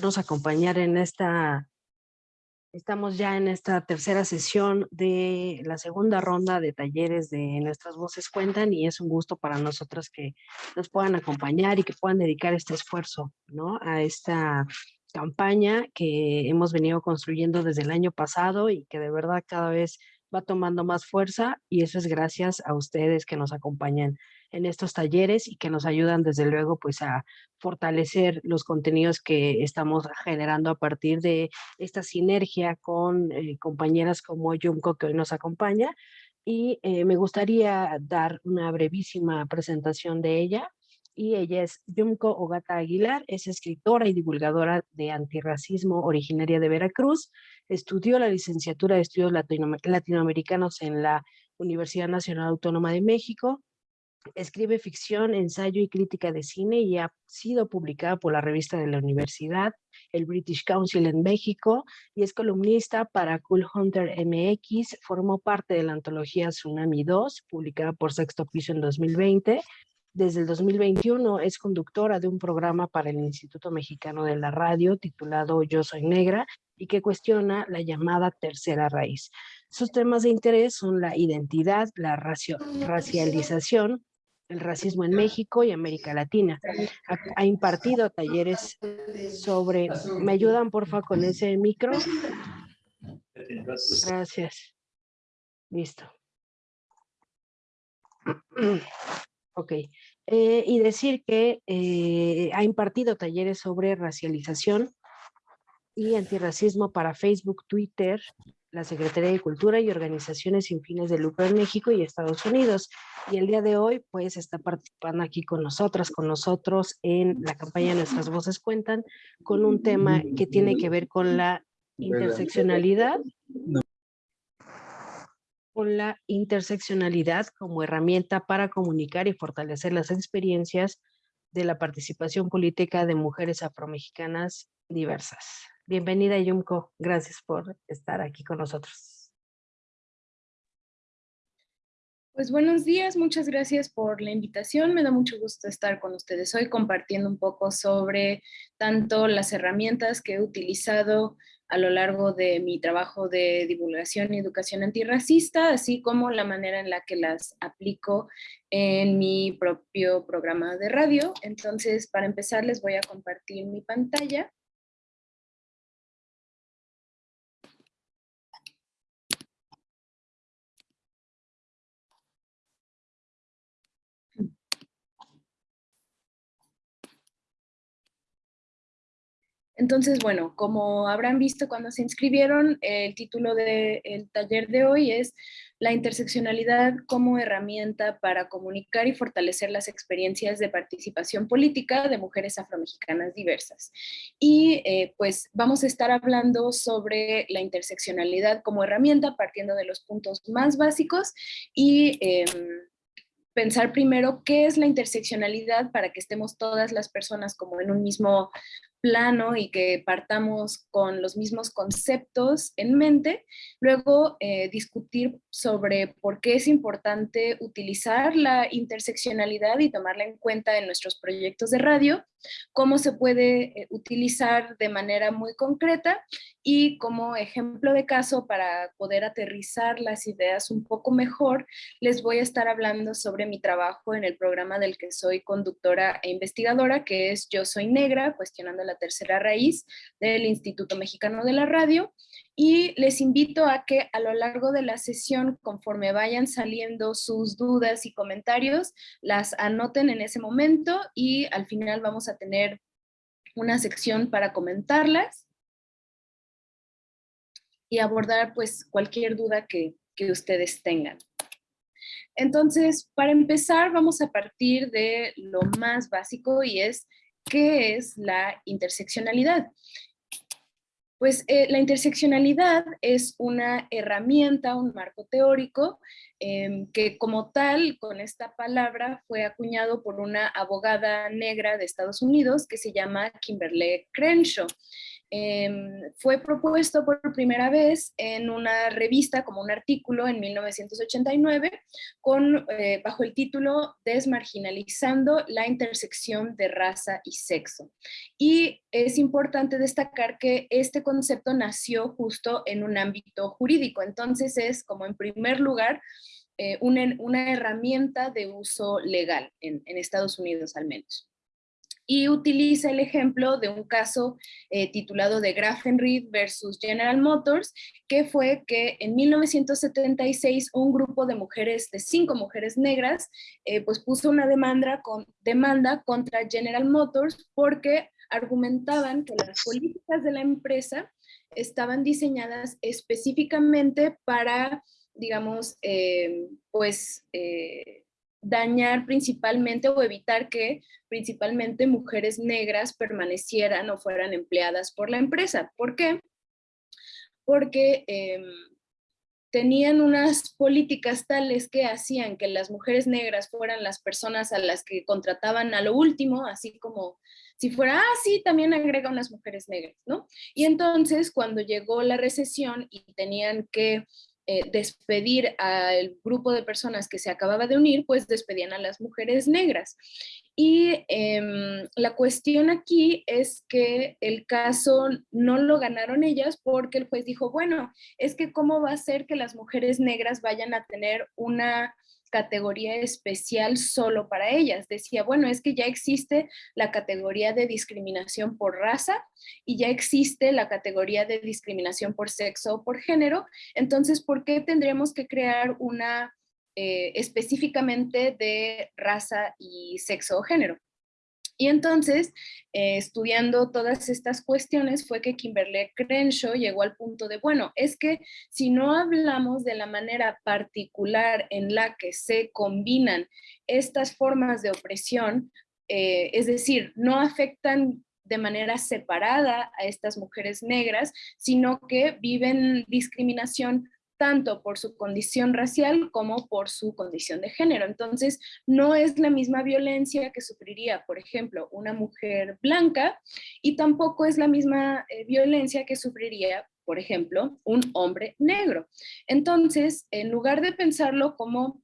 nos acompañar en esta, estamos ya en esta tercera sesión de la segunda ronda de talleres de Nuestras Voces Cuentan y es un gusto para nosotros que nos puedan acompañar y que puedan dedicar este esfuerzo ¿no? a esta campaña que hemos venido construyendo desde el año pasado y que de verdad cada vez va tomando más fuerza y eso es gracias a ustedes que nos acompañan en estos talleres y que nos ayudan desde luego pues a fortalecer los contenidos que estamos generando a partir de esta sinergia con eh, compañeras como Yumko que hoy nos acompaña. Y eh, me gustaría dar una brevísima presentación de ella. Y ella es Yumko Ogata Aguilar, es escritora y divulgadora de antirracismo originaria de Veracruz, estudió la licenciatura de estudios latinoamericanos en la Universidad Nacional Autónoma de México, escribe ficción, ensayo y crítica de cine y ha sido publicada por la revista de la universidad, el British Council en México y es columnista para Cool Hunter MX, formó parte de la antología Tsunami 2, publicada por Sexto Piso en 2020 desde el 2021 es conductora de un programa para el Instituto Mexicano de la Radio titulado Yo Soy Negra y que cuestiona la llamada tercera raíz. Sus temas de interés son la identidad, la racialización, el racismo en México y América Latina. Ha, impartido talleres sobre... ¿Me ayudan, porfa, con ese micro? Gracias. Listo. Ok. Eh, y decir que eh, ha impartido talleres sobre racialización y antirracismo para Facebook, Twitter, la Secretaría de Cultura y organizaciones sin fines de lucro en México y Estados Unidos. Y el día de hoy, pues, está participando aquí con nosotras, con nosotros en la campaña Nuestras Voces Cuentan, con un tema que tiene que ver con la interseccionalidad con la interseccionalidad como herramienta para comunicar y fortalecer las experiencias de la participación política de mujeres afromexicanas diversas. Bienvenida Yumko, gracias por estar aquí con nosotros. Pues buenos días, muchas gracias por la invitación. Me da mucho gusto estar con ustedes hoy compartiendo un poco sobre tanto las herramientas que he utilizado a lo largo de mi trabajo de divulgación y educación antirracista, así como la manera en la que las aplico en mi propio programa de radio. Entonces, para empezar, les voy a compartir mi pantalla. Entonces, bueno, como habrán visto cuando se inscribieron, el título del taller de hoy es La interseccionalidad como herramienta para comunicar y fortalecer las experiencias de participación política de mujeres afromexicanas diversas. Y eh, pues vamos a estar hablando sobre la interseccionalidad como herramienta partiendo de los puntos más básicos y... Em, pensar primero qué es la interseccionalidad para que estemos todas las personas como en un mismo plano y que partamos con los mismos conceptos en mente, luego eh, discutir sobre por qué es importante utilizar la interseccionalidad y tomarla en cuenta en nuestros proyectos de radio, cómo se puede eh, utilizar de manera muy concreta y como ejemplo de caso para poder aterrizar las ideas un poco mejor, les voy a estar hablando sobre mi trabajo en el programa del que soy conductora e investigadora, que es Yo Soy Negra, cuestionando la tercera raíz del Instituto Mexicano de la Radio. Y les invito a que a lo largo de la sesión, conforme vayan saliendo sus dudas y comentarios, las anoten en ese momento y al final vamos a tener una sección para comentarlas y abordar pues cualquier duda que, que ustedes tengan. Entonces, para empezar, vamos a partir de lo más básico y es, ¿qué es la interseccionalidad? Pues eh, la interseccionalidad es una herramienta, un marco teórico em, que como tal, con esta palabra, fue acuñado por una abogada negra de Estados Unidos que se llama Kimberly Crenshaw. Em, fue propuesto por primera vez en una revista como un artículo en 1989 con, eh, bajo el título Desmarginalizando la intersección de raza y sexo. Y es importante destacar que este concepto nació justo en un ámbito jurídico, entonces es como en primer lugar eh, una, herramienta de uso legal en Estados Unidos al menos. Y utiliza el ejemplo de un caso eh, titulado de Grafenried versus General Motors, que fue que en 1976 un grupo de mujeres, de cinco mujeres negras, eh, pues puso una demanda contra General Motors porque argumentaban que las políticas de la empresa estaban diseñadas específicamente para, digamos, eh, pues dañar principalmente o evitar que principalmente mujeres negras permanecieran o fueran empleadas por la empresa. ¿Por qué? Porque em, tenían unas políticas tales que hacían que las mujeres negras fueran las personas a las que contrataban a lo último, así como si fuera, ah, también agrega unas mujeres negras, ¿no? Y entonces cuando llegó la recesión y tenían que eh, despedir al grupo de personas que se acababa de unir, pues despedían a las mujeres negras. Y em, la cuestión aquí es que el caso no lo ganaron ellas porque el juez dijo, bueno, es que cómo va a ser que las mujeres negras vayan a tener una categoría especial solo para ellas. Decía, bueno, es que ya existe la categoría de discriminación por raza y ya existe la categoría de discriminación por sexo o por género, entonces, ¿por qué tendríamos que crear una eh, específicamente de raza y sexo o género? Y entonces, eh, estudiando todas estas cuestiones, fue que Kimberly Crenshaw llegó al punto de, bueno, es que si no hablamos de la manera particular en la que se combinan estas formas de opresión, eh, es decir, no afectan de manera separada a estas mujeres negras, sino que viven discriminación tanto por su condición racial como por su condición de género. Entonces, no es la misma violencia que sufriría, por ejemplo, una mujer blanca y tampoco es la misma eh, violencia que sufriría, por ejemplo, un hombre negro. Entonces, en lugar de pensarlo como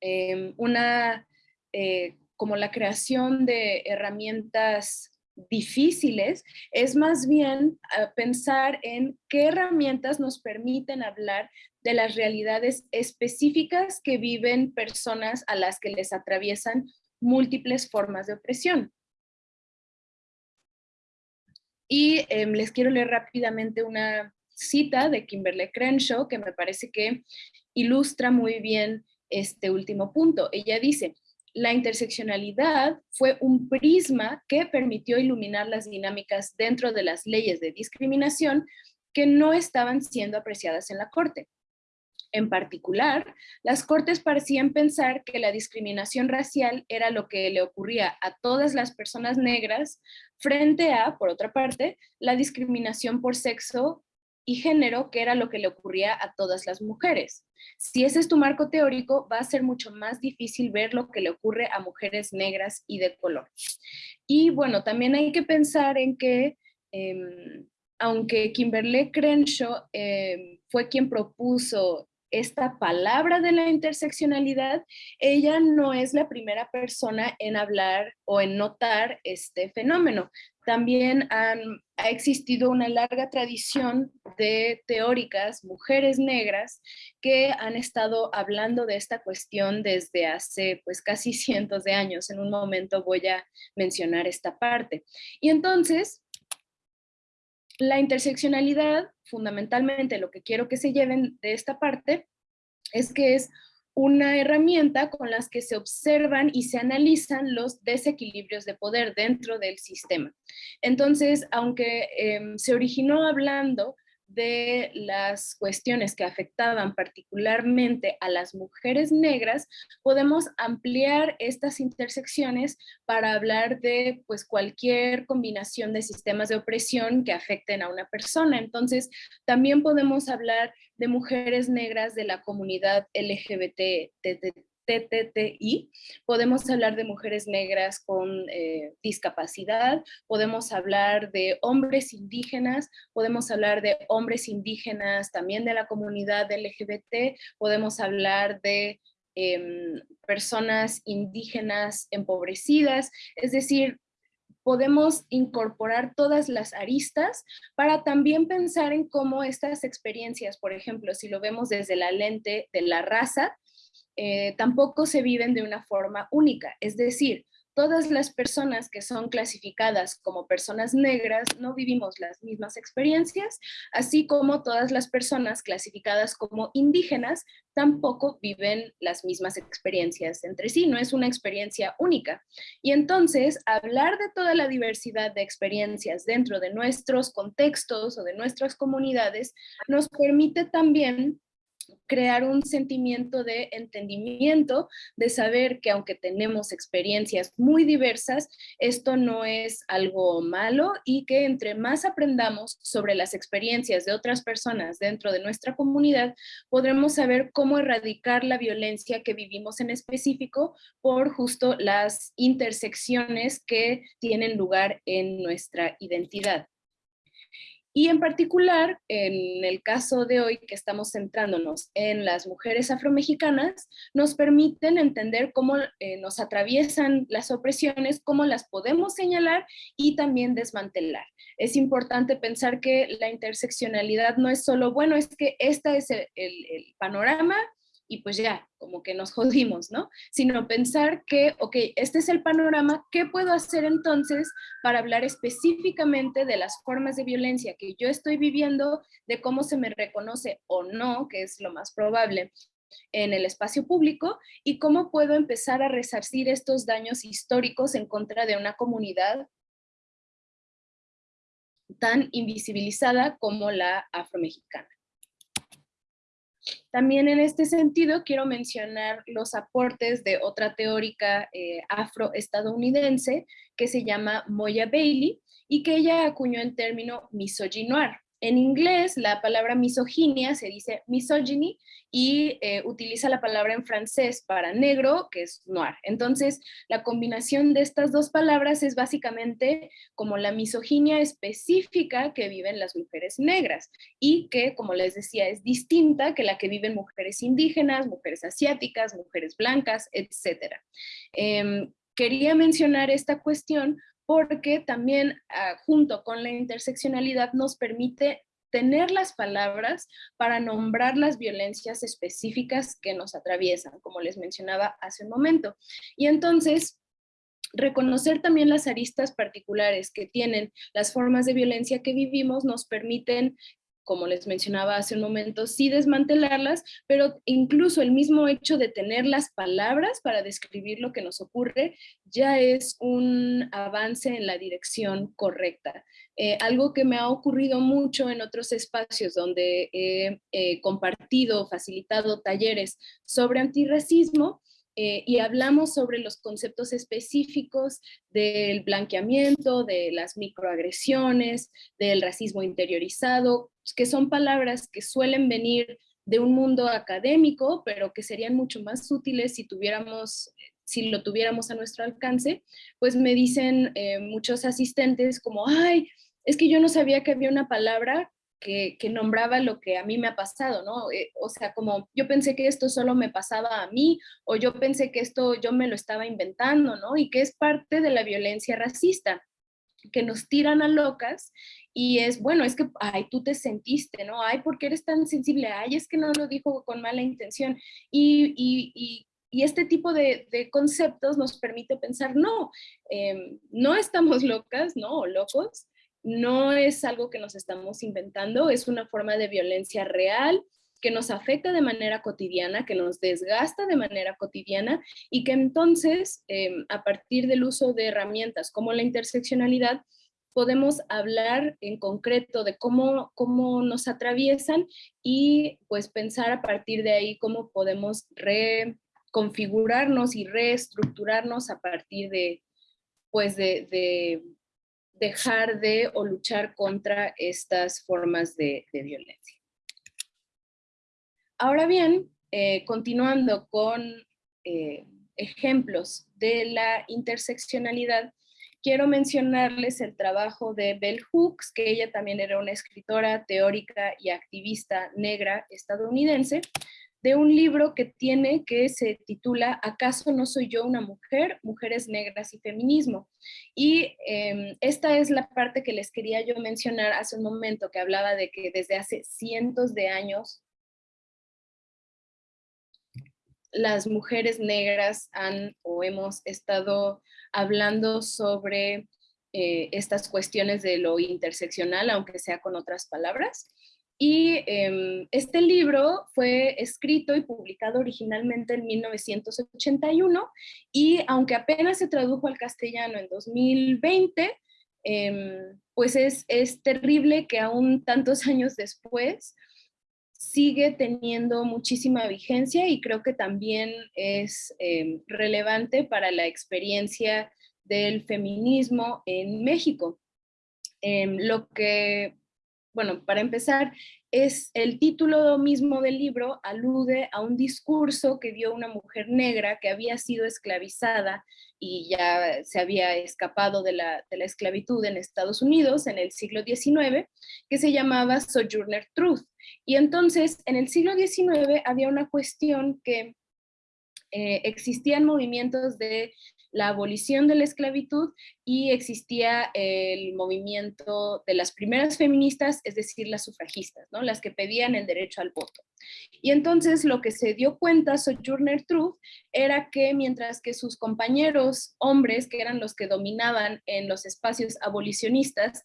em, una, eh, como la creación de herramientas difíciles, es más bien ah, pensar en qué herramientas nos permiten hablar de las realidades específicas que viven personas a las que les atraviesan múltiples formas de opresión. Y em, les quiero leer rápidamente una cita de Kimberly Crenshaw que me parece que ilustra muy bien este último punto. Ella dice, la interseccionalidad fue un prisma que permitió iluminar las dinámicas dentro de las leyes de discriminación que no estaban siendo apreciadas en la Corte. En particular, las Cortes parecían pensar que la discriminación racial era lo que le ocurría a todas las personas negras frente a, por otra parte, la discriminación por sexo y género, que era lo que le ocurría a todas las mujeres. Si ese es tu marco teórico, va a ser mucho más difícil ver lo que le ocurre a mujeres negras y de color. Y bueno, también hay que pensar en que, em, aunque Kimberly Crenshaw em, fue quien propuso esta palabra de la interseccionalidad, ella no es la primera persona en hablar o en notar este fenómeno. También ha existido una larga tradición de teóricas, mujeres negras, que han estado hablando de esta cuestión desde hace pues casi cientos de años. En un momento voy a mencionar esta parte. Y entonces, la interseccionalidad, fundamentalmente lo que quiero que se lleven de esta parte, es que es una herramienta con las que se observan y se analizan los desequilibrios de poder dentro del sistema. Entonces, aunque em, se originó hablando de las cuestiones que afectaban particularmente a las mujeres negras, podemos ampliar estas intersecciones para hablar de pues, cualquier combinación de sistemas de opresión que afecten a una persona. Entonces, también podemos hablar de mujeres negras de la comunidad LGBT, LGBTTI, podemos hablar de mujeres negras con eh, discapacidad, podemos hablar de hombres indígenas, podemos hablar de hombres indígenas también de la comunidad LGBT, podemos hablar de em, personas indígenas empobrecidas, es decir, podemos incorporar todas las aristas para también pensar en cómo estas experiencias, por ejemplo, si lo vemos desde la lente de la raza, eh, tampoco se viven de una forma única. Es decir, todas las personas que son clasificadas como personas negras no vivimos las mismas experiencias, así como todas las personas clasificadas como indígenas tampoco viven las mismas experiencias entre sí, no es una experiencia única. Y entonces, hablar de toda la diversidad de experiencias dentro de nuestros contextos o de nuestras comunidades nos permite también crear un sentimiento de entendimiento, de saber que aunque tenemos experiencias muy diversas, esto no es algo malo y que entre más aprendamos sobre las experiencias de otras personas dentro de nuestra comunidad, podremos saber cómo erradicar la violencia que vivimos en específico por justo las intersecciones que tienen lugar en nuestra identidad. Y en particular, en el caso de hoy que estamos centrándonos en las mujeres afromexicanas, nos permiten entender cómo eh, nos atraviesan las opresiones, cómo las podemos señalar y también desmantelar. Es importante pensar que la interseccionalidad no es solo, bueno, es que este es el, el panorama y pues ya, como que nos jodimos, ¿no? Sino pensar que, ok, este es el panorama, ¿qué puedo hacer entonces para hablar específicamente de las formas de violencia que yo estoy viviendo, de cómo se me reconoce o no, que es lo más probable, en el espacio público y cómo puedo empezar a resarcir estos daños históricos en contra de una comunidad tan invisibilizada como la afromexicana. También en este sentido quiero mencionar los aportes de otra teórica eh, afroestadounidense que se llama Moya Bailey y que ella acuñó el término misogynoir. En inglés, la palabra misoginia se dice misogyny y eh, utiliza la palabra en francés para negro, que es noir. Entonces, la combinación de estas dos palabras es básicamente como la misoginia específica que viven las mujeres negras y que, como les decía, es distinta que la que viven mujeres indígenas, mujeres asiáticas, mujeres blancas, etc. Em, quería mencionar esta cuestión porque también ah, junto con la interseccionalidad nos permite tener las palabras para nombrar las violencias específicas que nos atraviesan, como les mencionaba hace un momento. Y entonces, reconocer también las aristas particulares que tienen las formas de violencia que vivimos nos permiten como les mencionaba hace un momento, sí desmantelarlas, pero incluso el mismo hecho de tener las palabras para describir lo que nos ocurre ya es un avance en la dirección correcta. Eh, algo que me ha ocurrido mucho en otros espacios donde he compartido, facilitado talleres sobre antirracismo, eh, y hablamos sobre los conceptos específicos del blanqueamiento, de las microagresiones, del racismo interiorizado, que son palabras que suelen venir de un mundo académico, pero que serían mucho más útiles si tuviéramos lo tuviéramos a nuestro alcance, pues me dicen eh, muchos asistentes como, ay, es que yo no sabía que había una palabra que, nombraba lo que a mí me ha pasado, ¿no? Eh, o sea, como yo pensé que esto solo me pasaba a mí, o yo pensé que esto yo me lo estaba inventando, ¿no? Y que es parte de la violencia racista, que nos tiran a locas y es, bueno, es que, ay, tú te sentiste, ¿no? Ay, ¿por qué eres tan sensible? Ay, es que no lo dijo con mala intención. Y, y, y este tipo de, de, conceptos nos permite pensar, no, em, no estamos locas, ¿no? O locos, no es algo que nos estamos inventando, es una forma de violencia real que nos afecta de manera cotidiana, que nos desgasta de manera cotidiana y que entonces em, a partir del uso de herramientas como la interseccionalidad podemos hablar en concreto de cómo, cómo nos atraviesan y pues pensar a partir de ahí cómo podemos reconfigurarnos y reestructurarnos a partir de, pues de dejar de o luchar contra estas formas de, violencia. Ahora bien, eh, continuando con eh, ejemplos de la interseccionalidad, quiero mencionarles el trabajo de Bell Hooks, que ella también era una escritora, teórica y activista negra estadounidense, de un libro que tiene que se titula ¿Acaso no soy yo una mujer? Mujeres negras y feminismo. Y em, esta es la parte que les quería yo mencionar hace un momento, que hablaba de que desde hace cientos de años las mujeres negras han o hemos estado hablando sobre eh, estas cuestiones de lo interseccional, aunque sea con otras palabras. Y em, este libro fue escrito y publicado originalmente en 1981 y aunque apenas se tradujo al castellano en 2020, em, pues es, es terrible que aún tantos años después sigue teniendo muchísima vigencia y creo que también es em, relevante para la experiencia del feminismo en México. lo que bueno, para empezar, es el título mismo del libro alude a un discurso que dio una mujer negra que había sido esclavizada y ya se había escapado de la, esclavitud en Estados Unidos en el siglo XIX, que se llamaba Sojourner Truth. Y entonces, en el siglo XIX había una cuestión que eh, existían movimientos de la abolición de la esclavitud y existía el movimiento de las primeras feministas, es decir, las sufragistas, ¿no? las que pedían el derecho al voto. Y entonces lo que se dio cuenta Sojourner Truth era que mientras que sus compañeros hombres, que eran los que dominaban en los espacios abolicionistas,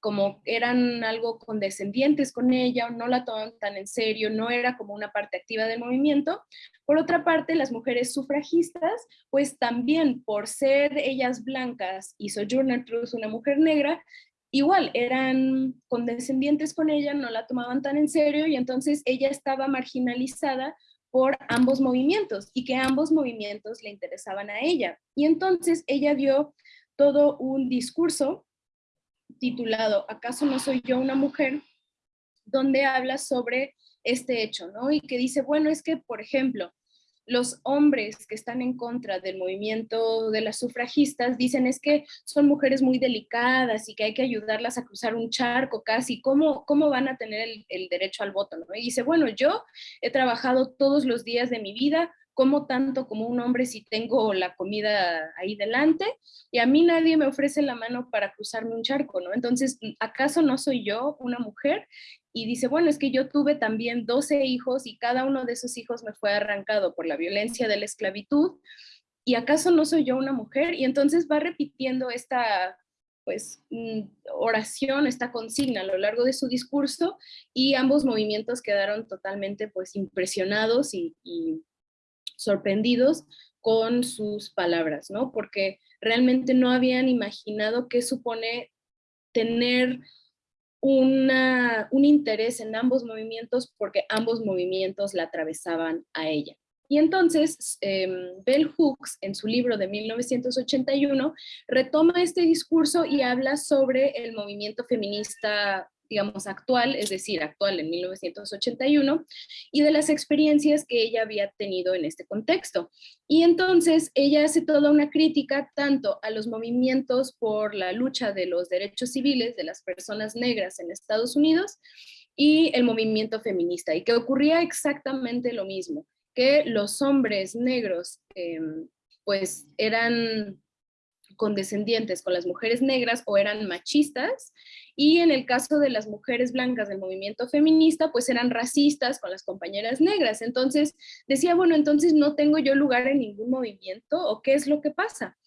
como eran algo condescendientes con ella, no la tomaban tan en serio, no era como una parte activa del movimiento. Por otra parte, las mujeres sufragistas, pues también por ser ellas blancas y Sojourner Truth una mujer negra, igual eran condescendientes con ella, no la tomaban tan en serio y entonces ella estaba marginalizada por ambos movimientos y que ambos movimientos le interesaban a ella. Y entonces ella dio todo un discurso titulado ¿Acaso no soy yo una mujer? donde habla sobre este hecho, ¿no? Y que dice, bueno, es que, por ejemplo, los hombres que están en contra del movimiento de las sufragistas dicen es que son mujeres muy delicadas y que hay que ayudarlas a cruzar un charco casi, ¿cómo, cómo van a tener el, derecho al voto? ¿no? Y dice, bueno, yo he trabajado todos los días de mi vida como tanto como un hombre si tengo la comida ahí delante y a mí nadie me ofrece la mano para cruzarme un charco, ¿no? Entonces, ¿acaso no soy yo una mujer? Y dice, bueno, es que yo tuve también 12 hijos y cada uno de esos hijos me fue arrancado por la violencia de la esclavitud. ¿Y acaso no soy yo una mujer? Y entonces va repitiendo esta pues mm, oración, esta consigna a lo largo de su discurso y ambos movimientos quedaron totalmente pues impresionados y sorprendidos con sus palabras, ¿no? Porque realmente no habían imaginado qué supone tener una, un interés en ambos movimientos porque ambos movimientos la atravesaban a ella. Y entonces, em, Bell Hooks, en su libro de 1981, retoma este discurso y habla sobre el movimiento feminista digamos, actual, es decir, actual en 1981, y de las experiencias que ella había tenido en este contexto. Y entonces ella hace toda una crítica tanto a los movimientos por la lucha de los derechos civiles de las personas negras en Estados Unidos y el movimiento feminista, y que ocurría exactamente lo mismo, que los hombres negros em, pues eran condescendientes con las mujeres negras o eran machistas y en el caso de las mujeres blancas del movimiento feminista, pues eran racistas con las compañeras negras. Entonces decía, bueno, entonces no tengo yo lugar en ningún movimiento o qué es lo que pasa.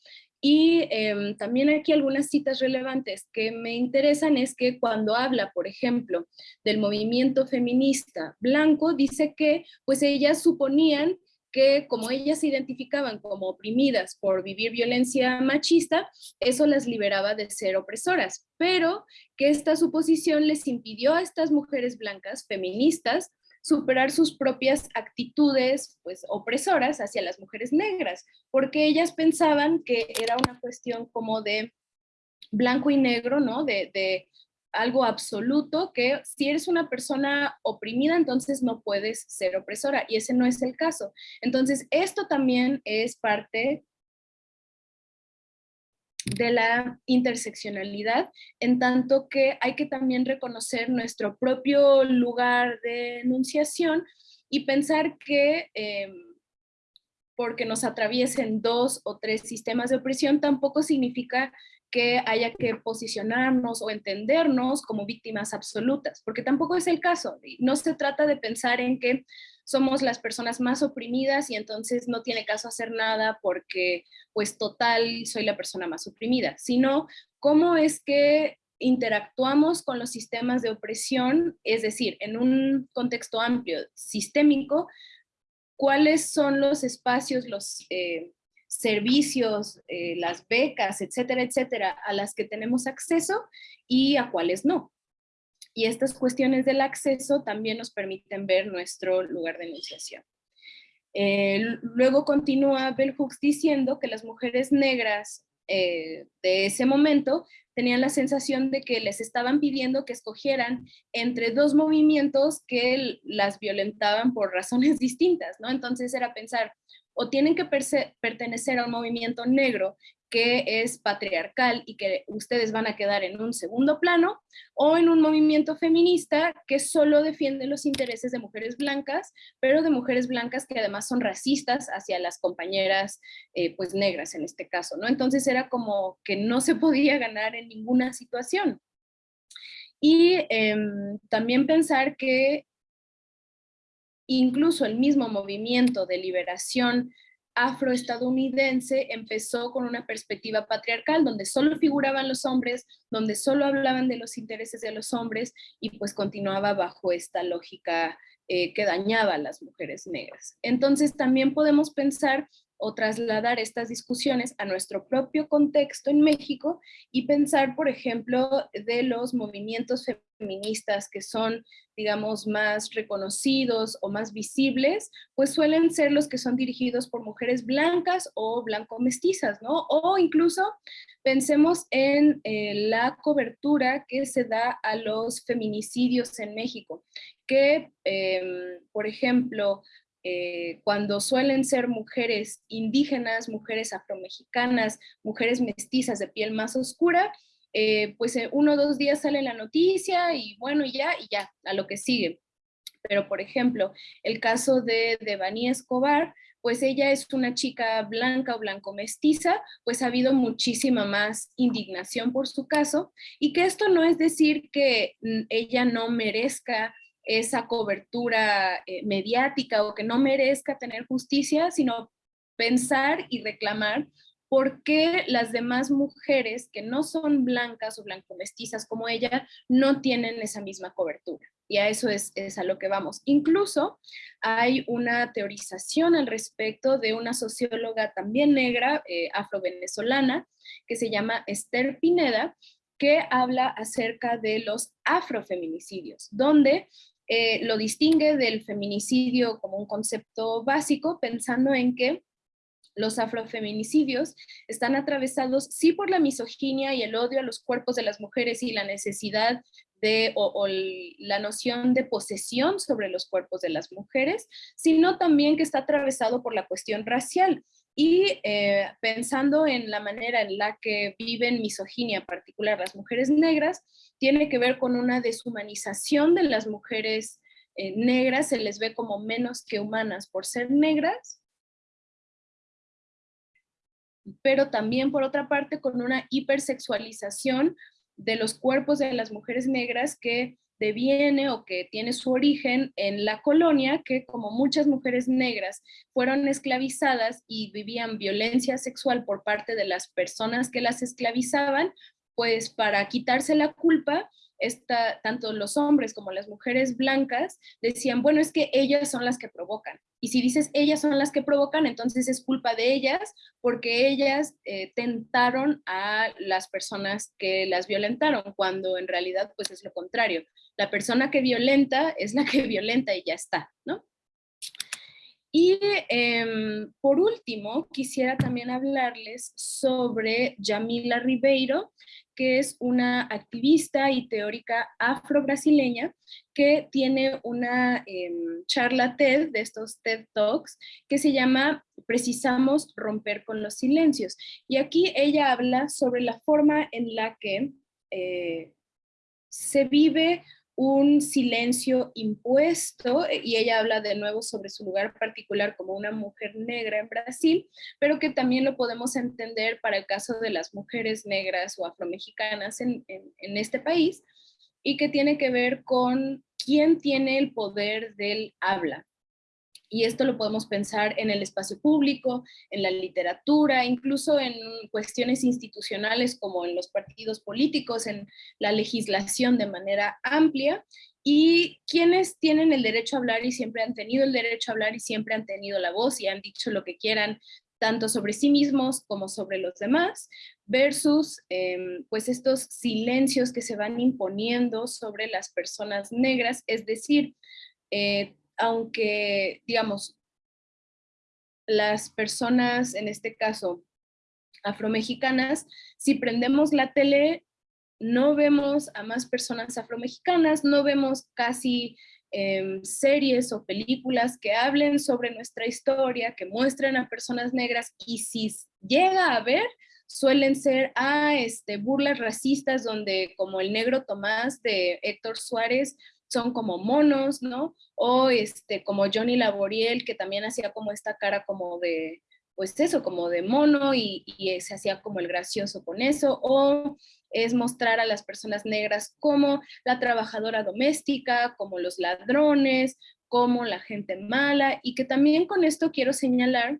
Y em, también aquí algunas citas relevantes que me interesan es que cuando habla, por ejemplo, del movimiento feminista blanco, dice que pues ellas suponían que como ellas se identificaban como oprimidas por vivir violencia machista, eso las liberaba de ser opresoras, pero que esta suposición les impidió a estas mujeres blancas feministas superar sus propias actitudes pues opresoras hacia las mujeres negras, porque ellas pensaban que era una cuestión como de blanco y negro, ¿no? De, de algo absoluto que si eres una persona oprimida, entonces no puedes ser opresora y ese no es el caso. Entonces, esto también es parte de la interseccionalidad, en tanto que hay que también reconocer nuestro propio lugar de enunciación y pensar que em, porque nos atraviesen dos o tres sistemas de opresión tampoco significa que haya que posicionarnos o entendernos como víctimas absolutas, porque tampoco es el caso. No se trata de pensar en que somos las personas más oprimidas y entonces no tiene caso hacer nada porque pues total soy la persona más oprimida, sino cómo es que interactuamos con los sistemas de opresión, es decir, en un contexto amplio, sistémico, cuáles son los espacios, los... Eh, servicios, eh, las becas, etcétera, etcétera, a las que tenemos acceso y a cuáles no. Y estas cuestiones del acceso también nos permiten ver nuestro lugar de enunciación. Eh, luego continúa Bell Hooks diciendo que las mujeres negras eh, de ese momento tenían la sensación de que les estaban pidiendo que escogieran entre dos movimientos que las violentaban por razones distintas, ¿no? Entonces era pensar, o tienen que pertenecer a un movimiento negro que es patriarcal y que ustedes van a quedar en un segundo plano, o en un movimiento feminista que solo defiende los intereses de mujeres blancas, pero de mujeres blancas que además son racistas hacia las compañeras eh, pues negras en este caso, ¿no? Entonces era como que no se podía ganar en ninguna situación. Y em, también pensar que Incluso el mismo movimiento de liberación afroestadounidense empezó con una perspectiva patriarcal, donde solo figuraban los hombres, donde solo hablaban de los intereses de los hombres y pues continuaba bajo esta lógica eh, que dañaba a las mujeres negras. Entonces también podemos pensar o trasladar estas discusiones a nuestro propio contexto en México y pensar, por ejemplo, de los movimientos feministas que son, digamos, más reconocidos o más visibles, pues suelen ser los que son dirigidos por mujeres blancas o blanco-mestizas, ¿no? O incluso pensemos en eh, la cobertura que se da a los feminicidios en México, que, em, por ejemplo, eh, cuando suelen ser mujeres indígenas, mujeres afromexicanas, mujeres mestizas de piel más oscura, eh, pues uno o dos días sale la noticia y bueno, ya, y ya, a lo que sigue. Pero, por ejemplo, el caso de Devani Escobar, pues ella es una chica blanca o blanco mestiza, pues ha habido muchísima más indignación por su caso, y que esto no es decir que mm, ella no merezca esa cobertura eh, mediática o que no merezca tener justicia, sino pensar y reclamar por qué las demás mujeres que no son blancas o blanco-mestizas como ella no tienen esa misma cobertura. Y a eso es, a lo que vamos. Incluso hay una teorización al respecto de una socióloga también negra, eh, afro-venezolana, que se llama Esther Pineda, que habla acerca de los afrofeminicidios, donde eh, lo distingue del feminicidio como un concepto básico, pensando en que los afrofeminicidios están atravesados sí por la misoginia y el odio a los cuerpos de las mujeres y la necesidad de, o, la noción de posesión sobre los cuerpos de las mujeres, sino también que está atravesado por la cuestión racial. Y eh, pensando en la manera en la que viven misoginia, particular las mujeres negras, tiene que ver con una deshumanización de las mujeres eh, negras, se les ve como menos que humanas por ser negras, pero también por otra parte con una hipersexualización de los cuerpos de las mujeres negras que deviene o que tiene su origen en la colonia, que como muchas mujeres negras fueron esclavizadas y vivían violencia sexual por parte de las personas que las esclavizaban, pues para quitarse la culpa, tanto los hombres como las mujeres blancas decían, bueno, es que ellas son las que provocan. Y si dices ellas son las que provocan, entonces es culpa de ellas porque ellas eh, tentaron a las personas que las violentaron, cuando en realidad pues es lo contrario. La persona que violenta es la que violenta y ya está, ¿no? Y em, por último, quisiera también hablarles sobre Yamila Ribeiro, que es una activista y teórica afro-brasileña que tiene una em, charla TED de estos TED Talks que se llama Precisamos romper con los silencios. Y aquí ella habla sobre la forma en la que eh, se vive un silencio impuesto, eh, y ella habla de nuevo sobre su lugar particular como una mujer negra en Brasil, pero que también lo podemos entender para el caso de las mujeres negras o afromexicanas en, en este país, y que tiene que ver con quién tiene el poder del habla, y esto lo podemos pensar en el espacio público, en la literatura, incluso en cuestiones institucionales como en los partidos políticos, en la legislación de manera amplia, y quienes tienen el derecho a hablar y siempre han tenido el derecho a hablar y siempre han tenido la voz y han dicho lo que quieran, tanto sobre sí mismos como sobre los demás, versus em, pues estos silencios que se van imponiendo sobre las personas negras, es decir, eh, aunque, digamos, las personas, en este caso, afromexicanas, si prendemos la tele, no vemos a más personas afromexicanas, no vemos casi em, series o películas que hablen sobre nuestra historia, que muestren a personas negras, y si llega a ver, suelen ser ah, este, burlas racistas donde como el negro Tomás de Héctor Suárez son como monos, ¿no? O este, como Johnny Laboriel, que también hacía como esta cara como de, pues eso, como de mono y, y se hacía como el gracioso con eso, o es mostrar a las personas negras como la trabajadora doméstica, como los ladrones, como la gente mala, y que también con esto quiero señalar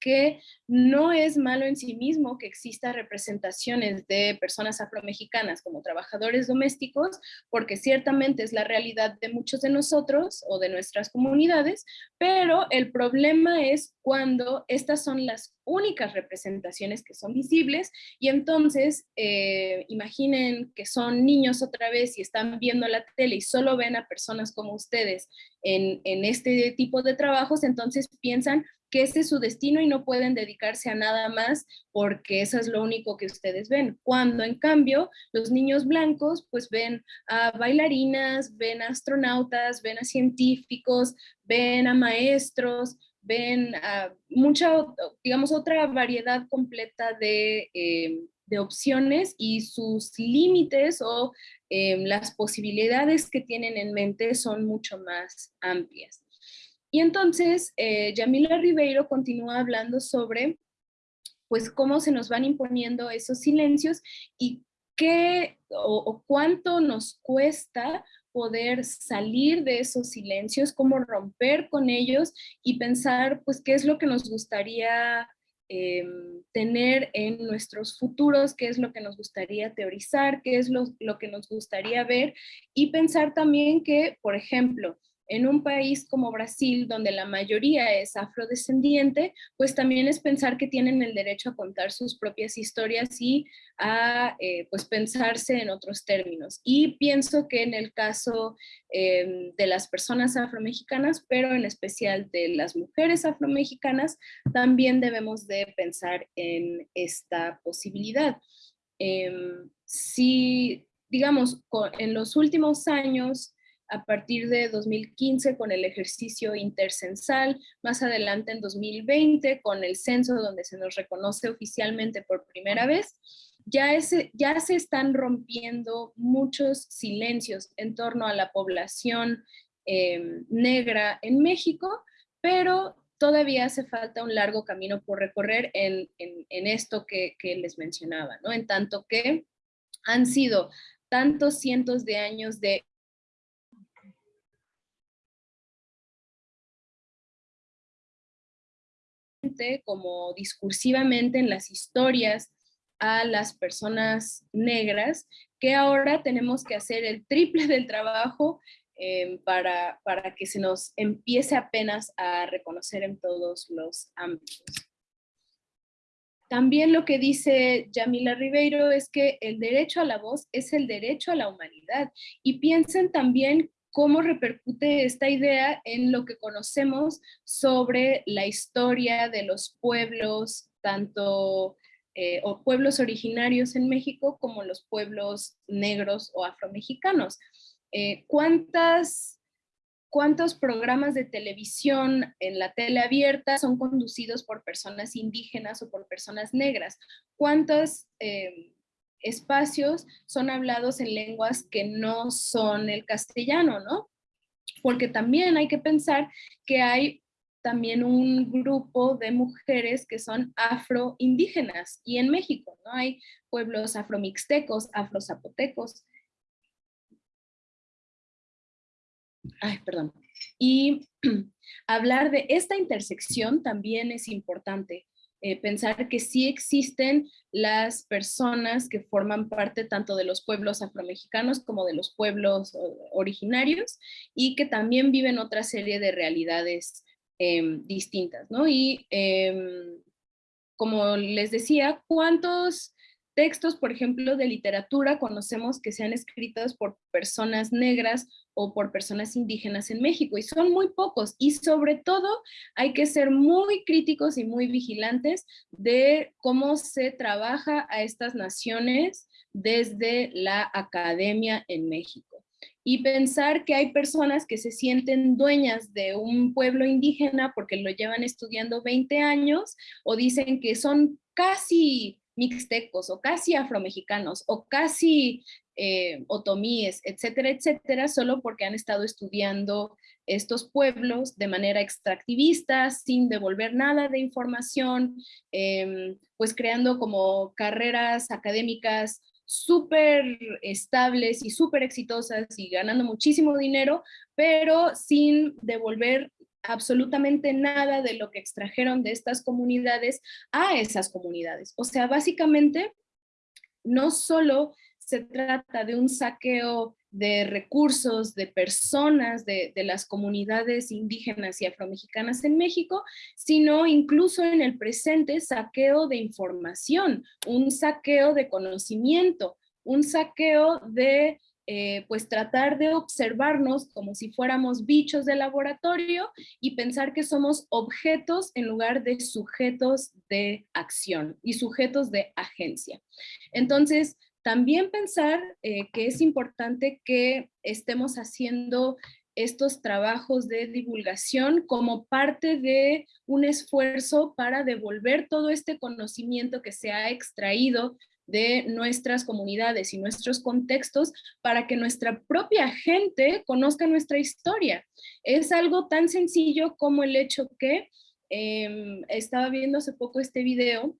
que no es malo en sí mismo que exista representaciones de personas afromexicanas como trabajadores domésticos, porque ciertamente es la realidad de muchos de nosotros o de nuestras comunidades, pero el problema es cuando estas son las únicas representaciones que son visibles y entonces eh, imaginen que son niños otra vez y están viendo la tele y solo ven a personas como ustedes en, en este tipo de trabajos, entonces piensan, que ese es su destino y no pueden dedicarse a nada más porque eso es lo único que ustedes ven. Cuando en cambio los niños blancos pues ven a bailarinas, ven a astronautas, ven a científicos, ven a maestros, ven a mucha, digamos, otra variedad completa de, eh, opciones y sus límites o eh, las posibilidades que tienen en mente son mucho más amplias. Y entonces, eh, Yamila Ribeiro continúa hablando sobre pues cómo se nos van imponiendo esos silencios y qué o, cuánto nos cuesta poder salir de esos silencios, cómo romper con ellos y pensar pues qué es lo que nos gustaría em, tener en nuestros futuros, qué es lo que nos gustaría teorizar, qué es lo, lo que nos gustaría ver y pensar también que, por ejemplo, en un país como Brasil, donde la mayoría es afrodescendiente, pues también es pensar que tienen el derecho a contar sus propias historias y a eh, pues pensarse en otros términos. Y pienso que en el caso em, de las personas afromexicanas, pero en especial de las mujeres afromexicanas, también debemos de pensar en esta posibilidad. Em, si, digamos, en los últimos años, a partir de 2015 con el ejercicio intercensal, más adelante en 2020 con el censo donde se nos reconoce oficialmente por primera vez, ya, ya se están rompiendo muchos silencios en torno a la población em, negra en México, pero todavía hace falta un largo camino por recorrer en, esto que, que, les mencionaba, ¿no? En tanto que han sido tantos cientos de años de como discursivamente en las historias a las personas negras, que ahora tenemos que hacer el triple del trabajo em, para, para que se nos empiece apenas a reconocer en todos los ámbitos. También lo que dice Yamila Ribeiro es que el derecho a la voz es el derecho a la humanidad. Y piensen también cómo repercute esta idea en lo que conocemos sobre la historia de los pueblos, tanto eh, o pueblos originarios en México como los pueblos negros o afromexicanos. Eh, ¿Cuántas cuántos programas de televisión en la tele abierta son conducidos por personas indígenas o por personas negras, cuántos eh, espacios son hablados en lenguas que no son el castellano, ¿no? Porque también hay que pensar que hay también un grupo de mujeres que son afroindígenas y en México, ¿no? Hay pueblos afromixtecos, afrozapotecos, Ay, perdón. Y hablar de esta intersección también es importante. Eh, pensar que sí existen las personas que forman parte tanto de los pueblos afromexicanos como de los pueblos originarios y que también viven otra serie de realidades em, distintas, ¿no? Y em, como les decía, ¿cuántos textos, por ejemplo, de literatura conocemos que sean escritos por personas negras o por personas indígenas en México y son muy pocos y sobre todo hay que ser muy críticos y muy vigilantes de cómo se trabaja a estas naciones desde la academia en México. Y pensar que hay personas que se sienten dueñas de un pueblo indígena porque lo llevan estudiando 20 años o dicen que son casi mixtecos o casi afromexicanos o casi eh, otomíes, etcétera, etcétera, solo porque han estado estudiando estos pueblos de manera extractivista, sin devolver nada de información, em, pues creando como carreras académicas súper estables y súper exitosas y ganando muchísimo dinero, pero sin devolver absolutamente nada de lo que extrajeron de estas comunidades a esas comunidades. O sea, básicamente, no solo se trata de un saqueo de recursos, de personas de, las comunidades indígenas y afromexicanas en México, sino incluso en el presente saqueo de información, un saqueo de conocimiento, un saqueo de eh, pues tratar de observarnos como si fuéramos bichos de laboratorio y pensar que somos objetos en lugar de sujetos de acción y sujetos de agencia. Entonces, también pensar eh, que es importante que estemos haciendo estos trabajos de divulgación como parte de un esfuerzo para devolver todo este conocimiento que se ha extraído de nuestras comunidades y nuestros contextos para que nuestra propia gente conozca nuestra historia. Es algo tan sencillo como el hecho que em, estaba viendo hace poco este video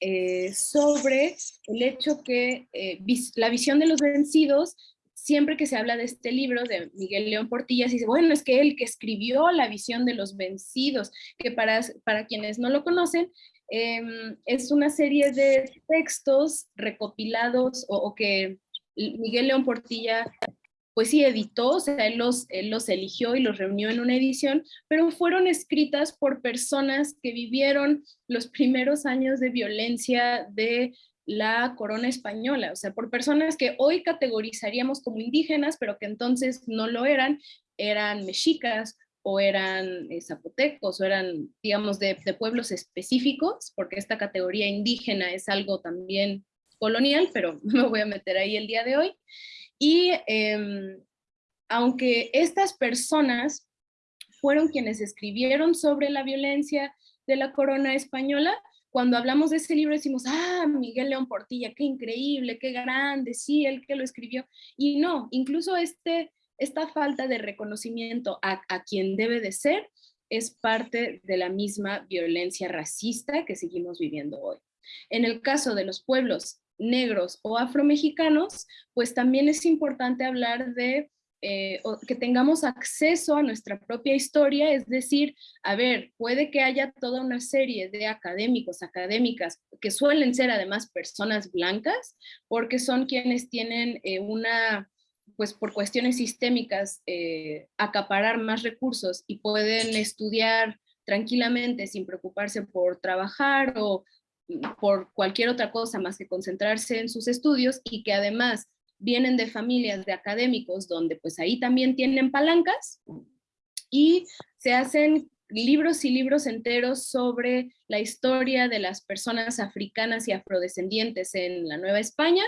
eh, sobre el hecho que eh, la visión de los vencidos, siempre que se habla de este libro de Miguel León Portillas, dice, bueno, es que él que escribió la visión de los vencidos, que para, para quienes no lo conocen, em, es una serie de textos recopilados o, que Miguel León Portilla pues sí editó, o sea, los, él los eligió y los reunió en una edición, pero fueron escritas por personas que vivieron los primeros años de violencia de la corona española, o sea, por personas que hoy categorizaríamos como indígenas, pero que entonces no lo eran, eran mexicas o eran eh, zapotecos o eran, digamos, de, de, pueblos específicos, porque esta categoría indígena es algo también colonial, pero no me voy a meter ahí el día de hoy. Y em, aunque estas personas fueron quienes escribieron sobre la violencia de la corona española, cuando hablamos de ese libro decimos, ah, Miguel León Portilla, qué increíble, qué grande, sí, él que lo escribió. Y no, incluso este, esta falta de reconocimiento a, a quien debe de ser es parte de la misma violencia racista que seguimos viviendo hoy. En el caso de los pueblos negros o afromexicanos, pues también es importante hablar de eh, que tengamos acceso a nuestra propia historia, es decir, a ver, puede que haya toda una serie de académicos, académicas, que suelen ser además personas blancas, porque son quienes tienen eh, una, pues por cuestiones sistémicas, eh, acaparar más recursos y pueden estudiar tranquilamente sin preocuparse por trabajar o por cualquier otra cosa más que concentrarse en sus estudios y que además vienen de familias de académicos donde pues ahí también tienen palancas y se hacen libros y libros enteros sobre la historia de las personas africanas y afrodescendientes en la Nueva España,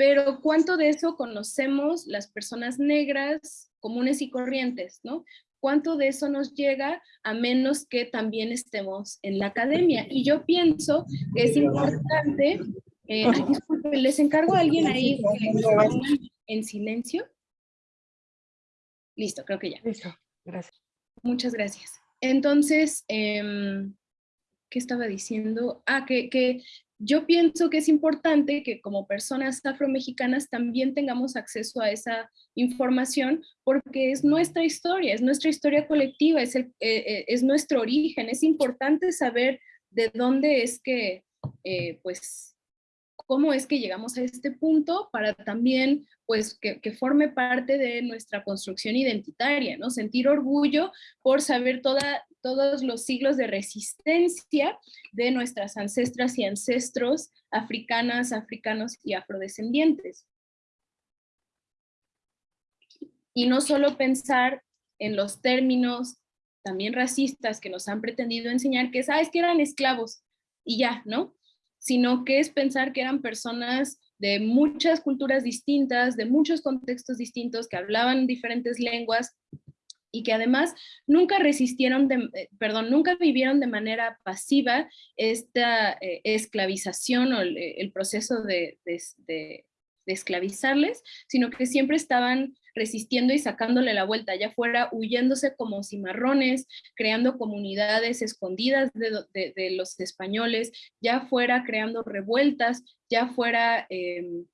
pero ¿cuánto de eso conocemos las personas negras comunes y corrientes, no? ¿Cuánto de eso nos llega a menos que también estemos en la academia? Y yo pienso que es importante, eh, les encargo a alguien ahí en silencio. Listo, creo que ya. Listo, gracias. Muchas gracias. Entonces, em, ¿qué estaba diciendo? Ah, que, que yo pienso que es importante que como personas afromexicanas también tengamos acceso a esa información porque es nuestra historia, es nuestra historia colectiva, es, eh, eh, es nuestro origen. Es importante saber de dónde es que, eh, pues, cómo es que llegamos a este punto para también pues que, forme parte de nuestra construcción identitaria, ¿no? Sentir orgullo por saber toda, todos los siglos de resistencia de nuestras ancestras y ancestros africanas, africanos y afrodescendientes. Y no solo pensar en los términos también racistas que nos han pretendido enseñar, que es, ah, es que eran esclavos, y ya, ¿no? Sino que es pensar que eran personas de muchas culturas distintas, de muchos contextos distintos, que hablaban diferentes lenguas y que además nunca resistieron, de, eh, perdón, nunca vivieron de manera pasiva esta eh, esclavización o el, eh, proceso de, de, esclavizarles, sino que siempre estaban resistiendo y sacándole la vuelta, ya fuera huyéndose como cimarrones, creando comunidades escondidas de, los españoles, ya fuera creando revueltas, ya fuera em,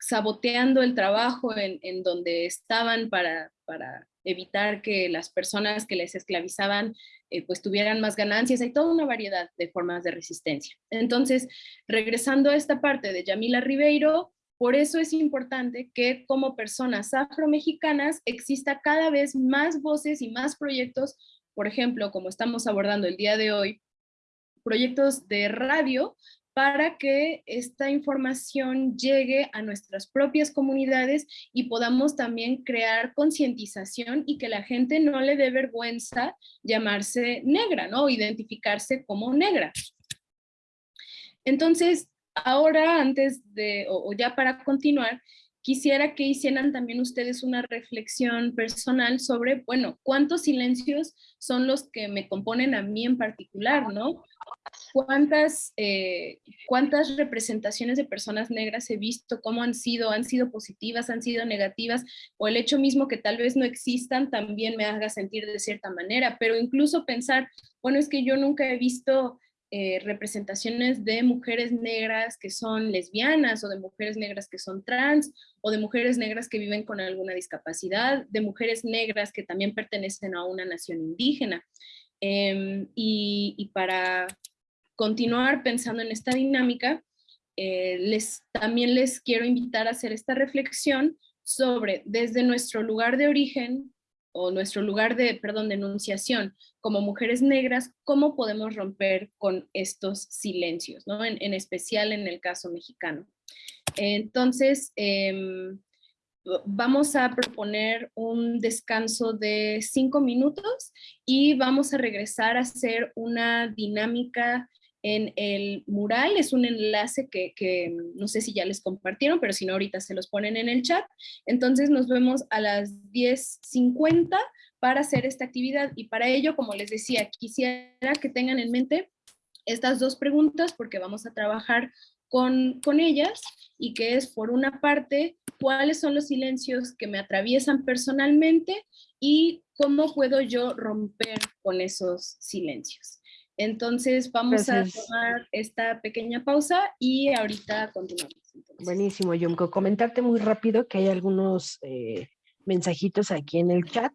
saboteando el trabajo en, donde estaban para, para, evitar que las personas que les esclavizaban eh, pues tuvieran más ganancias. Hay toda una variedad de formas de resistencia. Entonces, regresando a esta parte de Yamila Ribeiro, por eso es importante que como personas afromexicanas exista cada vez más voces y más proyectos, por ejemplo, como estamos abordando el día de hoy, proyectos de radio para que esta información llegue a nuestras propias comunidades y podamos también crear concientización y que la gente no le dé vergüenza llamarse negra, ¿no? Identificarse como negra. Entonces, ahora antes de, o, ya para continuar, quisiera que hicieran también ustedes una reflexión personal sobre, bueno, cuántos silencios son los que me componen a mí en particular, ¿no? ¿Cuántas, eh, cuántas representaciones de personas negras he visto? ¿Cómo han sido? ¿Han sido positivas? ¿Han sido negativas? O el hecho mismo que tal vez no existan también me haga sentir de cierta manera, pero incluso pensar, bueno, es que yo nunca he visto eh, representaciones de mujeres negras que son lesbianas o de mujeres negras que son trans o de mujeres negras que viven con alguna discapacidad, de mujeres negras que también pertenecen a una nación indígena. Em, y, para continuar pensando en esta dinámica, eh, les, también les quiero invitar a hacer esta reflexión sobre desde nuestro lugar de origen, o nuestro lugar de, perdón, de enunciación como mujeres negras, cómo podemos romper con estos silencios, ¿no? En, especial en el caso mexicano. Entonces, em, vamos a proponer un descanso de cinco minutos y vamos a regresar a hacer una dinámica en el mural. Es un enlace que, no sé si ya les compartieron, pero si no ahorita se los ponen en el chat. Entonces nos vemos a las 10.50 para hacer esta actividad y para ello, como les decía, quisiera que tengan en mente estas dos preguntas porque vamos a trabajar con, con ellas y que es por una parte, cuáles son los silencios que me atraviesan personalmente y cómo puedo yo romper con esos silencios. Entonces vamos a tomar esta pequeña pausa y ahorita continuamos. Buenísimo, Yumko. Comentarte muy rápido que hay algunos eh, mensajitos aquí en el chat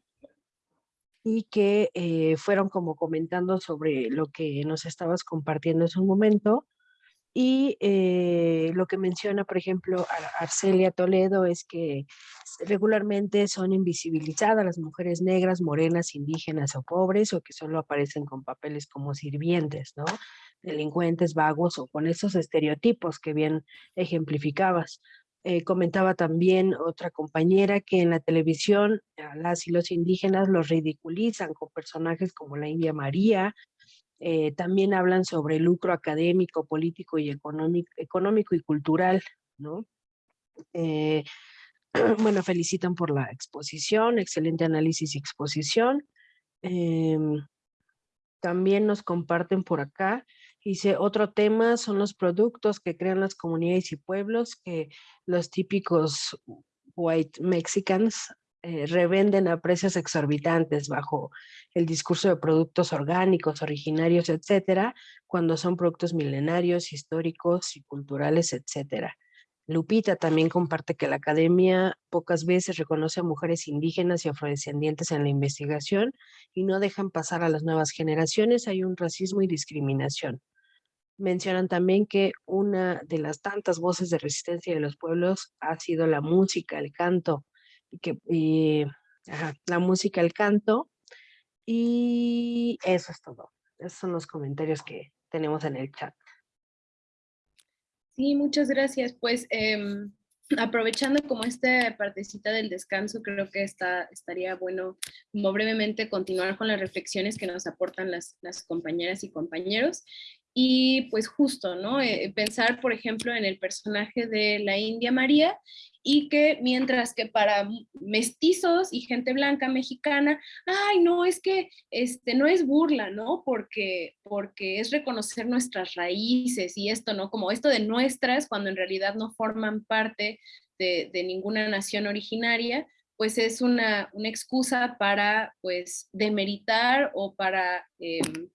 y que eh, fueron como comentando sobre lo que nos estabas compartiendo en un momento. Y eh, lo que menciona, por ejemplo, Arcelia Toledo es que regularmente son invisibilizadas las mujeres negras, morenas, indígenas o pobres, o que solo aparecen con papeles como sirvientes, ¿no? Delincuentes, vagos o con esos estereotipos que bien ejemplificabas. Eh, comentaba también otra compañera que en la televisión a las y los indígenas los ridiculizan con personajes como la India María, eh, también hablan sobre lucro académico, político y económico, y cultural, ¿no? Eh, bueno, felicitan por la exposición, excelente análisis y exposición. Em, también nos comparten por acá, dice, otro tema son los productos que crean las comunidades y pueblos que los típicos white mexicans eh, revenden a precios exorbitantes bajo el discurso de productos orgánicos, originarios, etcétera, cuando son productos milenarios, históricos y culturales, etcétera. Lupita también comparte que la academia pocas veces reconoce a mujeres indígenas y afrodescendientes en la investigación y no dejan pasar a las nuevas generaciones. Hay un racismo y discriminación. Mencionan también que una de las tantas voces de resistencia de los pueblos ha sido la música, el canto, y que la música, el canto, y eso es todo. Esos son los comentarios que tenemos en el chat. Sí, muchas gracias. Pues em, aprovechando como esta partecita del descanso, creo que está, estaría bueno como brevemente continuar con las reflexiones que nos aportan las, las compañeras y compañeros. Y pues justo, ¿no? Eh, pensar, por ejemplo, en el personaje de la India María y que mientras que para mestizos y gente blanca mexicana, ay, no, es que este, no es burla, ¿no? Porque, porque es reconocer nuestras raíces y esto, ¿no? Como esto de nuestras, cuando en realidad no forman parte de, ninguna nación originaria, pues es una, una, excusa para, pues, demeritar o para... Em,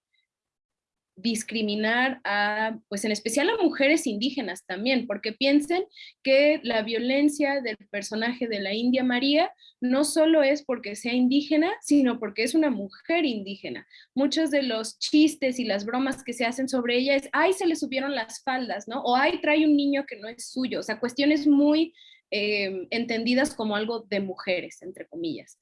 discriminar a, pues en especial a mujeres indígenas también, porque piensen que la violencia del personaje de la India María no solo es porque sea indígena, sino porque es una mujer indígena. Muchos de los chistes y las bromas que se hacen sobre ella es, ay, se le subieron las faldas, ¿no? O ay, trae un niño que no es suyo, o sea, cuestiones muy eh, entendidas como algo de mujeres, entre comillas.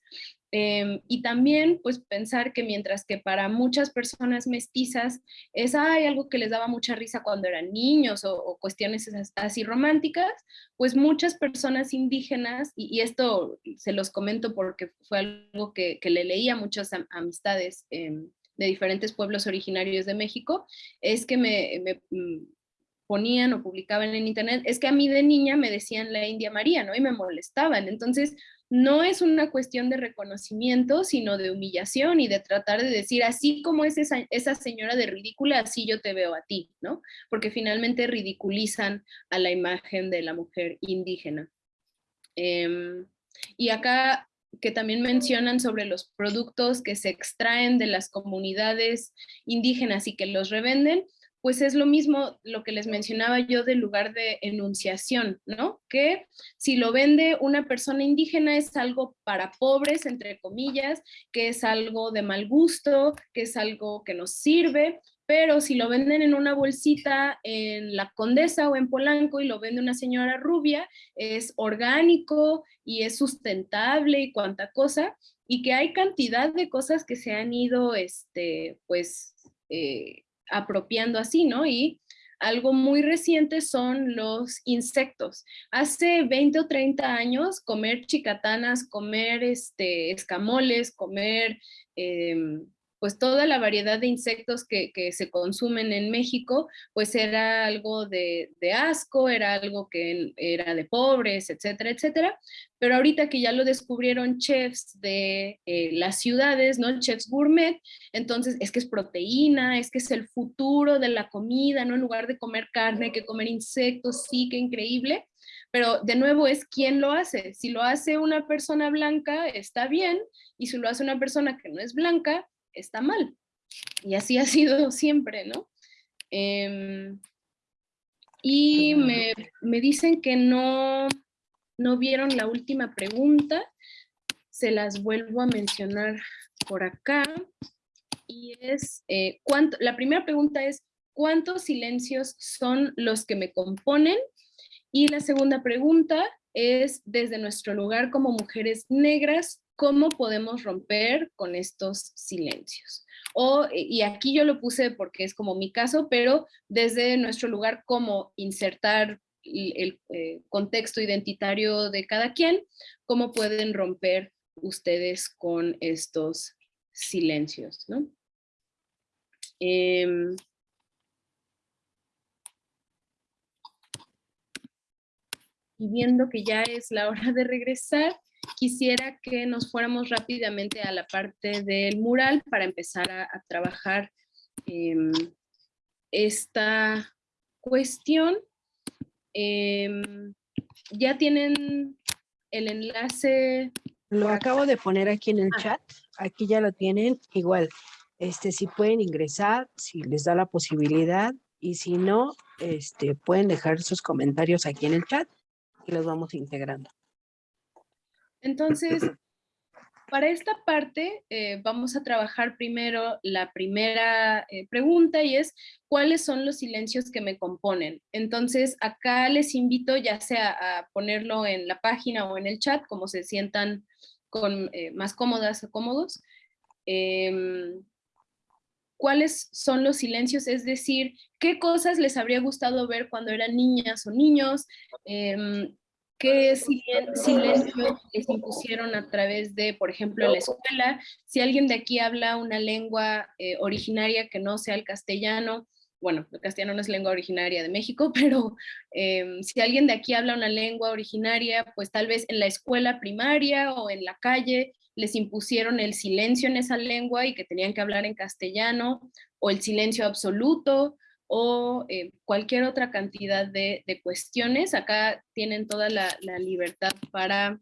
Em, y también, pues, pensar que mientras que para muchas personas mestizas es hay algo que les daba mucha risa cuando eran niños o, cuestiones así románticas, pues muchas personas indígenas, y, esto se los comento porque fue algo que, le leí a muchas amistades em, de diferentes pueblos originarios de México, es que me, me mm, ponían o publicaban en internet, es que a mí de niña me decían la India María, ¿no? Y me molestaban. Entonces, no es una cuestión de reconocimiento, sino de humillación y de tratar de decir, así como es esa, señora de ridícula, así yo te veo a ti, ¿no? Porque finalmente ridiculizan a la imagen de la mujer indígena. Em, y acá que también mencionan sobre los productos que se extraen de las comunidades indígenas y que los revenden, pues es lo mismo lo que les mencionaba yo del lugar de enunciación, ¿no? Que si lo vende una persona indígena es algo para pobres, entre comillas, que es algo de mal gusto, que es algo que nos sirve, pero si lo venden en una bolsita en La Condesa o en Polanco y lo vende una señora rubia, es orgánico y es sustentable y cuanta cosa, y que hay cantidad de cosas que se han ido, este, pues, eh, apropiando así, ¿no? Y algo muy reciente son los insectos. Hace 20 o 30 años, comer chicatanas, comer este, escamoles, comer em, pues toda la variedad de insectos que, se consumen en México, pues era algo de, asco, era algo que era de pobres, etcétera, etcétera. Pero ahorita que ya lo descubrieron chefs de eh, las ciudades, ¿no? Chefs gourmet, entonces es que es proteína, es que es el futuro de la comida, ¿no? En lugar de comer carne, que comer insectos, sí, qué increíble. Pero de nuevo es quién lo hace. Si lo hace una persona blanca, está bien, y si lo hace una persona que no es blanca, está mal. Y así ha sido siempre, ¿no? Em, y me, dicen que no, no vieron la última pregunta. Se las vuelvo a mencionar por acá. Y es, eh, ¿cuánto, la primera pregunta es, ¿cuántos silencios son los que me componen? Y la segunda pregunta es, desde nuestro lugar como mujeres negras, ¿cómo podemos romper con estos silencios? O, y aquí yo lo puse porque es como mi caso, pero desde nuestro lugar, ¿cómo insertar el, eh, contexto identitario de cada quien, cómo pueden romper ustedes con estos silencios, ¿no? Em, y viendo que ya es la hora de regresar, quisiera que nos fuéramos rápidamente a la parte del mural para empezar a, trabajar em, esta cuestión. Em, ya tienen el enlace. Lo acabo de poner aquí en el ah. chat. Aquí ya lo tienen. Igual, este, si pueden ingresar, si les da la posibilidad. Y si no, este, pueden dejar sus comentarios aquí en el chat y los vamos integrando. Entonces, para esta parte eh, vamos a trabajar primero la primera eh, pregunta y es ¿cuáles son los silencios que me componen? Entonces acá les invito ya sea a ponerlo en la página o en el chat como se sientan con, eh, más cómodas o cómodos. Em, ¿Cuáles son los silencios? Es decir, ¿qué cosas les habría gustado ver cuando eran niñas o niños? Qué silencio les impusieron a través de, por ejemplo, la escuela. Si alguien de aquí habla una lengua eh, originaria que no sea el castellano, bueno, el castellano no es lengua originaria de México, pero em, si alguien de aquí habla una lengua originaria, pues tal vez en la escuela primaria o en la calle les impusieron el silencio en esa lengua y que tenían que hablar en castellano, o el silencio absoluto, o eh, cualquier otra cantidad de, cuestiones. Acá tienen toda la, libertad para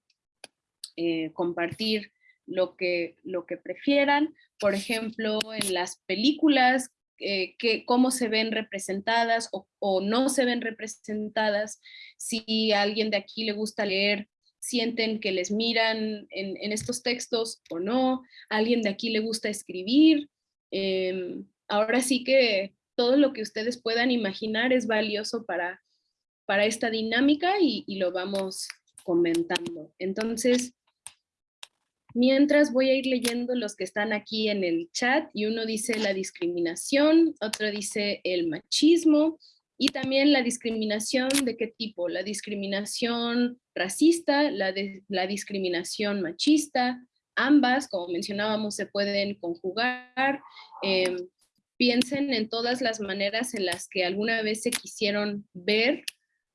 eh, compartir lo que, lo que prefieran. Por ejemplo, en las películas, eh, que, cómo se ven representadas o, no se ven representadas. Si a alguien de aquí le gusta leer, sienten que les miran en, en estos textos o no. A alguien de aquí le gusta escribir. Em, ahora sí que todo lo que ustedes puedan imaginar es valioso para, para esta dinámica y, lo vamos comentando. Entonces, mientras voy a ir leyendo los que están aquí en el chat y uno dice la discriminación, otro dice el machismo y también la discriminación de qué tipo, la discriminación racista, la, la discriminación machista, ambas, como mencionábamos, se pueden conjugar. Em, piensen en todas las maneras en las que alguna vez se quisieron ver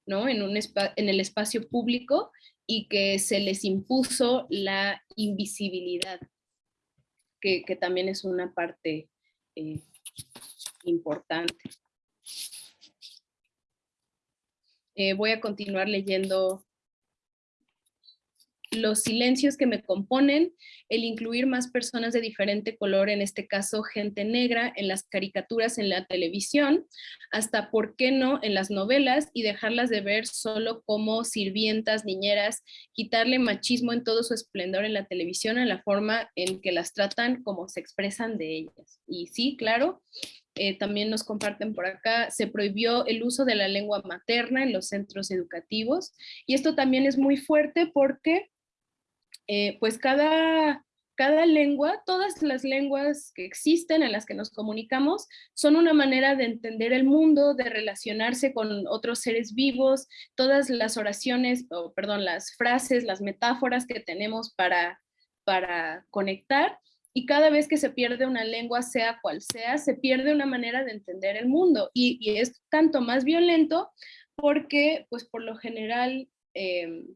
¿no? en, un en el espacio público y que se les impuso la invisibilidad, que, también es una parte eh, importante. Eh, voy a continuar leyendo los silencios que me componen, el incluir más personas de diferente color, en este caso gente negra, en las caricaturas en la televisión, hasta, ¿por qué no?, en las novelas y dejarlas de ver solo como sirvientas, niñeras, quitarle machismo en todo su esplendor en la televisión, en la forma en que las tratan como se expresan de ellas. Y sí, claro, eh, también nos comparten por acá, se prohibió el uso de la lengua materna en los centros educativos. Y esto también es muy fuerte porque eh, pues cada, cada lengua, todas las lenguas que existen en las que nos comunicamos, son una manera de entender el mundo, de relacionarse con otros seres vivos, todas las oraciones, o perdón, las frases, las metáforas que tenemos para, para conectar, y cada vez que se pierde una lengua, sea cual sea, se pierde una manera de entender el mundo, y, es tanto más violento porque, pues por lo general, em,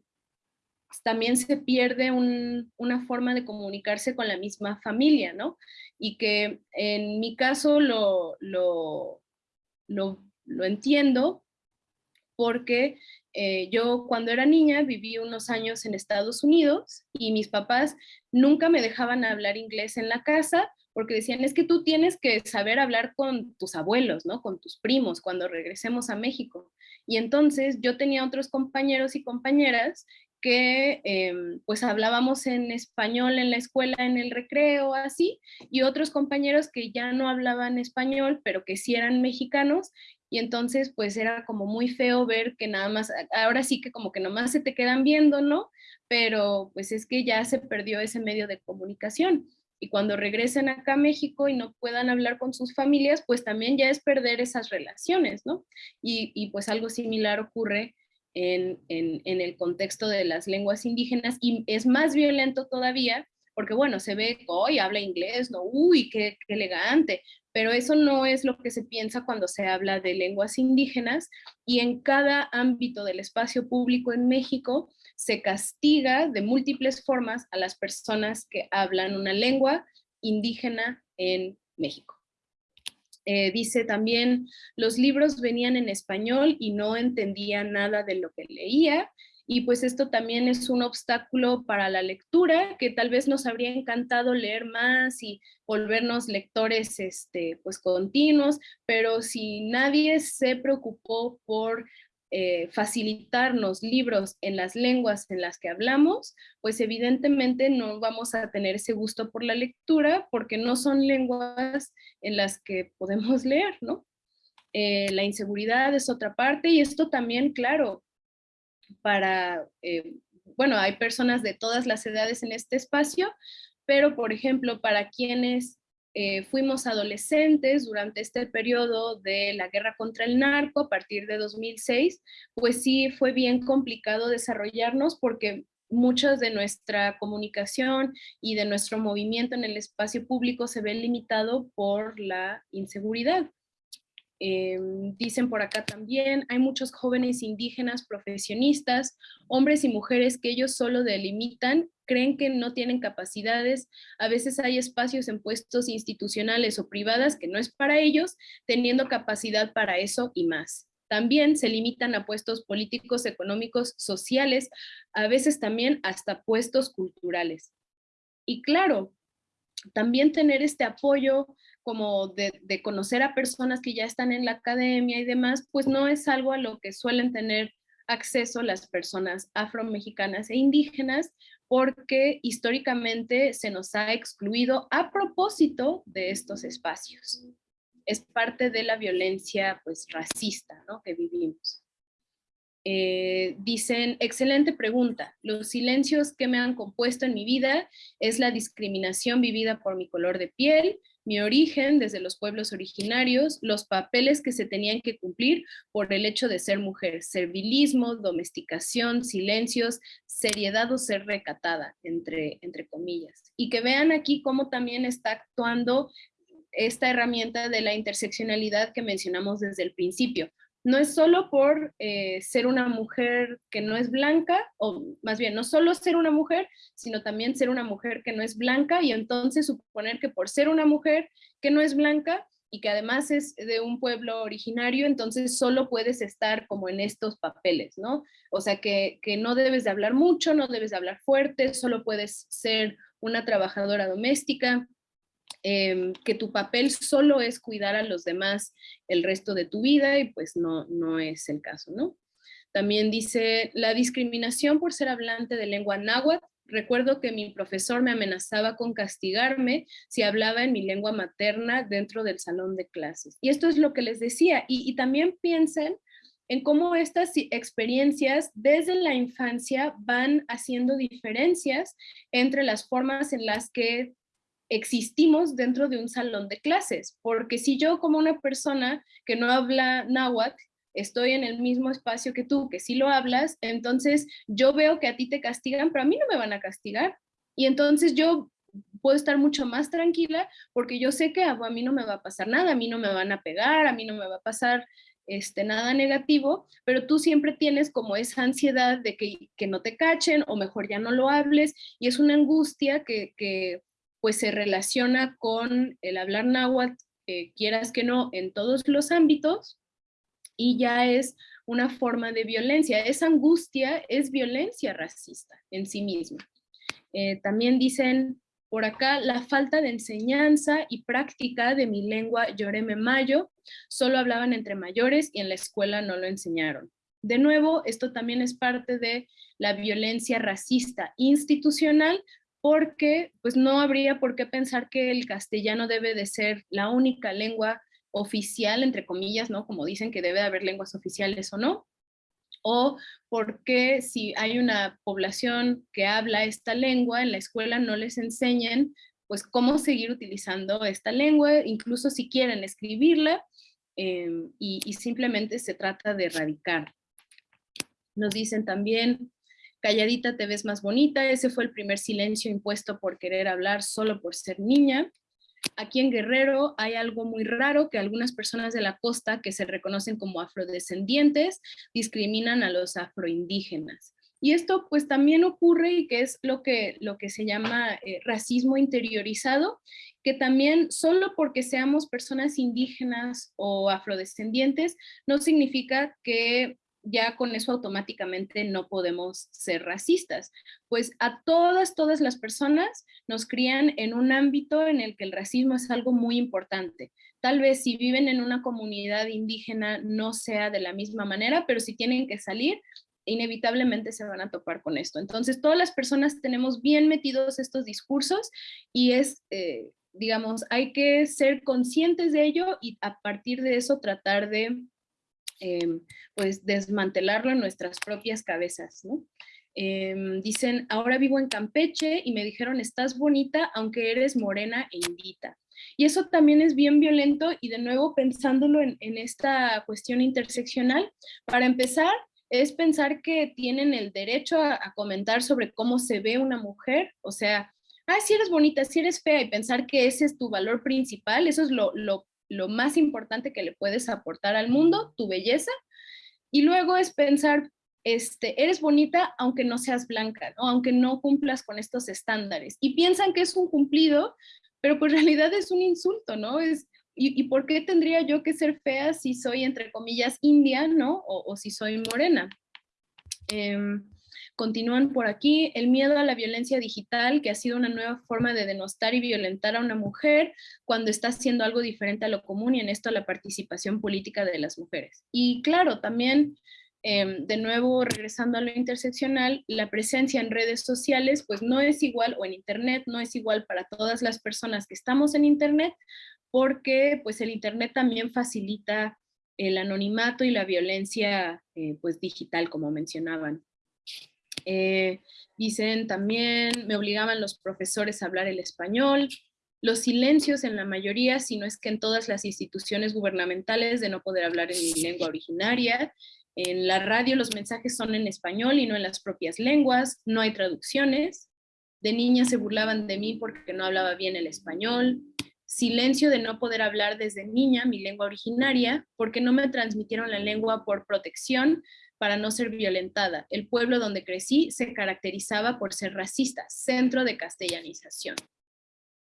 también se pierde una forma de comunicarse con la misma familia, ¿no? Y que en mi caso lo, lo, entiendo porque eh, yo cuando era niña viví unos años en Estados Unidos y mis papás nunca me dejaban hablar inglés en la casa porque decían, es que tú tienes que saber hablar con tus abuelos, ¿no? Con tus primos cuando regresemos a México. Y entonces yo tenía otros compañeros y compañeras que em, pues hablábamos en español en la escuela, en el recreo, así, y otros compañeros que ya no hablaban español, pero que sí eran mexicanos, y entonces pues era como muy feo ver que nada más, ahora sí que como que nomás se te quedan viendo, ¿no? Pero pues es que ya se perdió ese medio de comunicación. Y cuando regresen acá a México y no puedan hablar con sus familias, pues también ya es perder esas relaciones, ¿no? Y, y pues algo similar ocurre en, el contexto de las lenguas indígenas y es más violento todavía porque bueno, se ve, hoy habla inglés, ¿no? Uy, qué, qué, elegante, pero eso no es lo que se piensa cuando se habla de lenguas indígenas y en cada ámbito del espacio público en México se castiga de múltiples formas a las personas que hablan una lengua indígena en México. Eh, dice también, los libros venían en español y no entendía nada de lo que leía, y pues esto también es un obstáculo para la lectura, que tal vez nos habría encantado leer más y volvernos lectores este, pues continuos, pero si nadie se preocupó por eh, facilitarnos libros en las lenguas en las que hablamos, pues evidentemente no vamos a tener ese gusto por la lectura porque no son lenguas en las que podemos leer, ¿no? Eh, la inseguridad es otra parte y esto también, claro, para, eh, bueno, hay personas de todas las edades en este espacio, pero por ejemplo, para quienes eh, fuimos adolescentes durante este periodo de la guerra contra el narco a partir de 2006, pues sí fue bien complicado desarrollarnos porque muchas de nuestra comunicación y de nuestro movimiento en el espacio público se ve limitado por la inseguridad. Em, dicen por acá también, hay muchos jóvenes indígenas profesionistas, hombres y mujeres que ellos solo delimitan, creen que no tienen capacidades, a veces hay espacios en puestos institucionales o privadas que no es para ellos, teniendo capacidad para eso y más. También se limitan a puestos políticos, económicos, sociales, a veces también hasta puestos culturales. Y claro, también tener este apoyo como de, conocer a personas que ya están en la academia y demás, pues no es algo a lo que suelen tener acceso las personas afromexicanas e indígenas, porque históricamente se nos ha excluido a propósito de estos espacios. Es parte de la violencia pues, racista ¿no? que vivimos. Eh, dicen, excelente pregunta. Los silencios que me han compuesto en mi vida es la discriminación vivida por mi color de piel, mi origen desde los pueblos originarios, los papeles que se tenían que cumplir por el hecho de ser mujer, servilismo, domesticación, silencios, seriedad o ser recatada, entre, entre comillas. Y que vean aquí cómo también está actuando esta herramienta de la interseccionalidad que mencionamos desde el principio no es solo por eh, ser una mujer que no es blanca, o más bien, no solo ser una mujer, sino también ser una mujer que no es blanca y entonces suponer que por ser una mujer que no es blanca y que además es de un pueblo originario, entonces solo puedes estar como en estos papeles, ¿no? O sea, que, que no debes de hablar mucho, no debes de hablar fuerte, solo puedes ser una trabajadora doméstica, Em, que tu papel solo es cuidar a los demás el resto de tu vida y pues no, no es el caso, ¿no? También dice, la discriminación por ser hablante de lengua náhuatl. Recuerdo que mi profesor me amenazaba con castigarme si hablaba en mi lengua materna dentro del salón de clases. Y esto es lo que les decía. Y, y también piensen en cómo estas experiencias desde la infancia van haciendo diferencias entre las formas en las que existimos dentro de un salón de clases, porque si yo como una persona que no habla náhuatl, estoy en el mismo espacio que tú, que sí lo hablas, entonces yo veo que a ti te castigan, pero a mí no me van a castigar. Y entonces yo puedo estar mucho más tranquila porque yo sé que a, mí no me va a pasar nada, a mí no me van a pegar, a mí no me va a pasar este, nada negativo, pero tú siempre tienes como esa ansiedad de que, que no te cachen o mejor ya no lo hables y es una angustia que, que pues se relaciona con el hablar náhuatl, eh, quieras que no, en todos los ámbitos, y ya es una forma de violencia. Esa angustia es violencia racista en sí misma. Eh, también dicen por acá, la falta de enseñanza y práctica de mi lengua Yoreme Mayo, solo hablaban entre mayores y en la escuela no lo enseñaron. De nuevo, esto también es parte de la violencia racista institucional, porque pues no habría por qué pensar que el castellano debe de ser la única lengua oficial, entre comillas, ¿no? Como dicen que debe haber lenguas oficiales o no, o porque si hay una población que habla esta lengua en la escuela no les enseñen pues cómo seguir utilizando esta lengua, incluso si quieren escribirla, em, y, y simplemente se trata de erradicar Nos dicen también, calladita te ves más bonita, ese fue el primer silencio impuesto por querer hablar solo por ser niña. Aquí en Guerrero hay algo muy raro que algunas personas de la costa que se reconocen como afrodescendientes discriminan a los afroindígenas. Y esto pues también ocurre y que es lo que, lo que se llama eh, racismo interiorizado, que también solo porque seamos personas indígenas o afrodescendientes no significa que ya con eso automáticamente no podemos ser racistas. Pues a todas, todas las personas nos crían en un ámbito en el que el racismo es algo muy importante. Tal vez si viven en una comunidad indígena no sea de la misma manera, pero si tienen que salir, inevitablemente se van a topar con esto. Entonces, todas las personas tenemos bien metidos estos discursos y es, eh, digamos, hay que ser conscientes de ello y a partir de eso tratar de, em, pues, desmantelarlo en nuestras propias cabezas, ¿no? Em, dicen, ahora vivo en Campeche y me dijeron, estás bonita aunque eres morena e indita. Y eso también es bien violento y de nuevo pensándolo en, esta cuestión interseccional, para empezar, es pensar que tienen el derecho a, comentar sobre cómo se ve una mujer, o sea, ah, si eres bonita, si eres fea, y pensar que ese es tu valor principal, eso es lo, lo, lo más importante que le puedes aportar al mundo, tu belleza, y luego es pensar, este, eres bonita aunque no seas blanca, ¿no? aunque no cumplas con estos estándares, y piensan que es un cumplido, pero pues en realidad es un insulto, ¿no? Es, ¿Y, por qué tendría yo que ser fea si soy, entre comillas, india, ¿no? O, si soy morena. Em, continúan por aquí, el miedo a la violencia digital, que ha sido una nueva forma de denostar y violentar a una mujer cuando está haciendo algo diferente a lo común y en esto la participación política de las mujeres. Y claro, también, em, de nuevo, regresando a lo interseccional, la presencia en redes sociales, pues no es igual, o en internet, no es igual para todas las personas que estamos en internet, porque pues el Internet también facilita el anonimato y la violencia eh, pues digital, como mencionaban. Eh, dicen también, me obligaban los profesores a hablar el español, los silencios en la mayoría, si no es que en todas las instituciones gubernamentales de no poder hablar en mi lengua originaria, en la radio los mensajes son en español y no en las propias lenguas, no hay traducciones, de niña se burlaban de mí porque no hablaba bien el español, silencio de no poder hablar desde niña mi lengua originaria, porque no me transmitieron la lengua por protección para no ser violentada. El pueblo donde crecí se caracterizaba por ser racista, centro de castellanización.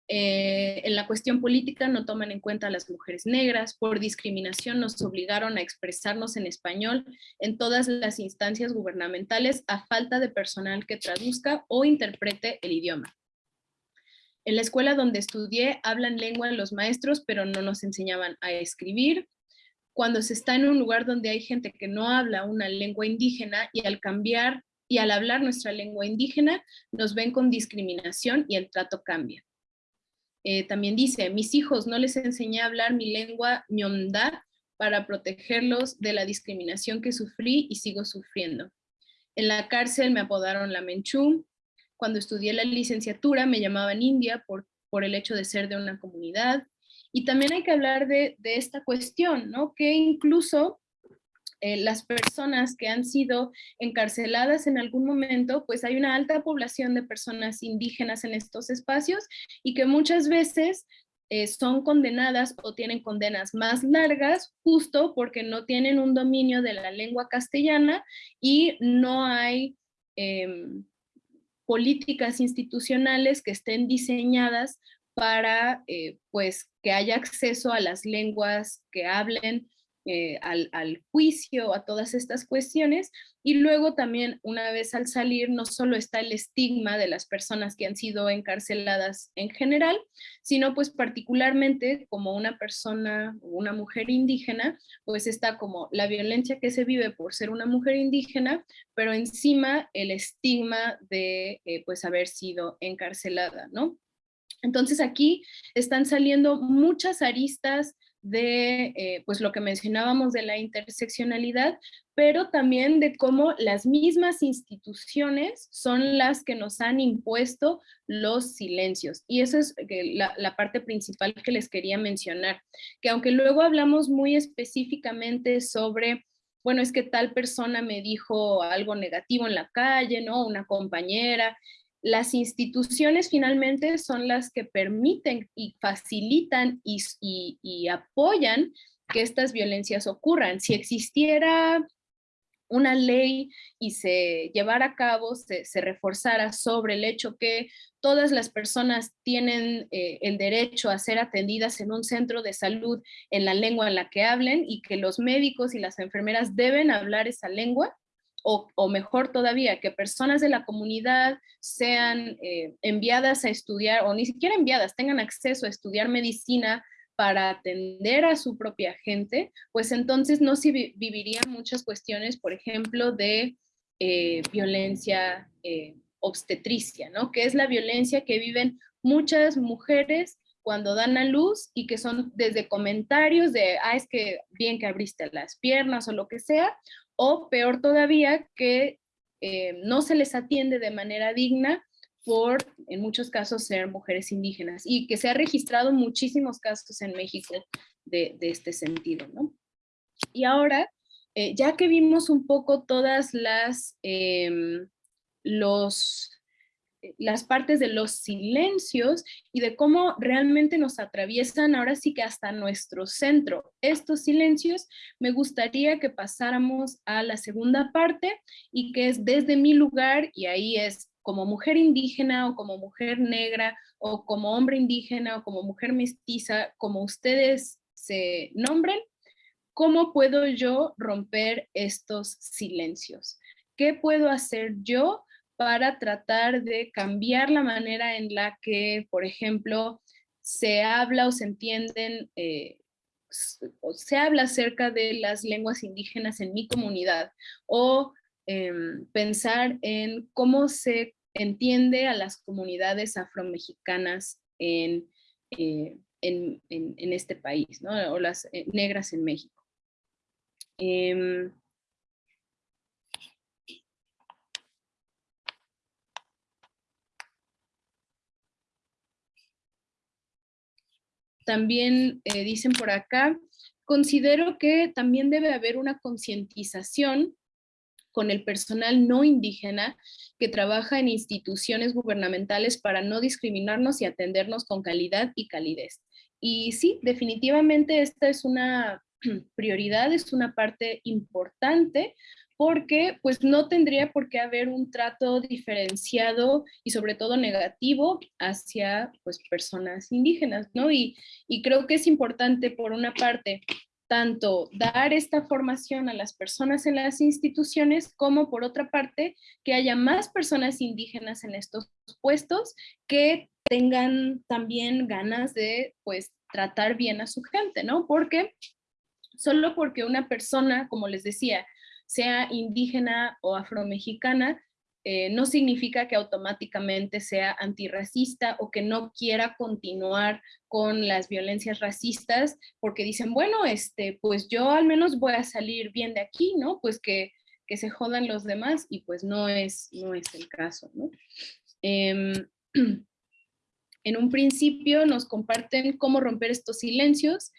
Eh, en la cuestión política no toman en cuenta a las mujeres negras, por discriminación nos obligaron a expresarnos en español en todas las instancias gubernamentales a falta de personal que traduzca o interprete el idioma. En la escuela donde estudié hablan lengua los maestros, pero no nos enseñaban a escribir. Cuando se está en un lugar donde hay gente que no habla una lengua indígena y al cambiar y al hablar nuestra lengua indígena, nos ven con discriminación y el trato cambia. Eh, también dice, mis hijos no les enseñé a hablar mi lengua ñomda para protegerlos de la discriminación que sufrí y sigo sufriendo. En la cárcel me apodaron la Menchú, cuando estudié la licenciatura me llamaban India por, por el hecho de ser de una comunidad. Y también hay que hablar de, esta cuestión, ¿no? Que incluso eh, las personas que han sido encarceladas en algún momento, pues hay una alta población de personas indígenas en estos espacios y que muchas veces eh, son condenadas o tienen condenas más largas justo porque no tienen un dominio de la lengua castellana y no hay em, políticas institucionales que estén diseñadas para eh, pues, que haya acceso a las lenguas que hablen, eh, al, juicio, a todas estas cuestiones. Y luego también, una vez al salir, no solo está el estigma de las personas que han sido encarceladas en general, sino pues particularmente como una persona o una mujer indígena, pues está como la violencia que se vive por ser una mujer indígena, pero encima el estigma de eh, pues haber sido encarcelada, ¿no? Entonces aquí están saliendo muchas aristas de eh, pues lo que mencionábamos de la interseccionalidad, pero también de cómo las mismas instituciones son las que nos han impuesto los silencios. Y esa es eh, la, la parte principal que les quería mencionar, que aunque luego hablamos muy específicamente sobre bueno, es que tal persona me dijo algo negativo en la calle, ¿no? Una compañera. Las instituciones finalmente son las que permiten y facilitan y, apoyan que estas violencias ocurran. Si existiera una ley y se llevara a cabo, se, reforzara sobre el hecho que todas las personas tienen eh, el derecho a ser atendidas en un centro de salud en la lengua en la que hablen y que los médicos y las enfermeras deben hablar esa lengua, o, mejor todavía, que personas de la comunidad sean eh, enviadas a estudiar, o ni siquiera enviadas, tengan acceso a estudiar medicina para atender a su propia gente, pues entonces no se vivirían muchas cuestiones, por ejemplo, de eh, violencia eh, obstetricia, ¿no? Que es la violencia que viven muchas mujeres cuando dan a luz y que son desde comentarios de, ah, es que bien que abriste las piernas o lo que sea, o peor todavía, que eh, no se les atiende de manera digna por, en muchos casos, ser mujeres indígenas y que se ha registrado muchísimos casos en México de, este sentido, ¿no? Y ahora, eh, ya que vimos un poco todas las, em, los, las partes de los silencios y de cómo realmente nos atraviesan ahora sí que hasta nuestro centro. Estos silencios, me gustaría que pasáramos a la segunda parte y que es desde mi lugar, y ahí es como mujer indígena o como mujer negra o como hombre indígena o como mujer mestiza, como ustedes se nombren, ¿cómo puedo yo romper estos silencios? ¿Qué puedo hacer yo para tratar de cambiar la manera en la que, por ejemplo, se habla o se entienden, eh, o se habla acerca de las lenguas indígenas en mi comunidad, o em, pensar en cómo se entiende a las comunidades afromexicanas en, eh, en, en, este país, ¿no? o las eh, negras en México. También eh, dicen por acá, considero que también debe haber una concientización con el personal no indígena que trabaja en instituciones gubernamentales para no discriminarnos y atendernos con calidad y calidez. Y sí, definitivamente esta es una prioridad, es una parte importante porque pues no tendría por qué haber un trato diferenciado y sobre todo negativo hacia pues personas indígenas, ¿no? Y, y creo que es importante por una parte tanto dar esta formación a las personas en las instituciones como por otra parte que haya más personas indígenas en estos puestos que tengan también ganas de pues tratar bien a su gente, ¿no? Porque solo porque una persona, como les decía, sea indígena o afromexicana, eh, no significa que automáticamente sea antirracista o que no quiera continuar con las violencias racistas porque dicen, bueno, este, pues yo al menos voy a salir bien de aquí, ¿no? Pues que, se jodan los demás y pues no es, no es el caso, ¿no? Em, en un principio nos comparten cómo romper estos silencios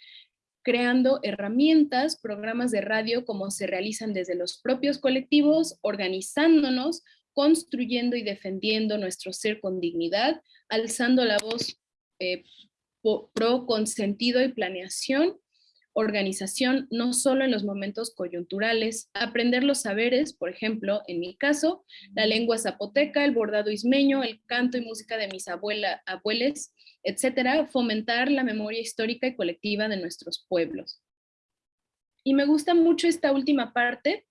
creando herramientas, programas de radio como se realizan desde los propios colectivos, organizándonos construyendo y defendiendo nuestro ser con dignidad, alzando la voz eh, pro consentido y planeación, organización, no solo en los momentos coyunturales, aprender los saberes, por ejemplo, en mi caso, la lengua zapoteca, el bordado ismeño, el canto y música de mis abuela, abueles, etcétera, fomentar la memoria histórica y colectiva de nuestros pueblos. Y me gusta mucho esta última parte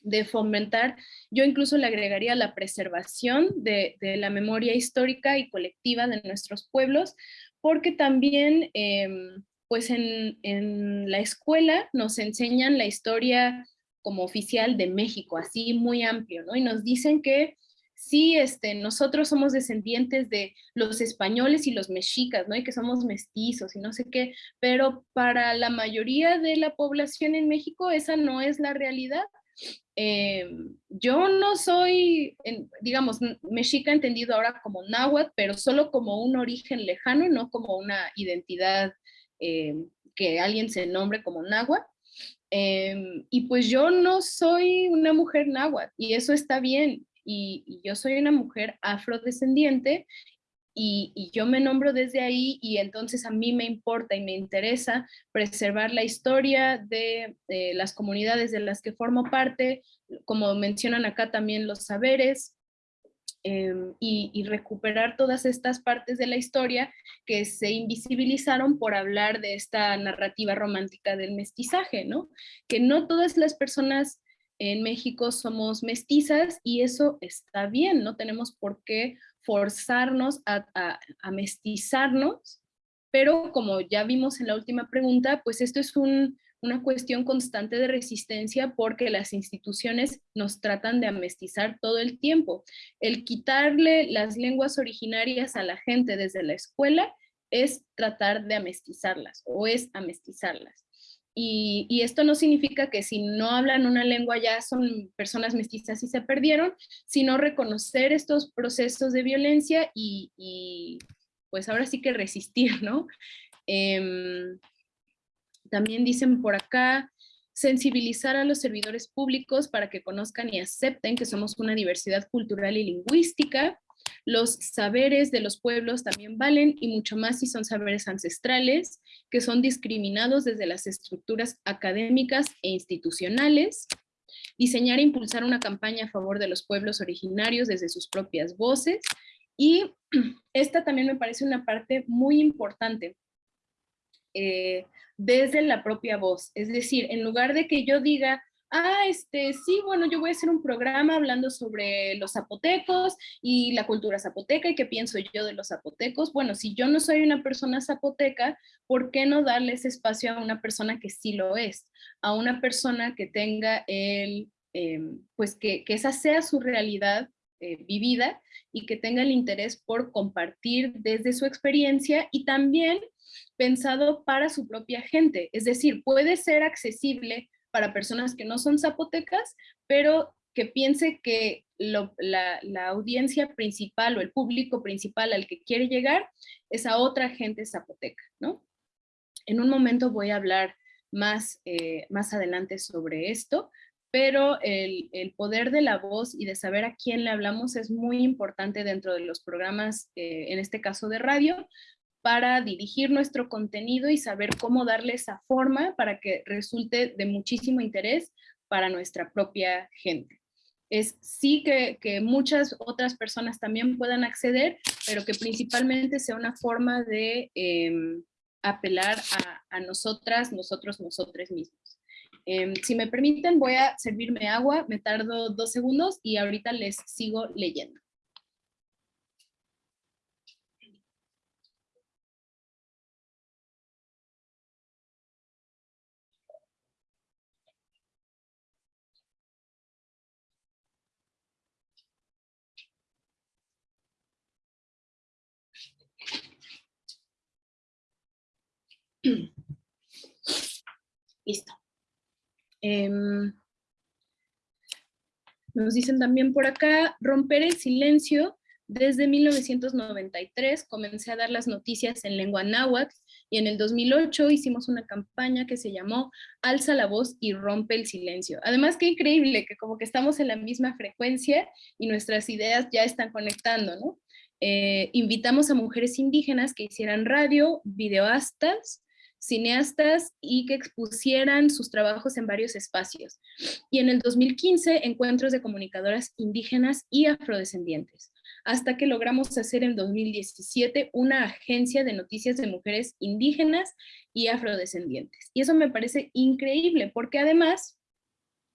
de fomentar, yo incluso le agregaría la preservación de, la memoria histórica y colectiva de nuestros pueblos, porque también em, pues en, la escuela nos enseñan la historia como oficial de México, así muy amplio, ¿no? Y nos dicen que sí, este, nosotros somos descendientes de los españoles y los mexicas, ¿no? Y que somos mestizos y no sé qué, pero para la mayoría de la población en México esa no es la realidad. Em, yo no soy, digamos, mexica entendido ahora como náhuatl, pero solo como un origen lejano, no como una identidad em, que alguien se nombre como náhuatl. Em, y pues yo no soy una mujer náhuatl y eso está bien. Y, yo soy una mujer afrodescendiente y, y, yo me nombro desde ahí y entonces a mí me importa y me interesa preservar la historia de las comunidades de las que formo parte, como mencionan acá también los saberes, Em, y, recuperar todas estas partes de la historia que se invisibilizaron por hablar de esta narrativa romántica del mestizaje, ¿no? Que no todas las personas en México somos mestizas y eso está bien, no tenemos por qué forzarnos a, a mestizarnos, pero como ya vimos en la última pregunta, pues esto es un, una cuestión constante de resistencia porque las instituciones nos tratan de amestizar todo el tiempo. El quitarle las lenguas originarias a la gente desde la escuela es tratar de amestizarlas o es amestizarlas. Y, esto no significa que si no hablan una lengua ya son personas mestizas y se perdieron, sino reconocer estos procesos de violencia y, pues ahora sí que resistir, ¿no? Em, también dicen por acá, sensibilizar a los servidores públicos para que conozcan y acepten que somos una diversidad cultural y lingüística. Los saberes de los pueblos también valen y mucho más si son saberes ancestrales que son discriminados desde las estructuras académicas e institucionales. Diseñar e impulsar una campaña a favor de los pueblos originarios desde sus propias voces. Y esta también me parece una parte muy importante. Eh, desde la propia voz. Es decir, en lugar de que yo diga, ah, este, sí, bueno, yo voy a hacer un programa hablando sobre los zapotecos y la cultura zapoteca y qué pienso yo de los zapotecos. Bueno, si yo no soy una persona zapoteca, ¿por qué no darle ese espacio a una persona que sí lo es? A una persona que tenga el, em, pues que, esa sea su realidad eh, vivida y que tenga el interés por compartir desde su experiencia y también pensado para su propia gente. Es decir, puede ser accesible para personas que no son zapotecas, pero que piense que la, audiencia principal o el público principal al que quiere llegar es a otra gente zapoteca, ¿no? En un momento voy a hablar más, eh, más adelante sobre esto, pero el, poder de la voz y de saber a quién le hablamos es muy importante dentro de los programas, eh, en este caso de radio, para dirigir nuestro contenido y saber cómo darle esa forma para que resulte de muchísimo interés para nuestra propia gente. Es sí que, muchas otras personas también puedan acceder, pero que principalmente sea una forma de em, apelar a, nosotras, nosotros, nosotros mismos. Em, si me permiten, voy a servirme agua, me tardo dos segundos y ahorita les sigo leyendo. Listo. Em, nos dicen también por acá, romper el silencio. Desde 1993 comencé a dar las noticias en lengua náhuatl y en el 2008 hicimos una campaña que se llamó Alza la voz y rompe el silencio. Además, qué increíble que como que estamos en la misma frecuencia y nuestras ideas ya están conectando, ¿no? Eh, invitamos a mujeres indígenas que hicieran radio, videoastas, cineastas y que expusieran sus trabajos en varios espacios. Y en el 2015, encuentros de comunicadoras indígenas y afrodescendientes, hasta que logramos hacer en 2017 una agencia de noticias de mujeres indígenas y afrodescendientes. Y eso me parece increíble, porque además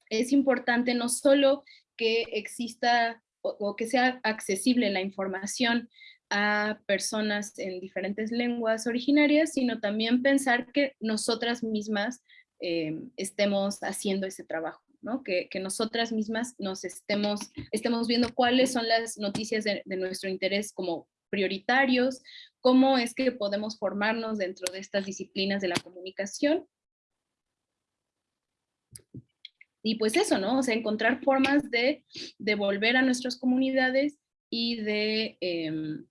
es importante no solo que exista o, que sea accesible la información a personas en diferentes lenguas originarias, sino también pensar que nosotras mismas eh, estemos haciendo ese trabajo, ¿no? que, nosotras mismas nos estemos, estemos viendo cuáles son las noticias de, de nuestro interés como prioritarios, cómo es que podemos formarnos dentro de estas disciplinas de la comunicación. Y pues eso, ¿no? O sea, encontrar formas de devolver a nuestras comunidades y de em,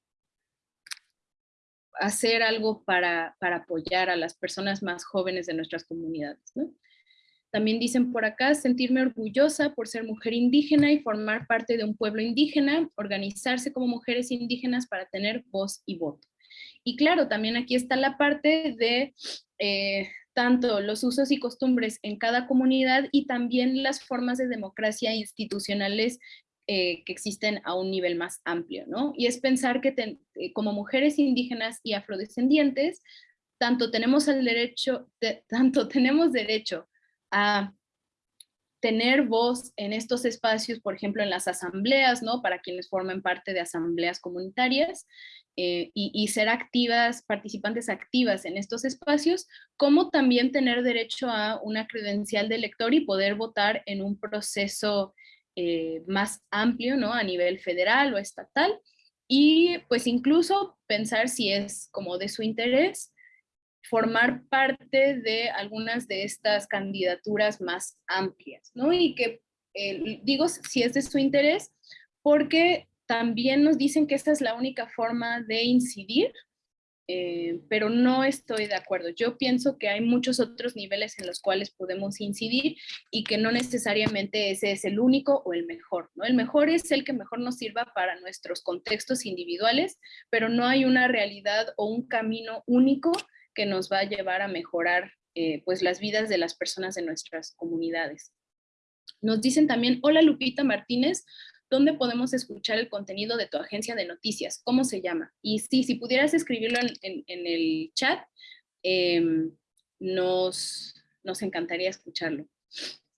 hacer algo para, apoyar a las personas más jóvenes de nuestras comunidades. También dicen por acá, sentirme orgullosa por ser mujer indígena y formar parte de un pueblo indígena, organizarse como mujeres indígenas para tener voz y voto. Y claro, también aquí está la parte de eh, tanto los usos y costumbres en cada comunidad y también las formas de democracia institucionales eh, que existen a un nivel más amplio, ¿no? Y es pensar que eh, como mujeres indígenas y afrodescendientes, tanto tenemos el derecho, tanto tenemos derecho a tener voz en estos espacios, por ejemplo, en las asambleas, ¿no? Para quienes forman parte de asambleas comunitarias, eh, y, ser activas, participantes activas en estos espacios, como también tener derecho a una credencial de elector y poder votar en un proceso eh, más amplio, ¿no? A nivel federal o estatal, y pues incluso pensar si es como de su interés formar parte de algunas de estas candidaturas más amplias, ¿no? Y que, eh, digo, si es de su interés, porque también nos dicen que esta es la única forma de incidir, eh, pero no estoy de acuerdo. Yo pienso que hay muchos otros niveles en los cuales podemos incidir y que no necesariamente ese es el único o el mejor. ¿no? El mejor es el que mejor nos sirva para nuestros contextos individuales, pero no hay una realidad o un camino único que nos va a llevar a mejorar eh, pues las vidas de las personas de nuestras comunidades. Nos dicen también, hola Lupita Martínez, ¿dónde podemos escuchar el contenido de tu agencia de noticias? ¿Cómo se llama? Y sí, si pudieras escribirlo en, el chat, em, nos, nos encantaría escucharlo.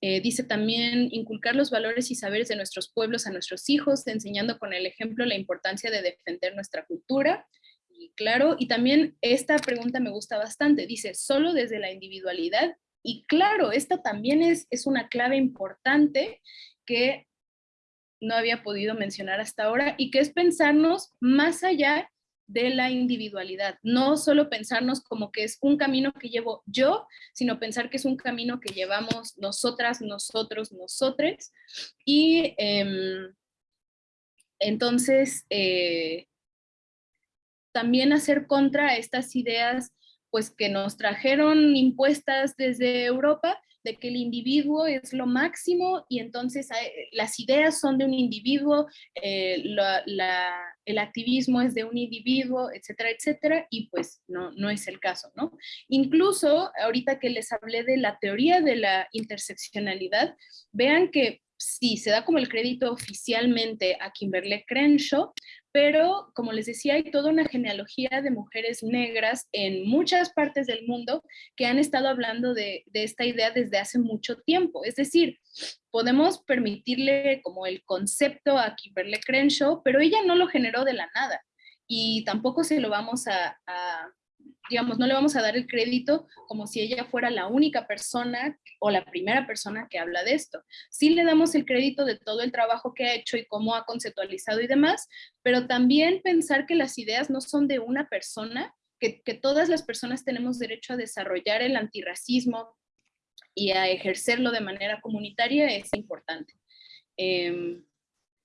Eh, dice también inculcar los valores y saberes de nuestros pueblos a nuestros hijos, enseñando con el ejemplo la importancia de defender nuestra cultura. Y claro, y también esta pregunta me gusta bastante, dice, solo desde la individualidad. Y claro, esta también es, es una clave importante que no había podido mencionar hasta ahora y que es pensarnos más allá de la individualidad, no solo pensarnos como que es un camino que llevo yo, sino pensar que es un camino que llevamos nosotras, nosotros, nosotres. Y em, entonces, eh, también hacer contra estas ideas pues que nos trajeron impuestas desde Europa de que el individuo es lo máximo y entonces las ideas son de un individuo, eh, el activismo es de un individuo, etcétera, etcétera, y pues no, no es el caso, ¿no? Incluso ahorita que les hablé de la teoría de la interseccionalidad, vean que sí, se da como el crédito oficialmente a Kimberly Crenshaw, pero como les decía, hay toda una genealogía de mujeres negras en muchas partes del mundo que han estado hablando de, esta idea desde hace mucho tiempo. Es decir, podemos permitirle como el concepto a Kimberly Crenshaw, pero ella no lo generó de la nada y tampoco se lo vamos a digamos, no le vamos a dar el crédito como si ella fuera la única persona o la primera persona que habla de esto. Sí le damos el crédito de todo el trabajo que ha hecho y cómo ha conceptualizado y demás, pero también pensar que las ideas no son de una persona, que, todas las personas tenemos derecho a desarrollar el antirracismo y a ejercerlo de manera comunitaria es importante. Em,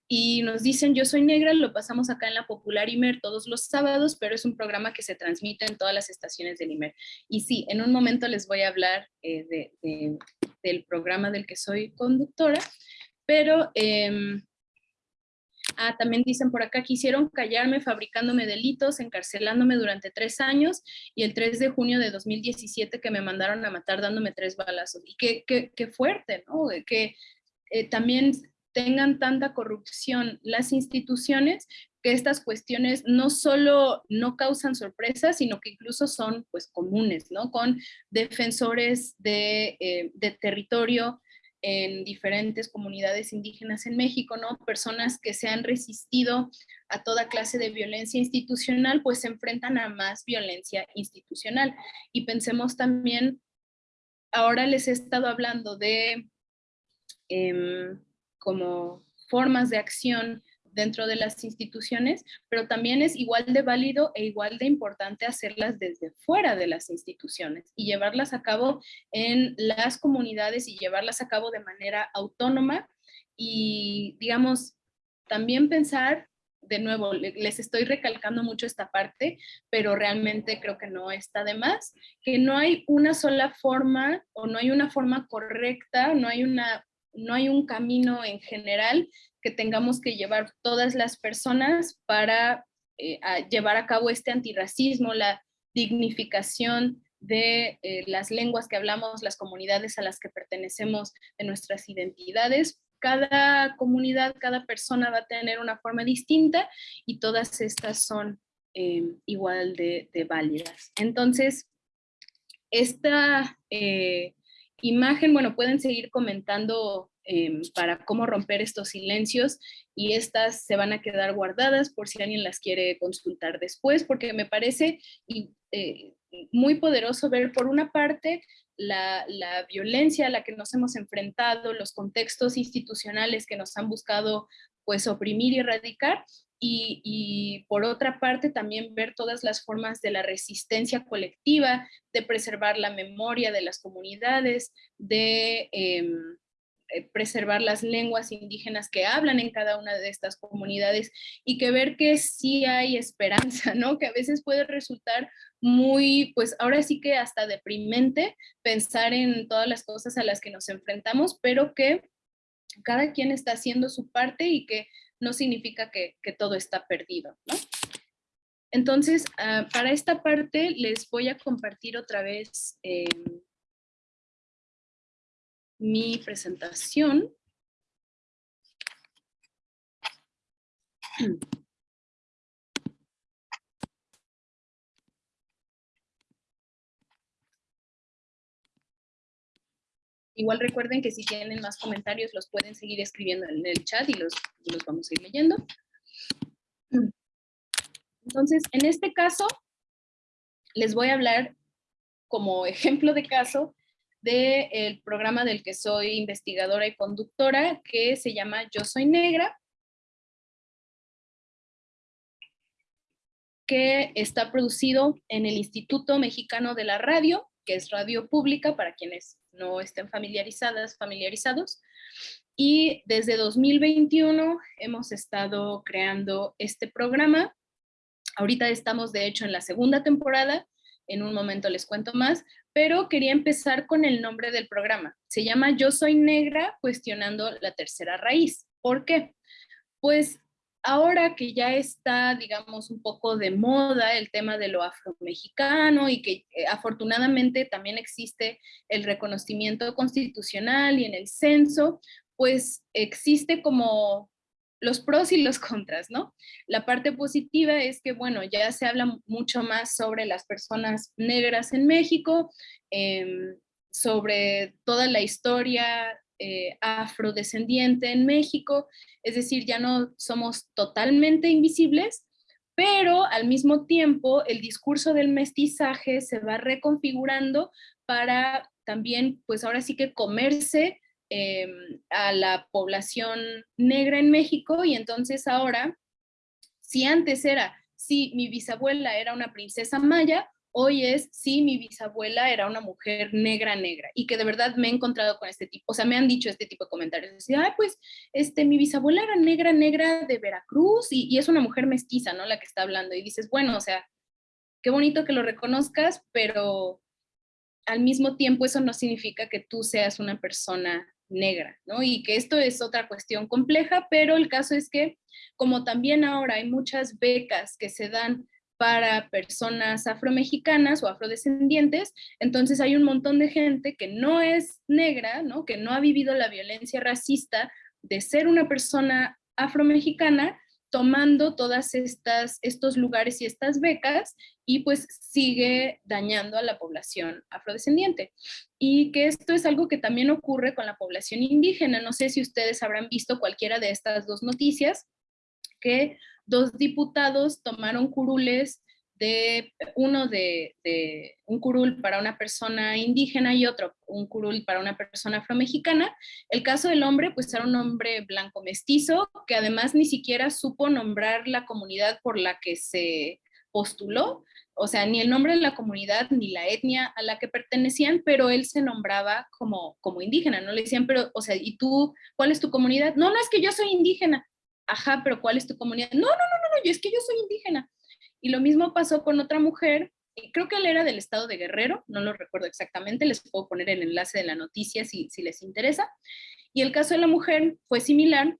y nos dicen Yo Soy Negra, lo pasamos acá en la Popular Imer todos los sábados, pero es un programa que se transmite en todas las estaciones del Imer. Y sí, en un momento les voy a hablar eh, del programa del que soy conductora, pero em, ah, también dicen por acá, quisieron callarme fabricándome delitos, encarcelándome durante tres años y el 3 de junio de 2017 que me mandaron a matar dándome tres balazos. Y qué, qué, qué fuerte, ¿no? Que eh, también tengan tanta corrupción las instituciones que estas cuestiones no solo no causan sorpresa, sino que incluso son pues comunes, ¿no? Con defensores de, eh, de territorio en diferentes comunidades indígenas en México, ¿no? Personas que se han resistido a toda clase de violencia institucional, pues se enfrentan a más violencia institucional. Y pensemos también, ahora les he estado hablando de eh, como formas de acción dentro de las instituciones, pero también es igual de válido e igual de importante hacerlas desde fuera de las instituciones y llevarlas a cabo en las comunidades y llevarlas a cabo de manera autónoma. Y, digamos, también pensar de nuevo, les estoy recalcando mucho esta parte, pero realmente creo que no está de más, que no hay una sola forma o no hay una forma correcta, no hay, una, no hay un camino en general que tengamos que llevar todas las personas para eh, llevar a cabo este antirracismo, la dignificación de eh, las lenguas que hablamos, las comunidades a las que pertenecemos, de nuestras identidades, cada comunidad, cada persona va a tener una forma distinta y todas estas son eh, igual de, válidas. Entonces, esta imagen, bueno, pueden seguir comentando eh, para cómo romper estos silencios y estas se van a quedar guardadas por si alguien las quiere consultar después, porque me parece muy poderoso ver por una parte la, violencia a la que nos hemos enfrentado, los contextos institucionales que nos han buscado pues oprimir y erradicar, y, por otra parte también ver todas las formas de la resistencia colectiva, de preservar la memoria de las comunidades, de em, eh, preservar las lenguas indígenas que hablan en cada una de estas comunidades y que ver que sí hay esperanza, ¿no? Que a veces puede resultar muy, pues ahora sí que hasta deprimente pensar en todas las cosas a las que nos enfrentamos, pero que cada quien está haciendo su parte y que no significa que, todo está perdido, ¿no? Entonces, ah, para esta parte les voy a compartir otra vez em, mi presentación. Igual recuerden que si tienen más comentarios los pueden seguir escribiendo en el chat y los, los vamos a ir leyendo. Entonces, en este caso, les voy a hablar como ejemplo de caso del programa del que soy investigadora y conductora, que se llama Yo Soy Negra, que está producido en el Instituto Mexicano de la Radio, que es radio pública para quienes no estén familiarizadas, familiarizados. Y desde 2021 hemos estado creando este programa. Ahorita estamos de hecho en la segunda temporada, en un momento les cuento más, pero quería empezar con el nombre del programa. Se llama Yo Soy Negra, cuestionando la tercera raíz. ¿Por qué? Pues ahora que ya está, digamos, un poco de moda el tema de lo afromexicano y que eh, afortunadamente también existe el reconocimiento constitucional y en el censo, pues existe como los pros y los contras, ¿no? La parte positiva es que, bueno, ya se habla mucho más sobre las personas negras en México, em, sobre toda la historia eh, afrodescendiente en México, es decir, ya no somos totalmente invisibles, pero al mismo tiempo el discurso del mestizaje se va reconfigurando para también, pues ahora sí que comerse Em, a la población negra en México y entonces ahora, si antes era, si mi bisabuela era una princesa maya, hoy es si mi bisabuela era una mujer negra negra y que de verdad me he encontrado con este tipo, o sea, me han dicho este tipo de comentarios, decir, ay, pues, este, mi bisabuela era negra negra de Veracruz y, y, es una mujer mestiza, ¿no? La que está hablando y dices, bueno, o sea, qué bonito que lo reconozcas, pero al mismo tiempo eso no significa que tú seas una persona negra, ¿no? Y que esto es otra cuestión compleja, pero el caso es que como también ahora hay muchas becas que se dan para personas afromexicanas o afrodescendientes, entonces hay un montón de gente que no es negra, ¿no? Que no ha vivido la violencia racista de ser una persona afromexicana, tomando todas estas estos lugares y estas becas y pues sigue dañando a la población afrodescendiente. Y que esto es algo que también ocurre con la población indígena. No sé si ustedes habrán visto cualquiera de estas dos noticias, que dos diputados tomaron curules de uno de, un curul para una persona indígena y otro un curul para una persona afromexicana. El caso del hombre, pues era un hombre blanco mestizo que además ni siquiera supo nombrar la comunidad por la que se postuló, o sea, ni el nombre de la comunidad ni la etnia a la que pertenecían, pero él se nombraba como, como indígena, no le decían, pero, o sea, ¿y tú, cuál es tu comunidad? No, no, es que yo soy indígena. Ajá, pero ¿cuál es tu comunidad? No, no, no, no, no, yo es que yo soy indígena. Y lo mismo pasó con otra mujer, creo que él era del estado de Guerrero, no lo recuerdo exactamente, les puedo poner el enlace de la noticia si, si les interesa. Y el caso de la mujer fue similar,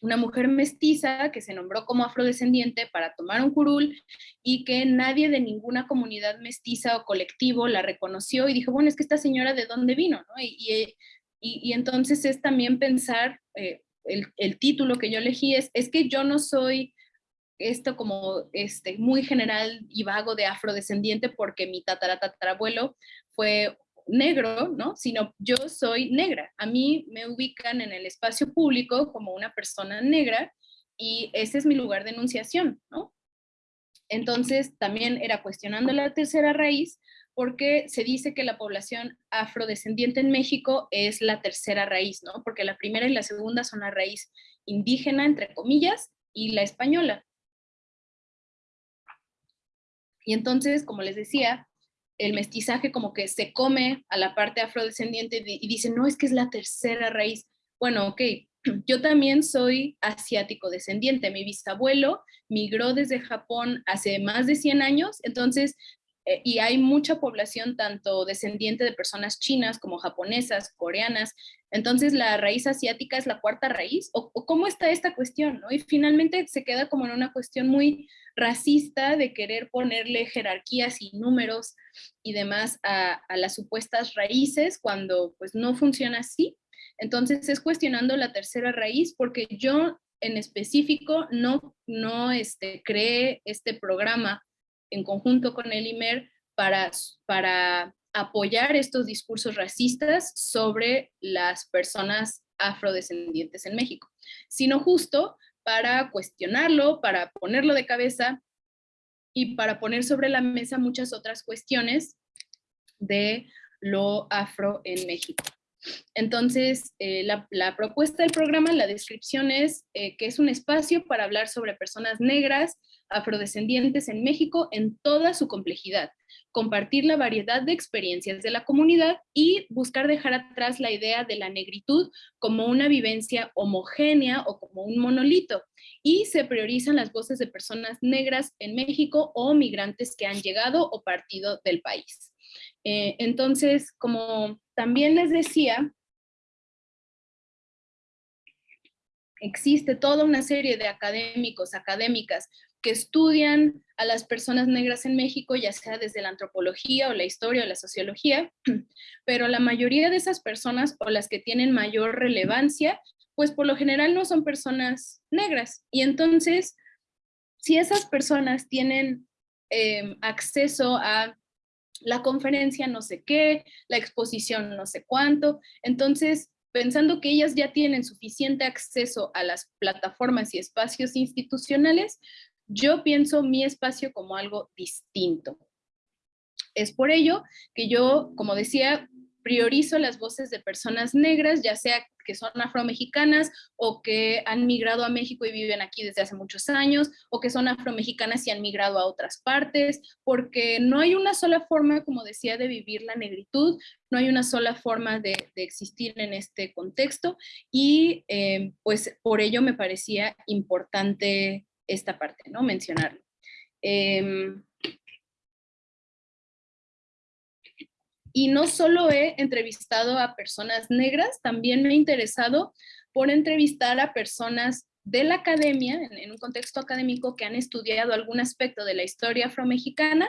una mujer mestiza que se nombró como afrodescendiente para tomar un curul y que nadie de ninguna comunidad mestiza o colectivo la reconoció y dijo, bueno, es que esta señora de dónde vino, ¿no? Y, y, entonces es también pensar, eh, el, el, título que yo elegí es, es que yo no soy esto como este, muy general y vago de afrodescendiente porque mi tataratatarabuelo fue negro, ¿no? Sino yo soy negra. A mí me ubican en el espacio público como una persona negra y ese es mi lugar de enunciación, ¿no? Entonces también era cuestionando la tercera raíz porque se dice que la población afrodescendiente en México es la tercera raíz, ¿no? Porque la primera y la segunda son la raíz indígena, entre comillas, y la española. Y entonces, como les decía, el mestizaje como que se come a la parte afrodescendiente y dice, no, es que es la tercera raíz. Bueno, ok, yo también soy asiático descendiente. Mi bisabuelo migró desde Japón hace más de 100 años, entonces, eh, y hay mucha población tanto descendiente de personas chinas como japonesas, coreanas, entonces la raíz asiática es la cuarta raíz, o, cómo está esta cuestión, ¿no? Y finalmente se queda como en una cuestión muy racista de querer ponerle jerarquías y números y demás a, las supuestas raíces cuando pues no funciona así. Entonces es cuestionando la tercera raíz porque yo en específico no, no este, creé este programa en conjunto con el IMER para, para apoyar estos discursos racistas sobre las personas afrodescendientes en México, sino justo para cuestionarlo, para ponerlo de cabeza y para poner sobre la mesa muchas otras cuestiones de lo afro en México. Entonces, eh, la, propuesta del programa, la descripción es eh, que es un espacio para hablar sobre personas negras, afrodescendientes en México en toda su complejidad, compartir la variedad de experiencias de la comunidad y buscar dejar atrás la idea de la negritud como una vivencia homogénea o como un monolito. Y se priorizan las voces de personas negras en México o migrantes que han llegado o partido del país. Eh, entonces, como también les decía, existe toda una serie de académicos, académicas, que estudian a las personas negras en México, ya sea desde la antropología o la historia o la sociología, pero la mayoría de esas personas o las que tienen mayor relevancia, pues por lo general no son personas negras. Y entonces, si esas personas tienen em, acceso a la conferencia no sé qué, la exposición no sé cuánto, entonces pensando que ellas ya tienen suficiente acceso a las plataformas y espacios institucionales, yo pienso mi espacio como algo distinto. Es por ello que yo, como decía, priorizo las voces de personas negras, ya sea que son afromexicanas o que han migrado a México y viven aquí desde hace muchos años, o que son afromexicanas y han migrado a otras partes, porque no hay una sola forma, como decía, de vivir la negritud, no hay una sola forma de, existir en este contexto, y eh, pues por ello me parecía importante esta parte, ¿no? Mencionarlo. Em, y no solo he entrevistado a personas negras, también me he interesado por entrevistar a personas de la academia, en, un contexto académico, que han estudiado algún aspecto de la historia afromexicana,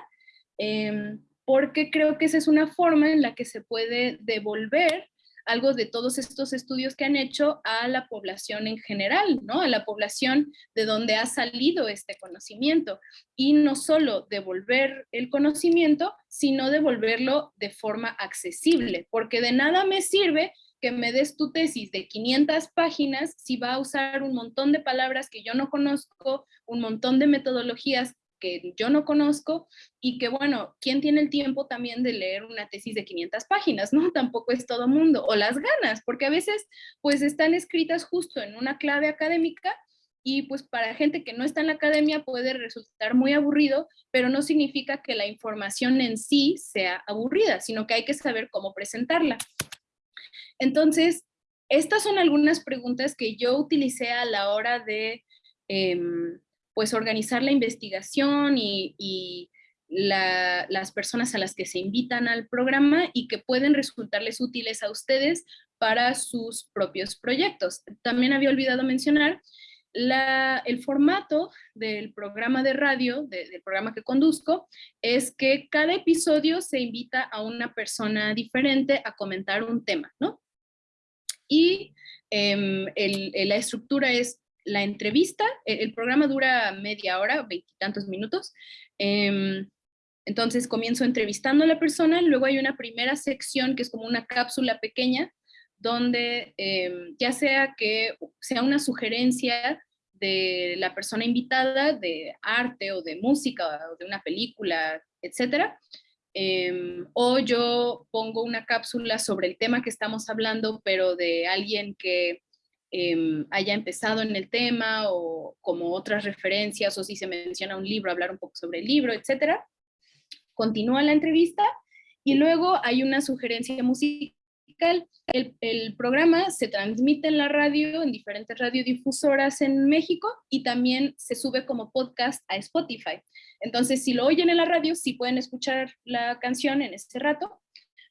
eh, porque creo que esa es una forma en la que se puede devolver algo de todos estos estudios que han hecho a la población en general, ¿no? A la población de donde ha salido este conocimiento. Y no solo devolver el conocimiento, sino devolverlo de forma accesible, porque de nada me sirve que me des tu tesis de 500 páginas si va a usar un montón de palabras que yo no conozco, un montón de metodologías que yo no conozco y que, bueno, ¿quién tiene el tiempo también de leer una tesis de 500 páginas? ¿no? Tampoco es todo mundo, o las ganas, porque a veces pues están escritas justo en una clave académica y pues para gente que no está en la academia puede resultar muy aburrido, pero no significa que la información en sí sea aburrida, sino que hay que saber cómo presentarla. Entonces, estas son algunas preguntas que yo utilicé a la hora de em, pues organizar la investigación y, las personas a las que se invitan al programa y que pueden resultarles útiles a ustedes para sus propios proyectos. También había olvidado mencionar el formato del programa de radio, del programa que conduzco, es que cada episodio se invita a una persona diferente a comentar un tema, ¿no? Y em, la estructura es la entrevista, el, programa dura media hora, veintitantos minutos, em, entonces comienzo entrevistando a la persona, luego hay una primera sección que es como una cápsula pequeña, donde em, ya sea que sea una sugerencia de la persona invitada de arte o de música o de una película, etcétera, em, o yo pongo una cápsula sobre el tema que estamos hablando, pero de alguien que em, haya empezado en el tema o como otras referencias o si se menciona un libro, hablar un poco sobre el libro, etcétera. Continúa la entrevista y luego hay una sugerencia musical el, programa se transmite en la radio, en diferentes radiodifusoras en México y también se sube como podcast a Spotify. Entonces, si lo oyen en la radio, sí pueden escuchar la canción en ese rato,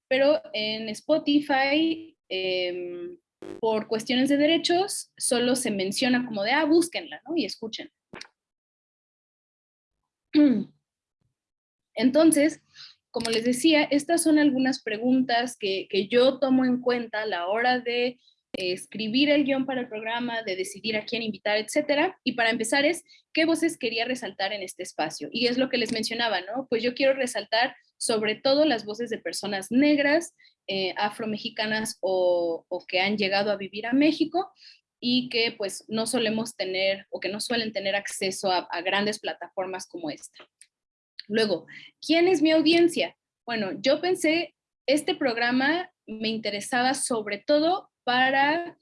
pero en Spotify, em, por cuestiones de derechos, solo se menciona como de, ah, búsquenla, ¿no? Y escuchen. Entonces, como les decía, estas son algunas preguntas que, yo tomo en cuenta a la hora de eh, escribir el guion para el programa, de decidir a quién invitar, etcétera. Y para empezar es, ¿qué voces quería resaltar en este espacio? Y es lo que les mencionaba, ¿no? Pues yo quiero resaltar sobre todo las voces de personas negras, eh, afromexicanas o, o que han llegado a vivir a México y que pues no solemos tener o que no suelen tener acceso a grandes plataformas como esta. Luego, ¿quién es mi audiencia? Bueno, yo pensé, este programa me interesaba sobre todo para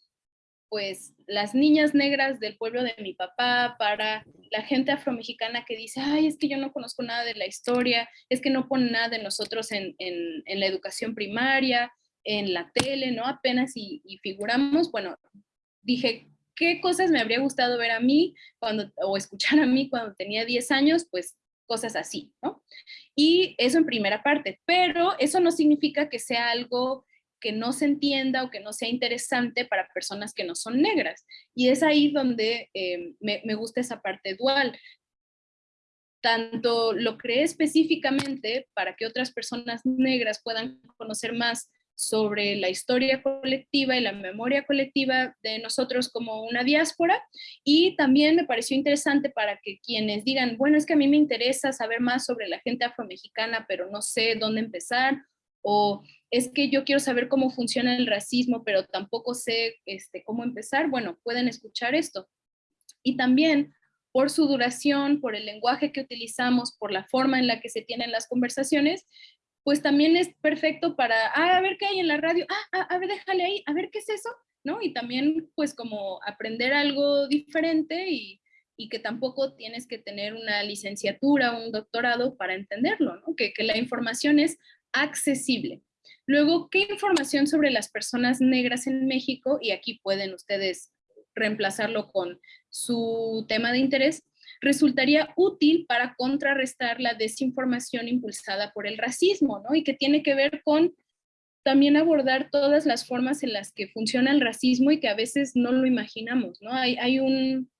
pues las niñas negras del pueblo de mi papá, para la gente afromexicana que dice, ay, es que yo no conozco nada de la historia, es que no ponen nada de nosotros en, la educación primaria, en la tele, ¿no? Apenas y, y, figuramos, bueno, dije, ¿qué cosas me habría gustado ver a mí cuando, o escuchar a mí cuando tenía 10 años? Pues cosas así, ¿no? Y eso en primera parte, pero eso no significa que sea algo que no se entienda o que no sea interesante para personas que no son negras. Y es ahí donde eh, me, me gusta esa parte dual. Tanto lo creé específicamente para que otras personas negras puedan conocer más sobre la historia colectiva y la memoria colectiva de nosotros como una diáspora y también me pareció interesante para que quienes digan, bueno, es que a mí me interesa saber más sobre la gente afromexicana, pero no sé dónde empezar, o es que yo quiero saber cómo funciona el racismo, pero tampoco sé este, cómo empezar, bueno, pueden escuchar esto. Y también por su duración, por el lenguaje que utilizamos, por la forma en la que se tienen las conversaciones, pues también es perfecto para, ah, a ver qué hay en la radio, ah, ah, a ver, déjale ahí, a ver qué es eso, ¿no? Y también pues como aprender algo diferente y, y que tampoco tienes que tener una licenciatura o un doctorado para entenderlo, ¿no? Que, que la información es accesible. Luego, ¿qué información sobre las personas negras en México? Y aquí pueden ustedes reemplazarlo con su tema de interés resultaría útil para contrarrestar la desinformación impulsada por el racismo, ¿no? Y que tiene que ver con también abordar todas las formas en las que funciona el racismo y que a veces no lo imaginamos, ¿no? Hay, un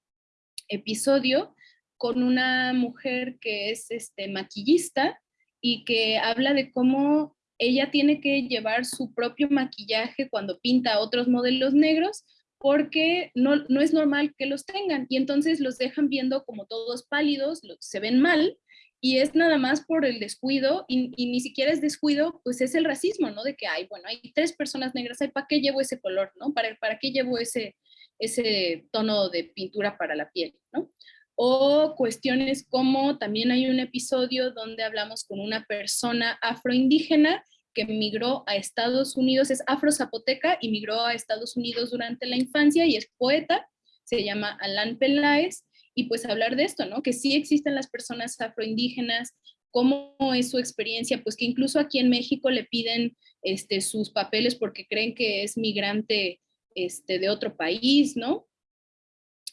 episodio con una mujer que es este, maquillista y que habla de cómo ella tiene que llevar su propio maquillaje cuando pinta otros modelos negros porque no, no, es normal que los tengan y entonces los dejan viendo como todos pálidos, se ven mal y es nada más por el descuido y, ni siquiera es descuido, pues es el racismo, ¿no? De que hay, bueno, hay tres personas negras, ¿para qué llevo ese color, ¿no? ¿Para, para qué llevo ese, ese tono de pintura para la piel, ¿no? O cuestiones como también hay un episodio donde hablamos con una persona afroindígena que migró a Estados Unidos, es afro-zapoteca y migró a Estados Unidos durante la infancia y es poeta, se llama Alan Peláez, y pues hablar de esto, ¿no? Que sí existen las personas afroindígenas, cómo es su experiencia, pues que incluso aquí en México le piden este, sus papeles porque creen que es migrante este, de otro país, ¿no?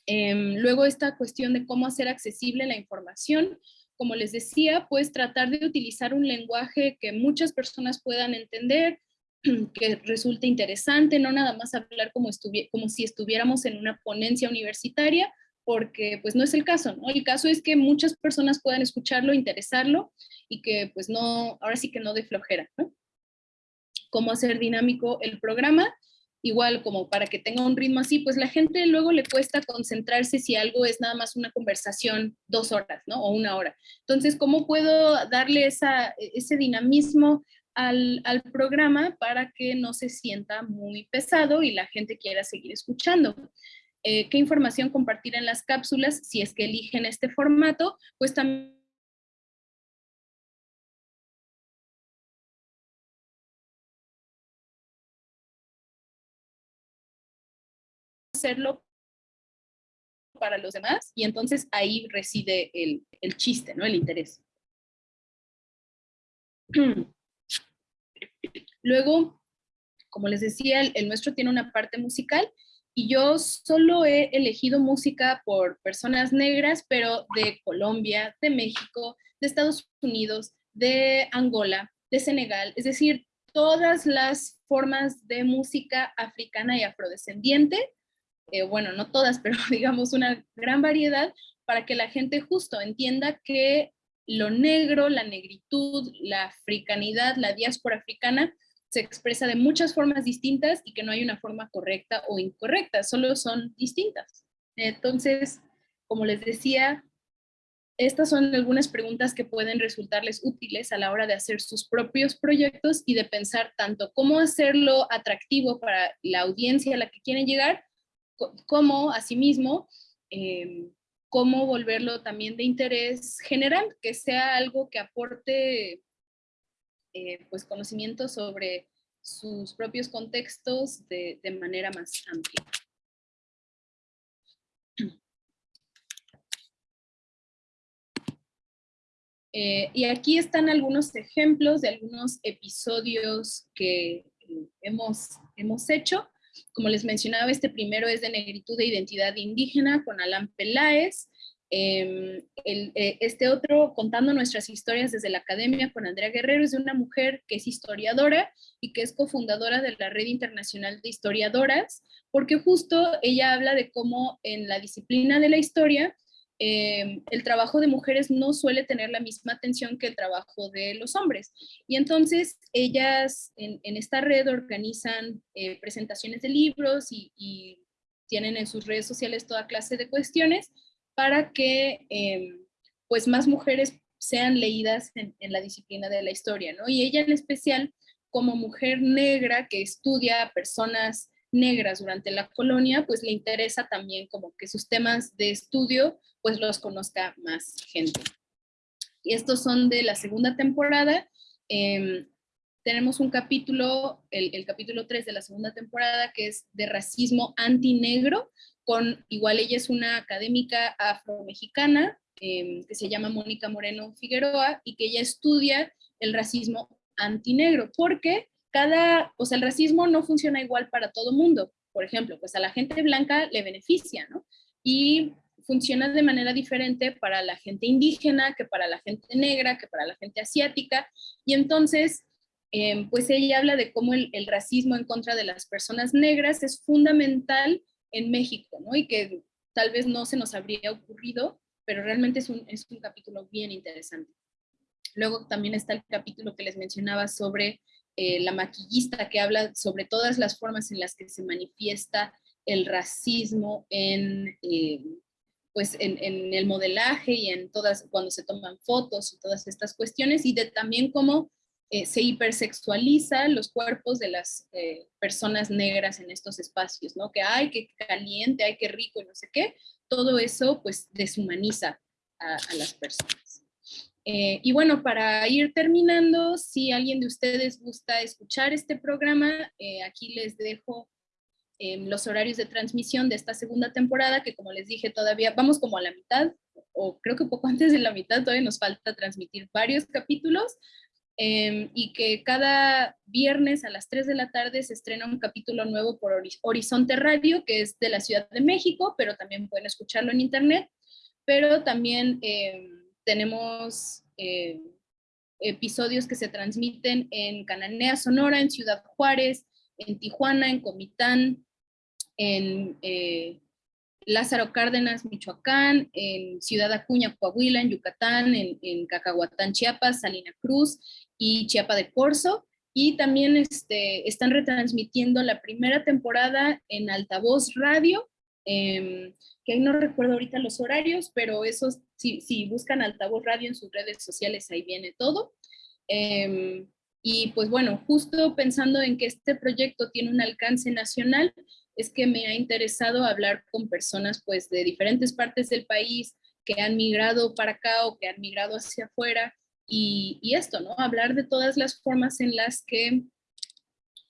Em, luego esta cuestión de cómo hacer accesible la información, como les decía, pues tratar de utilizar un lenguaje que muchas personas puedan entender, que resulte interesante, no nada más hablar como, como si estuviéramos en una ponencia universitaria, porque pues no es el caso, ¿no? El caso es que muchas personas puedan escucharlo, interesarlo y que pues no, ahora sí que no de flojera. Cómo hacer dinámico el programa igual como para que tenga un ritmo así, pues la gente luego le cuesta concentrarse si algo es nada más una conversación dos horas, ¿no? O una hora. Entonces, ¿cómo puedo darle esa, ese dinamismo al, al, programa para que no se sienta muy pesado y la gente quiera seguir escuchando? Eh, ¿Qué información compartir en las cápsulas? Si es que eligen este formato, pues también hacerlo para los demás y entonces ahí reside el, el chiste, ¿no? El interés. Luego, como les decía, el, el, nuestro tiene una parte musical y yo solo he elegido música por personas negras, pero de Colombia, de México, de Estados Unidos, de Angola, de Senegal, es decir, todas las formas de música africana y afrodescendiente eh, bueno, no todas, pero digamos una gran variedad, para que la gente justo entienda que lo negro, la negritud, la africanidad, la diáspora africana, se expresa de muchas formas distintas y que no hay una forma correcta o incorrecta, solo son distintas. Entonces, como les decía, estas son algunas preguntas que pueden resultarles útiles a la hora de hacer sus propios proyectos y de pensar tanto cómo hacerlo atractivo para la audiencia a la que quieren llegar, cómo, asimismo, eh, cómo volverlo también de interés general, que sea algo que aporte eh, pues conocimiento sobre sus propios contextos de, manera más amplia. Eh, y aquí están algunos ejemplos de algunos episodios que hemos, hemos hecho. Como les mencionaba, este primero es de negritud e identidad indígena con Alan Peláez. Em, eh, este otro, contando nuestras historias desde la academia con Andrea Guerrero, es de una mujer que es historiadora y que es cofundadora de la Red Internacional de Historiadoras, porque justo ella habla de cómo en la disciplina de la historia Em, el trabajo de mujeres no suele tener la misma atención que el trabajo de los hombres. Y entonces ellas en, esta red organizan eh, presentaciones de libros y, tienen en sus redes sociales toda clase de cuestiones para que em, pues más mujeres sean leídas en, la disciplina de la historia, ¿no? Y ella en especial, como mujer negra que estudia a personas negras durante la colonia, pues le interesa también como que sus temas de estudio pues los conozca más gente. Y estos son de la segunda temporada. Em, tenemos un capítulo, el, capítulo 3 de la segunda temporada, que es de racismo antinegro, con, igual ella es una académica afromexicana, eh, que se llama Mónica Moreno Figueroa, y que ella estudia el racismo antinegro, porque cada, o sea, el racismo no funciona igual para todo mundo. Por ejemplo, pues a la gente blanca le beneficia, ¿no? Y funciona de manera diferente para la gente indígena, que para la gente negra, que para la gente asiática. Y entonces, em, pues ella habla de cómo el, racismo en contra de las personas negras es fundamental en México, ¿no? Y que tal vez no se nos habría ocurrido, pero realmente es un, es un capítulo bien interesante. Luego también está el capítulo que les mencionaba sobre eh, la maquillista, que habla sobre todas las formas en las que se manifiesta el racismo en, eh, pues en, el modelaje y en todas, cuando se toman fotos y todas estas cuestiones, y de también cómo eh, se hipersexualiza los cuerpos de las eh, personas negras en estos espacios, ¿no? Que hay, que caliente, hay que rico y no sé qué, todo eso pues deshumaniza a, las personas. Eh, y bueno, para ir terminando, si alguien de ustedes gusta escuchar este programa, aquí les dejo los horarios de transmisión de esta segunda temporada, que como les dije todavía vamos como a la mitad, o creo que poco antes de la mitad, todavía nos falta transmitir varios capítulos, em, y que cada viernes a las 3 de la tarde se estrena un capítulo nuevo por Horizonte Radio, que es de la Ciudad de México, pero también pueden escucharlo en internet. Pero también em, tenemos eh, episodios que se transmiten en Cananea, Sonora, en Ciudad Juárez, en Tijuana, en Comitán, en eh, Lázaro Cárdenas, Michoacán, en Ciudad Acuña, Coahuila, en Yucatán, en, Cacahuatán, Chiapas, Salina Cruz y Chiapa de Corzo. Y también este, están retransmitiendo la primera temporada en Altavoz Radio, em, que no recuerdo ahorita los horarios, pero esos, si, buscan Altavoz Radio en sus redes sociales, ahí viene todo. Em, y pues bueno, justo pensando en que este proyecto tiene un alcance nacional, es que me ha interesado hablar con personas pues de diferentes partes del país que han migrado para acá o que han migrado hacia afuera y, esto, ¿no? Hablar de todas las formas en las que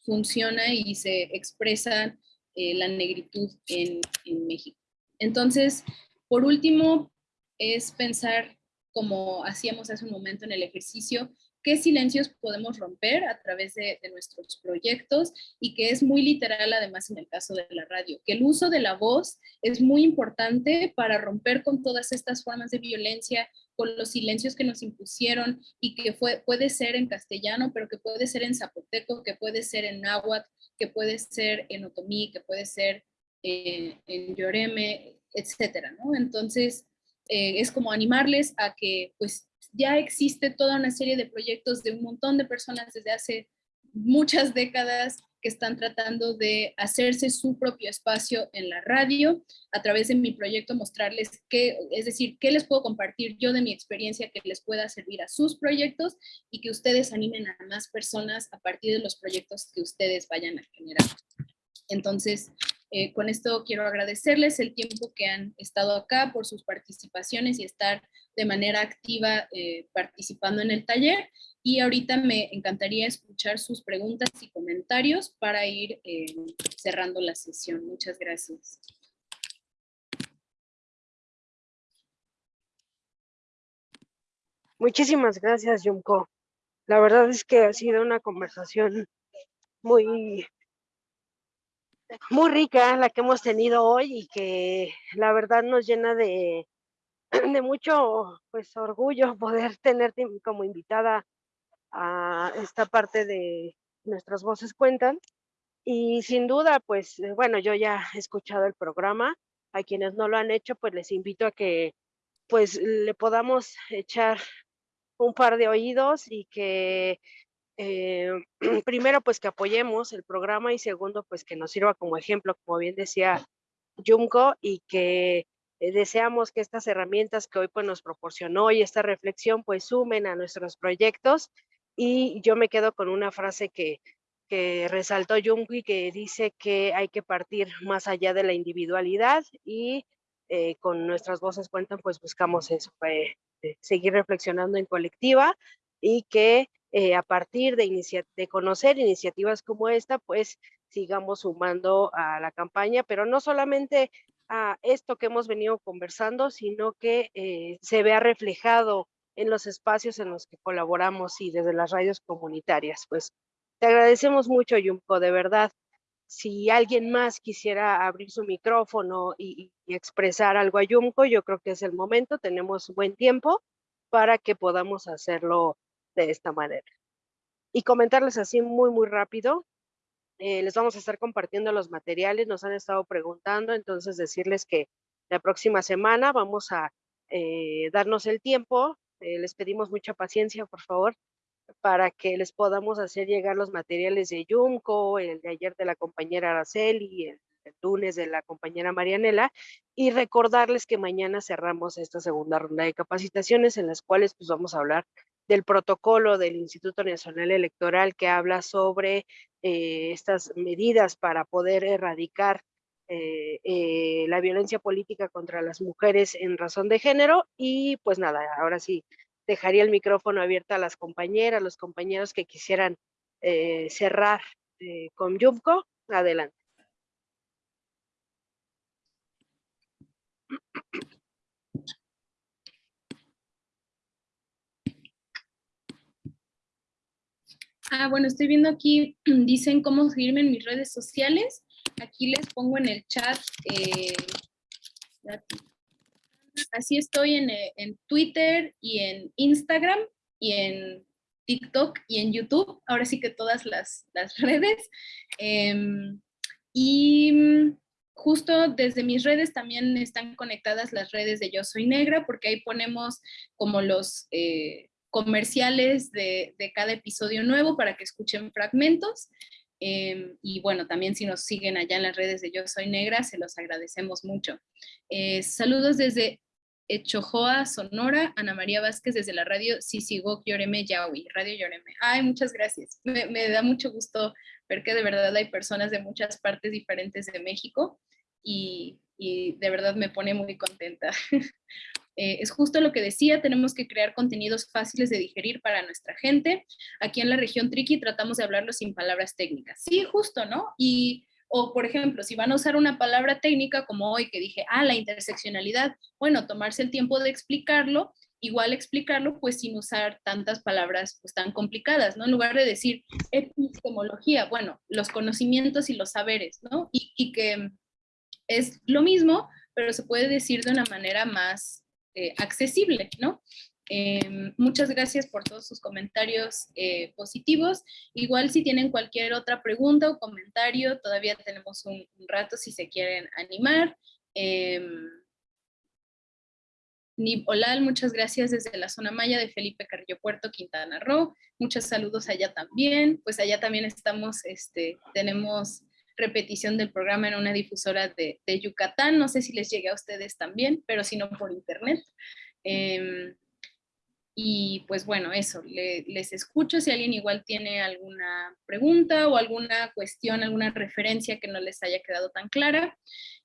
funciona y se expresa eh, la negritud en, en México. Entonces, por último, es pensar como hacíamos hace un momento en el ejercicio, qué silencios podemos romper a través de, nuestros proyectos y que es muy literal además en el caso de la radio, que el uso de la voz es muy importante para romper con todas estas formas de violencia, con los silencios que nos impusieron y que puede ser en castellano, pero que puede ser en zapoteco, que puede ser en náhuatl, que puede ser en otomí, que puede ser en, en yoreme, etcétera, ¿no? Entonces, eh, es como animarles a que pues ya existe toda una serie de proyectos de un montón de personas desde hace muchas décadas que están tratando de hacerse su propio espacio en la radio a través de mi proyecto mostrarles qué, es decir, qué les puedo compartir yo de mi experiencia que les pueda servir a sus proyectos y que ustedes animen a más personas a partir de los proyectos que ustedes vayan a generar. Entonces, eh, con esto quiero agradecerles el tiempo que han estado acá por sus participaciones y estar de manera activa eh, participando en el taller. Y ahorita me encantaría escuchar sus preguntas y comentarios para ir eh, cerrando la sesión. Muchas gracias. Muchísimas gracias, Yumko. La verdad es que ha sido una conversación muy muy rica la que hemos tenido hoy y que la verdad nos llena de, de mucho pues orgullo poder tenerte como invitada a esta parte de nuestras voces cuentan. Y sin duda pues eh, bueno yo ya he escuchado el programa. A quienes no lo han hecho pues les invito a que pues le podamos echar un par de oídos y que eh, primero, pues que apoyemos el programa y segundo, pues que nos sirva como ejemplo, como bien decía Junko, y que eh, deseamos que estas herramientas que hoy pues, nos proporcionó y esta reflexión pues sumen a nuestros proyectos. Y yo me quedo con una frase que, que resaltó Junko y que dice que hay que partir más allá de la individualidad y eh, con nuestras voces cuentan, pues buscamos eso, seguir reflexionando en colectiva y que eh, a partir de, de conocer iniciativas como esta, pues sigamos sumando a la campaña, pero no solamente a esto que hemos venido conversando, sino que eh, se vea reflejado en los espacios en los que colaboramos y desde las radios comunitarias. Pues te agradecemos mucho, Yumko, de verdad. Si alguien más quisiera abrir su micrófono y, expresar algo a Yumko, yo creo que es el momento, tenemos buen tiempo para que podamos hacerlo de esta manera. Y comentarles así muy, muy rápido, eh, les vamos a estar compartiendo los materiales, nos han estado preguntando, entonces decirles que la próxima semana vamos a eh, darnos el tiempo, eh, les pedimos mucha paciencia, por favor, para que les podamos hacer llegar los materiales de Yumco, el de ayer de la compañera Araceli, el, el lunes de la compañera Marianela, y recordarles que mañana cerramos esta segunda ronda de capacitaciones en las cuales pues vamos a hablar del protocolo del Instituto Nacional Electoral que habla sobre eh, estas medidas para poder erradicar eh, eh, la violencia política contra las mujeres en razón de género. Y pues nada, ahora sí, dejaría el micrófono abierto a las compañeras, los compañeros que quisieran cerrar con Yumko. Adelante. Ah, bueno, estoy viendo aquí, dicen cómo seguirme en mis redes sociales. Aquí les pongo en el chat. Eh, así estoy en, eh, en, Twitter y en Instagram y en TikTok y en YouTube. Ahora sí que todas las, las redes. Em, y mm, justo desde mis redes también están conectadas las redes de Yo Soy Negra, porque ahí ponemos como los eh, comerciales de, de, cada episodio nuevo para que escuchen fragmentos. Eh, y bueno, también si nos siguen allá en las redes de Yo Soy Negra, se los agradecemos mucho. Eh, saludos desde Echojoa, Sonora, Ana María Vázquez desde la radio Sisigok Yoreme Yaui, Radio Yoreme. Ay, muchas gracias. Me, me, da mucho gusto ver que de verdad hay personas de muchas partes diferentes de México y, y de verdad me pone muy contenta. Eh, es justo lo que decía, tenemos que crear contenidos fáciles de digerir para nuestra gente. Aquí en la región Triqui tratamos de hablarlo sin palabras técnicas. Sí, justo, ¿no? Y, o por ejemplo, si van a usar una palabra técnica como hoy que dije, ah, la interseccionalidad, bueno, tomarse el tiempo de explicarlo, igual explicarlo pues sin usar tantas palabras pues tan complicadas, ¿no? En lugar de decir epistemología, bueno, los conocimientos y los saberes, ¿no? Y, y que es lo mismo, pero se puede decir de una manera más eh, accesible, ¿no? Eh, muchas gracias por todos sus comentarios eh, positivos. Igual si tienen cualquier otra pregunta o comentario, todavía tenemos un, rato si se quieren animar. Nib Olal, muchas gracias desde la zona maya de Felipe Carrillo Puerto, Quintana Roo. Muchos saludos allá también. Pues allá también estamos, este, tenemos repetición del programa en una difusora de, de, Yucatán. No sé si les llegue a ustedes también, pero si no por internet. Eh, y pues bueno, eso, le, les escucho si alguien igual tiene alguna pregunta o alguna cuestión, alguna referencia que no les haya quedado tan clara.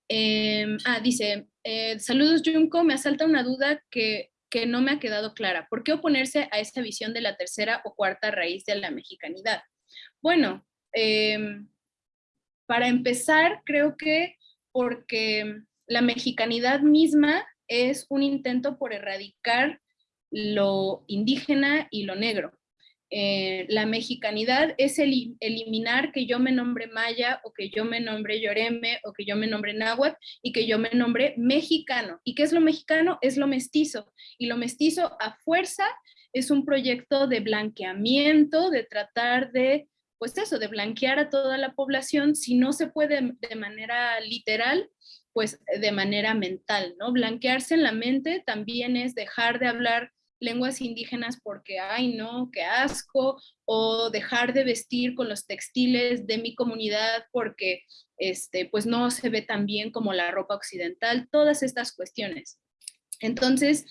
Eh, ah, dice, eh, saludos Junko, me asalta una duda que, que no me ha quedado clara. ¿Por qué oponerse a esta visión de la tercera o cuarta raíz de la mexicanidad? Bueno, eh, para empezar, creo que porque la mexicanidad misma es un intento por erradicar lo indígena y lo negro. Eh, la mexicanidad es el, eliminar que yo me nombre maya o que yo me nombre yoreme o que yo me nombre náhuatl y que yo me nombre mexicano. ¿Y qué es lo mexicano? Es lo mestizo. Y lo mestizo a fuerza es un proyecto de blanqueamiento, de tratar de pues eso, de blanquear a toda la población, si no se puede de manera literal, pues de manera mental, ¿no? Blanquearse en la mente también es dejar de hablar lenguas indígenas porque, ay, no, qué asco, o dejar de vestir con los textiles de mi comunidad porque, este, pues no se ve tan bien como la ropa occidental, todas estas cuestiones. Entonces,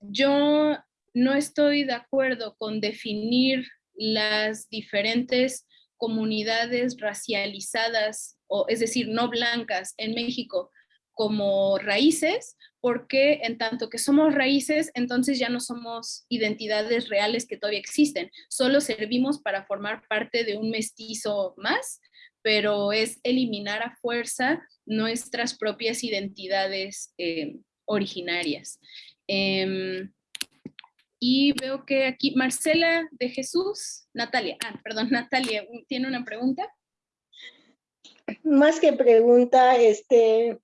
yo no estoy de acuerdo con definir las diferentes comunidades racializadas, o es decir, no blancas en México como raíces, porque en tanto que somos raíces, entonces ya no somos identidades reales que todavía existen, solo servimos para formar parte de un mestizo más, pero es eliminar a fuerza nuestras propias identidades eh, originarias. Eh, y veo que aquí Marcela de Jesús, Natalia, ah, perdón, Natalia, ¿tiene una pregunta? Más que pregunta, este,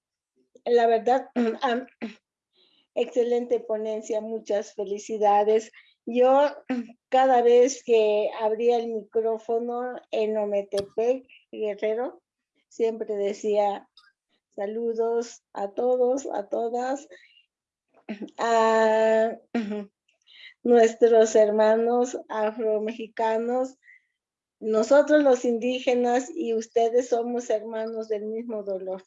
la verdad, excelente ponencia, muchas felicidades. Yo cada vez que abría el micrófono en Ometepec, Guerrero, siempre decía saludos a todos, a todas. a nuestros hermanos afromexicanos, nosotros los indígenas y ustedes somos hermanos del mismo dolor.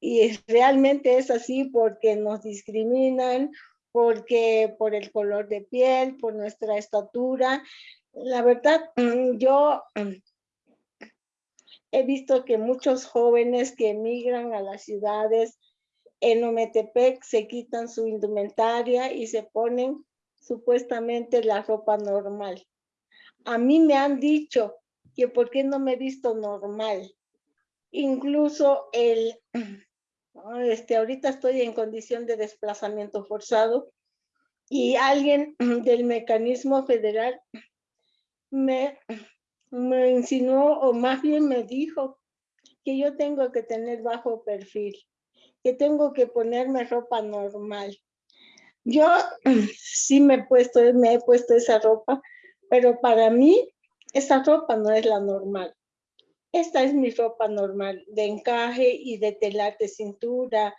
Y realmente es así porque nos discriminan, porque por el color de piel, por nuestra estatura. La verdad, mm, yo mm, he visto que muchos jóvenes que emigran a las ciudades en Ometepec se quitan su indumentaria y se ponen supuestamente la ropa normal. A mí me han dicho que por qué no me he visto normal. Incluso el, este, ahorita estoy en condición de desplazamiento forzado y alguien del mecanismo federal me, me insinuó o más bien me dijo que yo tengo que tener bajo perfil, que tengo que ponerme ropa normal. Yo sí me he puesto, me he puesto esa ropa, pero para mí esa ropa no es la normal. Esta es mi ropa normal, de encaje y de telar de cintura,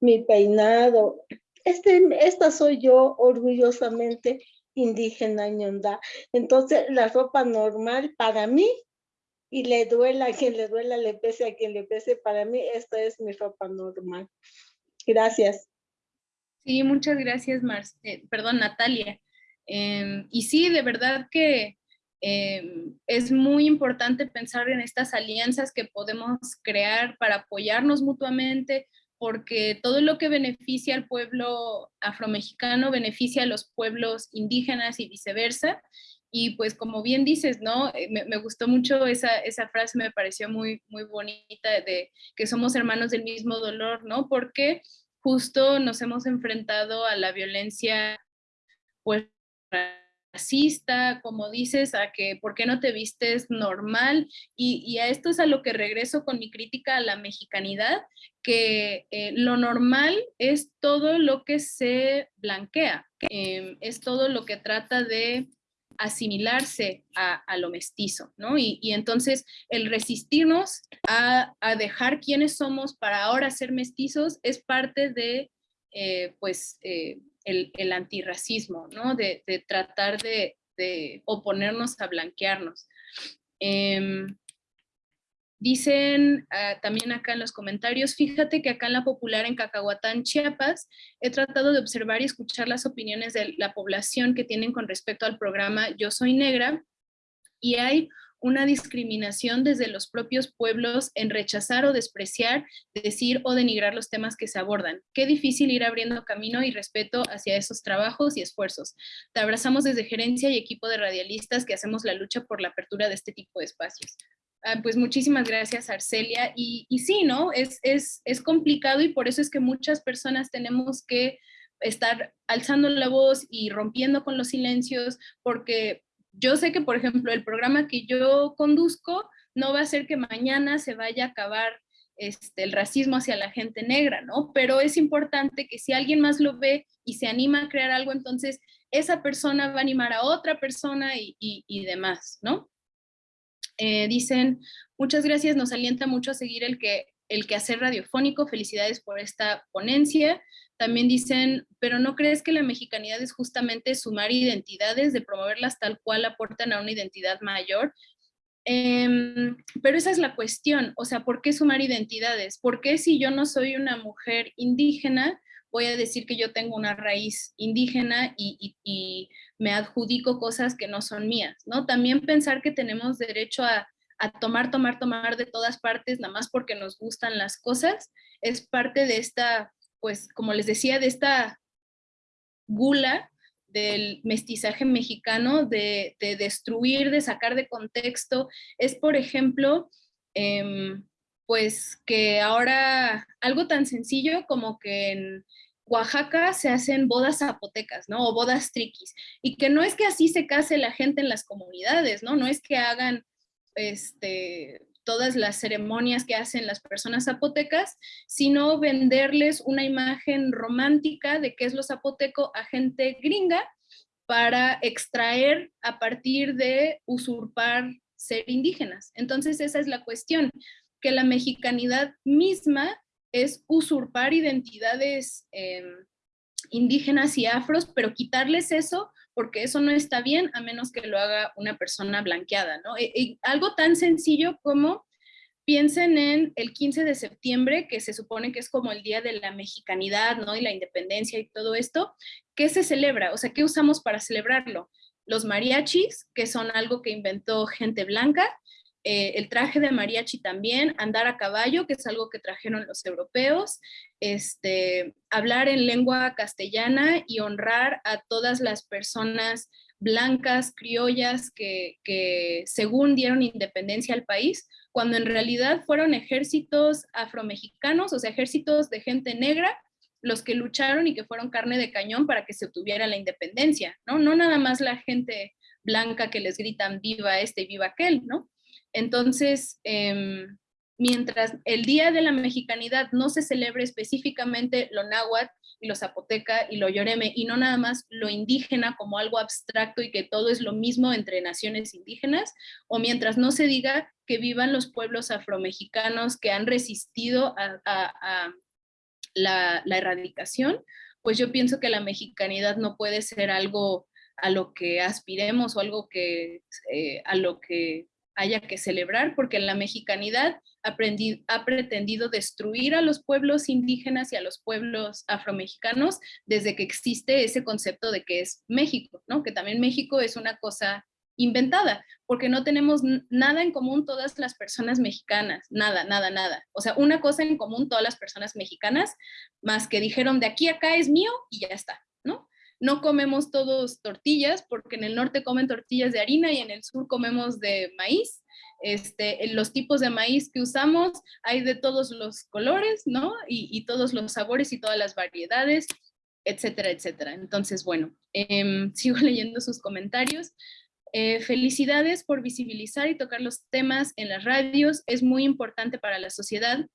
mi peinado. Este, esta soy yo orgullosamente indígena ñondá. Entonces, la ropa normal para mí, y le duela a quien le duela, le pese a quien le pese, para mí esta es mi ropa normal. Gracias. Sí, muchas gracias, Mar eh, perdón, Natalia. Em, y sí, de verdad que Em, es muy importante pensar en estas alianzas que podemos crear para apoyarnos mutuamente, porque todo lo que beneficia al pueblo afromexicano beneficia a los pueblos indígenas y viceversa. Y pues como bien dices, ¿no? Eh, me, gustó mucho esa, esa, frase, me pareció muy, muy bonita de que somos hermanos del mismo dolor, ¿no? Porque justo nos hemos enfrentado a la violencia pues racista, como dices, a que por qué no te vistes normal y, a esto es a lo que regreso con mi crítica a la mexicanidad, que eh, lo normal es todo lo que se blanquea, em, es todo lo que trata de asimilarse a, lo mestizo, ¿no? Y, entonces el resistirnos a, dejar quiénes somos para ahora ser mestizos es parte de, eh, pues, eh, el, antirracismo, ¿no? De, tratar de, oponernos a blanquearnos. Em, dicen ah, también acá en los comentarios, fíjate que acá en la popular en Cacahuatán, Chiapas, he tratado de observar y escuchar las opiniones de la población que tienen con respecto al programa Yo Soy Negra y hay una discriminación desde los propios pueblos en rechazar o despreciar, decir o denigrar los temas que se abordan. Qué difícil ir abriendo camino y respeto hacia esos trabajos y esfuerzos. Te abrazamos desde gerencia y equipo de radialistas que hacemos la lucha por la apertura de este tipo de espacios. Ah, pues muchísimas gracias, Arcelia. Y, y sí, ¿no? Es, es, es complicado y por eso es que muchas personas tenemos que estar alzando la voz y rompiendo con los silencios, porque yo sé que, por ejemplo, el programa que yo conduzco no va a ser que mañana se vaya a acabar este, el racismo hacia la gente negra, ¿no? Pero es importante que si alguien más lo ve y se anima a crear algo, entonces esa persona va a animar a otra persona y, demás, ¿no? Eh, dicen, muchas gracias, nos alienta mucho a seguir el que el quehacer radiofónico, felicidades por esta ponencia. También dicen, pero ¿no crees que la mexicanidad es justamente sumar identidades, de promoverlas tal cual aportan a una identidad mayor? Em, pero esa es la cuestión, o sea, ¿por qué sumar identidades? ¿Por qué si yo no soy una mujer indígena, voy a decir que yo tengo una raíz indígena y, me adjudico cosas que no son mías, ¿no? También pensar que tenemos derecho a a tomar, tomar, tomar de todas partes, nada más porque nos gustan las cosas, es parte de esta, pues como les decía, de esta gula del mestizaje mexicano, de, destruir, de sacar de contexto. Es, por ejemplo, em, pues que ahora algo tan sencillo como que en Oaxaca se hacen bodas zapotecas, ¿no? O bodas triquis. Y que no es que así se case la gente en las comunidades, ¿no? No es que hagan este, todas las ceremonias que hacen las personas zapotecas, sino venderles una imagen romántica de qué es lo zapoteco a gente gringa para extraer a partir de usurpar ser indígenas. Entonces esa es la cuestión, que la mexicanidad misma es usurpar identidades em, indígenas y afros, pero quitarles eso porque eso no está bien a menos que lo haga una persona blanqueada, ¿no? E, algo tan sencillo como piensen en el 15 de septiembre, que se supone que es como el día de la mexicanidad, ¿no? Y la independencia y todo esto. ¿Qué se celebra? O sea, ¿qué usamos para celebrarlo? Los mariachis, que son algo que inventó gente blanca, eh, el traje de mariachi también, andar a caballo, que es algo que trajeron los europeos, este, hablar en lengua castellana y honrar a todas las personas blancas, criollas, que, que según dieron independencia al país, cuando en realidad fueron ejércitos afromexicanos, o sea, ejércitos de gente negra, los que lucharon y que fueron carne de cañón para que se obtuviera la independencia, ¿no? No nada más la gente blanca que les gritan viva este y viva aquel, ¿no? Entonces, em, mientras el Día de la Mexicanidad no se celebre específicamente lo náhuatl y lo zapoteca y lo yoreme, y no nada más lo indígena como algo abstracto y que todo es lo mismo entre naciones indígenas, o mientras no se diga que vivan los pueblos afromexicanos que han resistido a, la, erradicación, pues yo pienso que la mexicanidad no puede ser algo a lo que aspiremos o algo que, eh, a lo que haya que celebrar, porque la mexicanidad ha, pretendido destruir a los pueblos indígenas y a los pueblos afromexicanos desde que existe ese concepto de que es México, ¿no? Que también México es una cosa inventada, porque no tenemos nada en común todas las personas mexicanas, nada, nada, nada. O sea, una cosa en común todas las personas mexicanas, más que dijeron de aquí a acá es mío y ya está, ¿no? comemos todos tortillas, porque en el norte comen tortillas de harina y en el sur comemos de maíz. Este, los tipos de maíz que usamos hay de todos los colores, ¿no? Y, todos los sabores y todas las variedades, etcétera, etcétera. Entonces, bueno, em, sigo leyendo sus comentarios. Eh, felicidades por visibilizar y tocar los temas en las radios. Es muy importante para la sociedad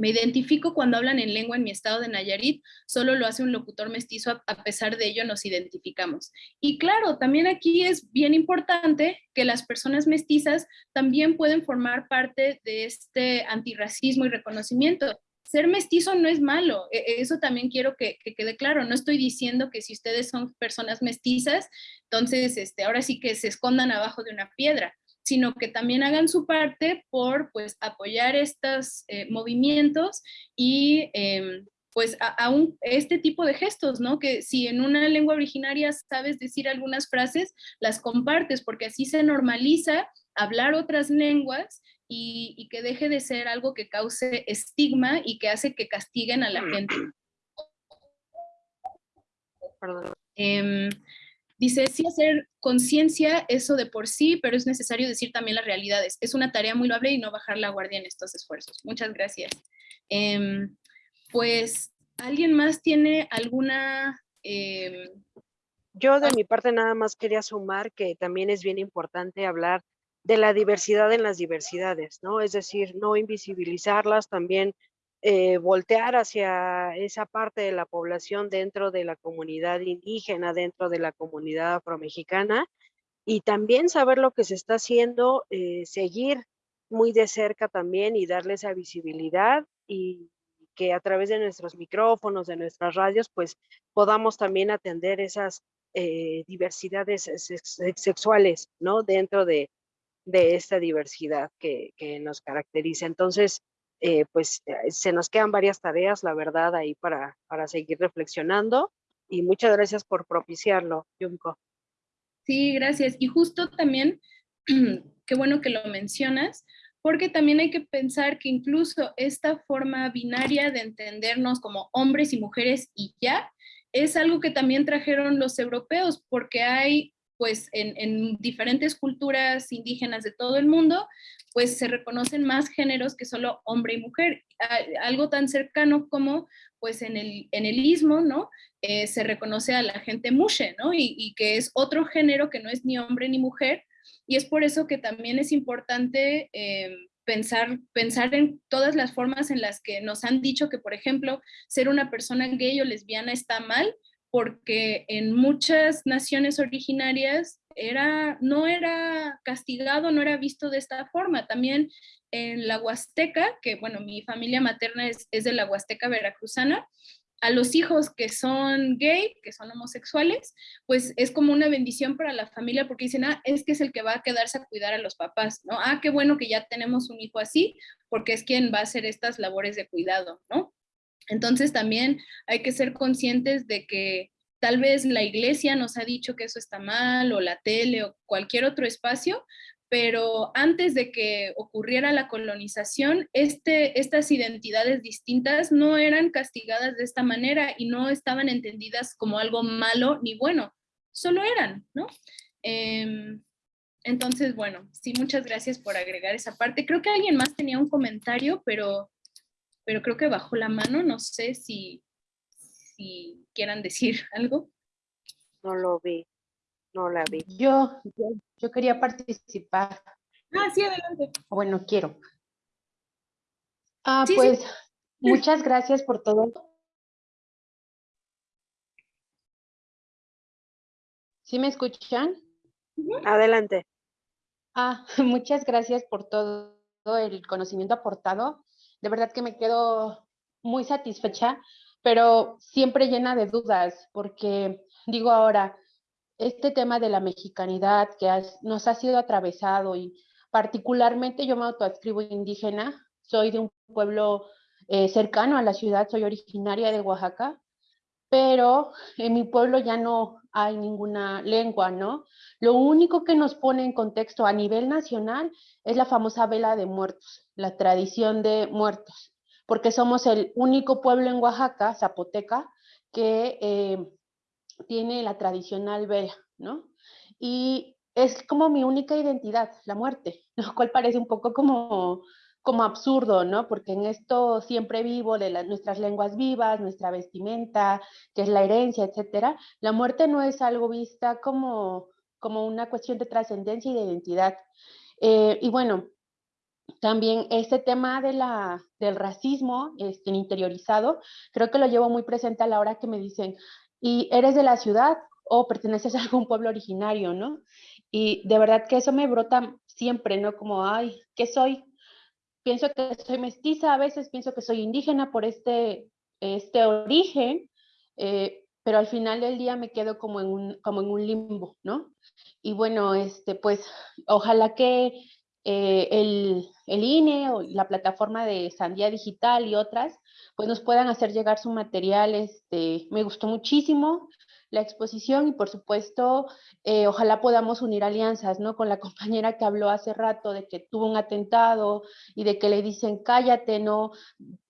me identifico cuando hablan en lengua en mi estado de Nayarit, solo lo hace un locutor mestizo, a pesar de ello nos identificamos. Y claro, también aquí es bien importante que las personas mestizas también pueden formar parte de este antirracismo y reconocimiento. Ser mestizo no es malo, e, eso también quiero que, quede claro. No estoy diciendo que si ustedes son personas mestizas, entonces este, ahora sí que se escondan abajo de una piedra sino que también hagan su parte por pues, apoyar estos eh, movimientos y em, pues a, este tipo de gestos, ¿no? Que si en una lengua originaria sabes decir algunas frases, las compartes, porque así se normaliza hablar otras lenguas y, que deje de ser algo que cause estigma y que hace que castiguen a la gente. Perdón. Em, Dice, sí hacer conciencia, eso de por sí, pero es necesario decir también las realidades. Es una tarea muy loable y no bajar la guardia en estos esfuerzos. Muchas gracias. Em, pues, ¿alguien más tiene alguna... Em, Yo de mi parte nada más quería sumar que también es bien importante hablar de la diversidad en las diversidades, ¿no? Es decir, no invisibilizarlas, también eh, voltear hacia esa parte de la población dentro de la comunidad indígena, dentro de la comunidad afromexicana, y también saber lo que se está haciendo, eh, seguir muy de cerca también y darle esa visibilidad y que a través de nuestros micrófonos, de nuestras radios, pues podamos también atender esas eh, diversidades sexuales, ¿no? Dentro de, esta diversidad que, que, nos caracteriza. Entonces, eh, pues eh, se nos quedan varias tareas, la verdad, ahí para, para seguir reflexionando. Y muchas gracias por propiciarlo, Junko. Sí, gracias. Y justo también, qué bueno que lo mencionas, porque también hay que pensar que incluso esta forma binaria de entendernos como hombres y mujeres y ya, es algo que también trajeron los europeos, porque hay pues en, en, diferentes culturas indígenas de todo el mundo, pues se reconocen más géneros que solo hombre y mujer. Algo tan cercano como pues en el, en el istmo, ¿no? Eh, se reconoce a la gente mushe, ¿no? Y, que es otro género que no es ni hombre ni mujer. Y es por eso que también es importante eh, pensar, pensar en todas las formas en las que nos han dicho que, por ejemplo, ser una persona gay o lesbiana está mal, porque en muchas naciones originarias era, no era castigado, no era visto de esta forma. También en la Huasteca, que bueno, mi familia materna es, de la Huasteca veracruzana, a los hijos que son gay, que son homosexuales, pues es como una bendición para la familia porque dicen, ah, es que es el que va a quedarse a cuidar a los papás, ¿no? Ah, qué bueno que ya tenemos un hijo así, porque es quien va a hacer estas labores de cuidado, ¿no? Entonces también hay que ser conscientes de que tal vez la iglesia nos ha dicho que eso está mal o la tele o cualquier otro espacio, pero antes de que ocurriera la colonización, este, estas identidades distintas no eran castigadas de esta manera y no estaban entendidas como algo malo ni bueno, solo eran, ¿no? Em, entonces, bueno, sí, muchas gracias por agregar esa parte. Creo que alguien más tenía un comentario, pero pero creo que bajó la mano, no sé si, si quieran decir algo. No lo vi. No la vi. Yo, yo, yo quería participar. Ah, sí, adelante. Bueno, quiero. Ah, Sí, sí. pues muchas gracias por todo. ¿Sí me escuchan? Adelante. Ah, muchas gracias por todo el conocimiento aportado. De verdad que me quedo muy satisfecha, pero siempre llena de dudas, porque digo ahora, este tema de la mexicanidad que nos ha sido atravesado y particularmente yo me autoadscribo indígena, soy de un pueblo eh, cercano a la ciudad, soy originaria de Oaxaca, pero en mi pueblo ya no hay ninguna lengua, ¿no? Lo único que nos pone en contexto a nivel nacional es la famosa vela de muertos, la tradición de muertos, porque somos el único pueblo en Oaxaca, Zapoteca, que eh, tiene la tradicional vela, ¿no? Y es como mi única identidad, la muerte, lo cual parece un poco como, como absurdo, ¿no? Porque en esto siempre vivo de nuestras lenguas vivas, nuestra vestimenta, que es la herencia, etcétera. La muerte no es algo vista como, como una cuestión de trascendencia y de identidad. Eh, y bueno, también este tema de la, del racismo este, interiorizado, creo que lo llevo muy presente a la hora que me dicen, ¿y eres de la ciudad o perteneces a algún pueblo originario, no? Y de verdad que eso me brota siempre, ¿no? Como, ay, ¿qué soy? Pienso que soy mestiza, a veces pienso que soy indígena por este, este origen, eh, pero al final del día me quedo como en un, como en un limbo, ¿no? Y bueno, este, pues ojalá que eh, el, el INE o la plataforma de Sandía Digital y otras, pues nos puedan hacer llegar su material. Este, me gustó muchísimo la exposición y por supuesto, eh, ojalá podamos unir alianzas, ¿no? Con la compañera que habló hace rato de que tuvo un atentado y de que le dicen, cállate, no,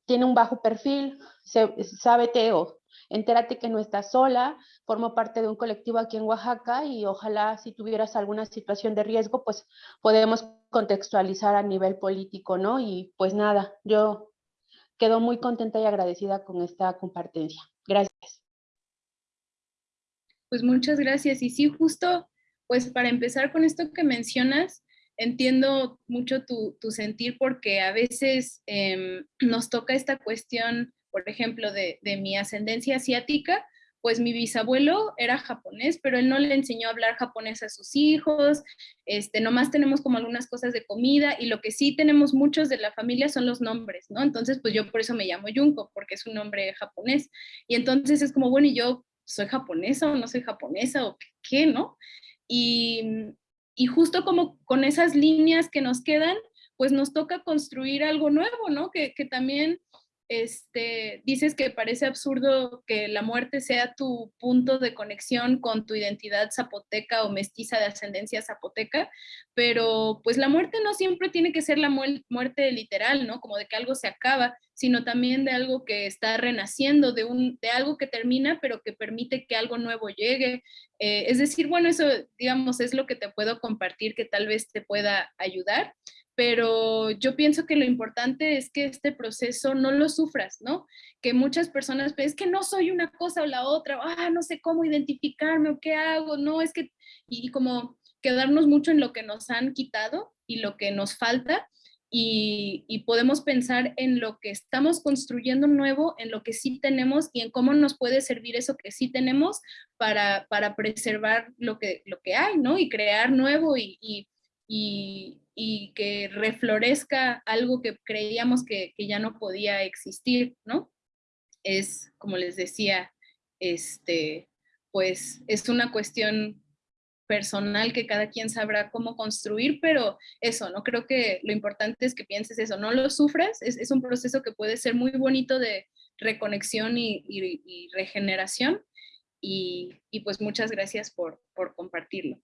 tiene un bajo perfil, se, sábete o entérate que no estás sola, formo parte de un colectivo aquí en Oaxaca y ojalá si tuvieras alguna situación de riesgo, pues podemos contextualizar a nivel político, ¿no? Y pues nada, yo quedo muy contenta y agradecida con esta compartencia. Gracias. Pues muchas gracias. Y sí, justo, pues para empezar con esto que mencionas, entiendo mucho tu, tu sentir porque a veces eh, nos toca esta cuestión, por ejemplo, de, de, mi ascendencia asiática, pues mi bisabuelo era japonés, pero él no le enseñó a hablar japonés a sus hijos, este, nomás tenemos como algunas cosas de comida y lo que sí tenemos muchos de la familia son los nombres, ¿no? Entonces, pues yo por eso me llamo Junko, porque es un nombre japonés. Y entonces es como, bueno, ¿y yo soy japonesa o no soy japonesa o qué, no? Y, y justo como con esas líneas que nos quedan, pues nos toca construir algo nuevo, ¿no? Que, que también este, dices que parece absurdo que la muerte sea tu punto de conexión con tu identidad zapoteca o mestiza de ascendencia zapoteca, pero pues la muerte no siempre tiene que ser la mu muerte literal, ¿no? Como de que algo se acaba, sino también de algo que está renaciendo, de, un, de algo que termina, pero que permite que algo nuevo llegue. Eh, es decir, bueno, eso, digamos, es lo que te puedo compartir que tal vez te pueda ayudar pero yo pienso que lo importante es que este proceso no lo sufras, ¿no? Que muchas personas es que no soy una cosa o la otra, ah, no sé cómo identificarme o qué hago, no, es que, y como quedarnos mucho en lo que nos han quitado y lo que nos falta, y, podemos pensar en lo que estamos construyendo nuevo, en lo que sí tenemos y en cómo nos puede servir eso que sí tenemos para, para preservar lo que, lo que hay, ¿no? Y crear nuevo y, y, que reflorezca algo que creíamos que, ya no podía existir, ¿no? Es, como les decía, este, pues es una cuestión personal que cada quien sabrá cómo construir, pero eso, ¿no? Creo que lo importante es que pienses eso, no lo sufras, es, un proceso que puede ser muy bonito de reconexión y, regeneración, y, pues muchas gracias por compartirlo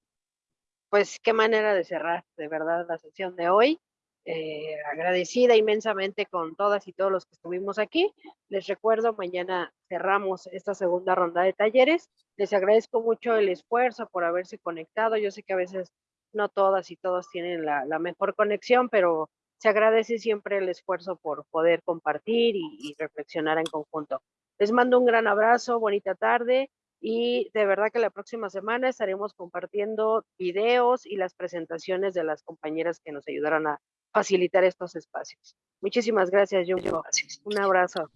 pues qué manera de cerrar de verdad la sesión de hoy. Eh, agradecida inmensamente con todas y todos los que estuvimos aquí. Les recuerdo, mañana cerramos esta segunda ronda de talleres. Les agradezco mucho el esfuerzo por haberse conectado. Yo sé que a veces no todas y todos tienen la, mejor conexión, pero se agradece siempre el esfuerzo por poder compartir y, y reflexionar en conjunto. Les mando un gran abrazo, bonita tarde Y de verdad que la próxima semana estaremos compartiendo videos y las presentaciones de las compañeras que nos ayudaron a facilitar estos espacios. Muchísimas gracias, Junko. Un abrazo.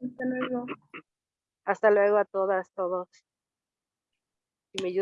Hasta luego. Hasta luego a todas, todos. Si me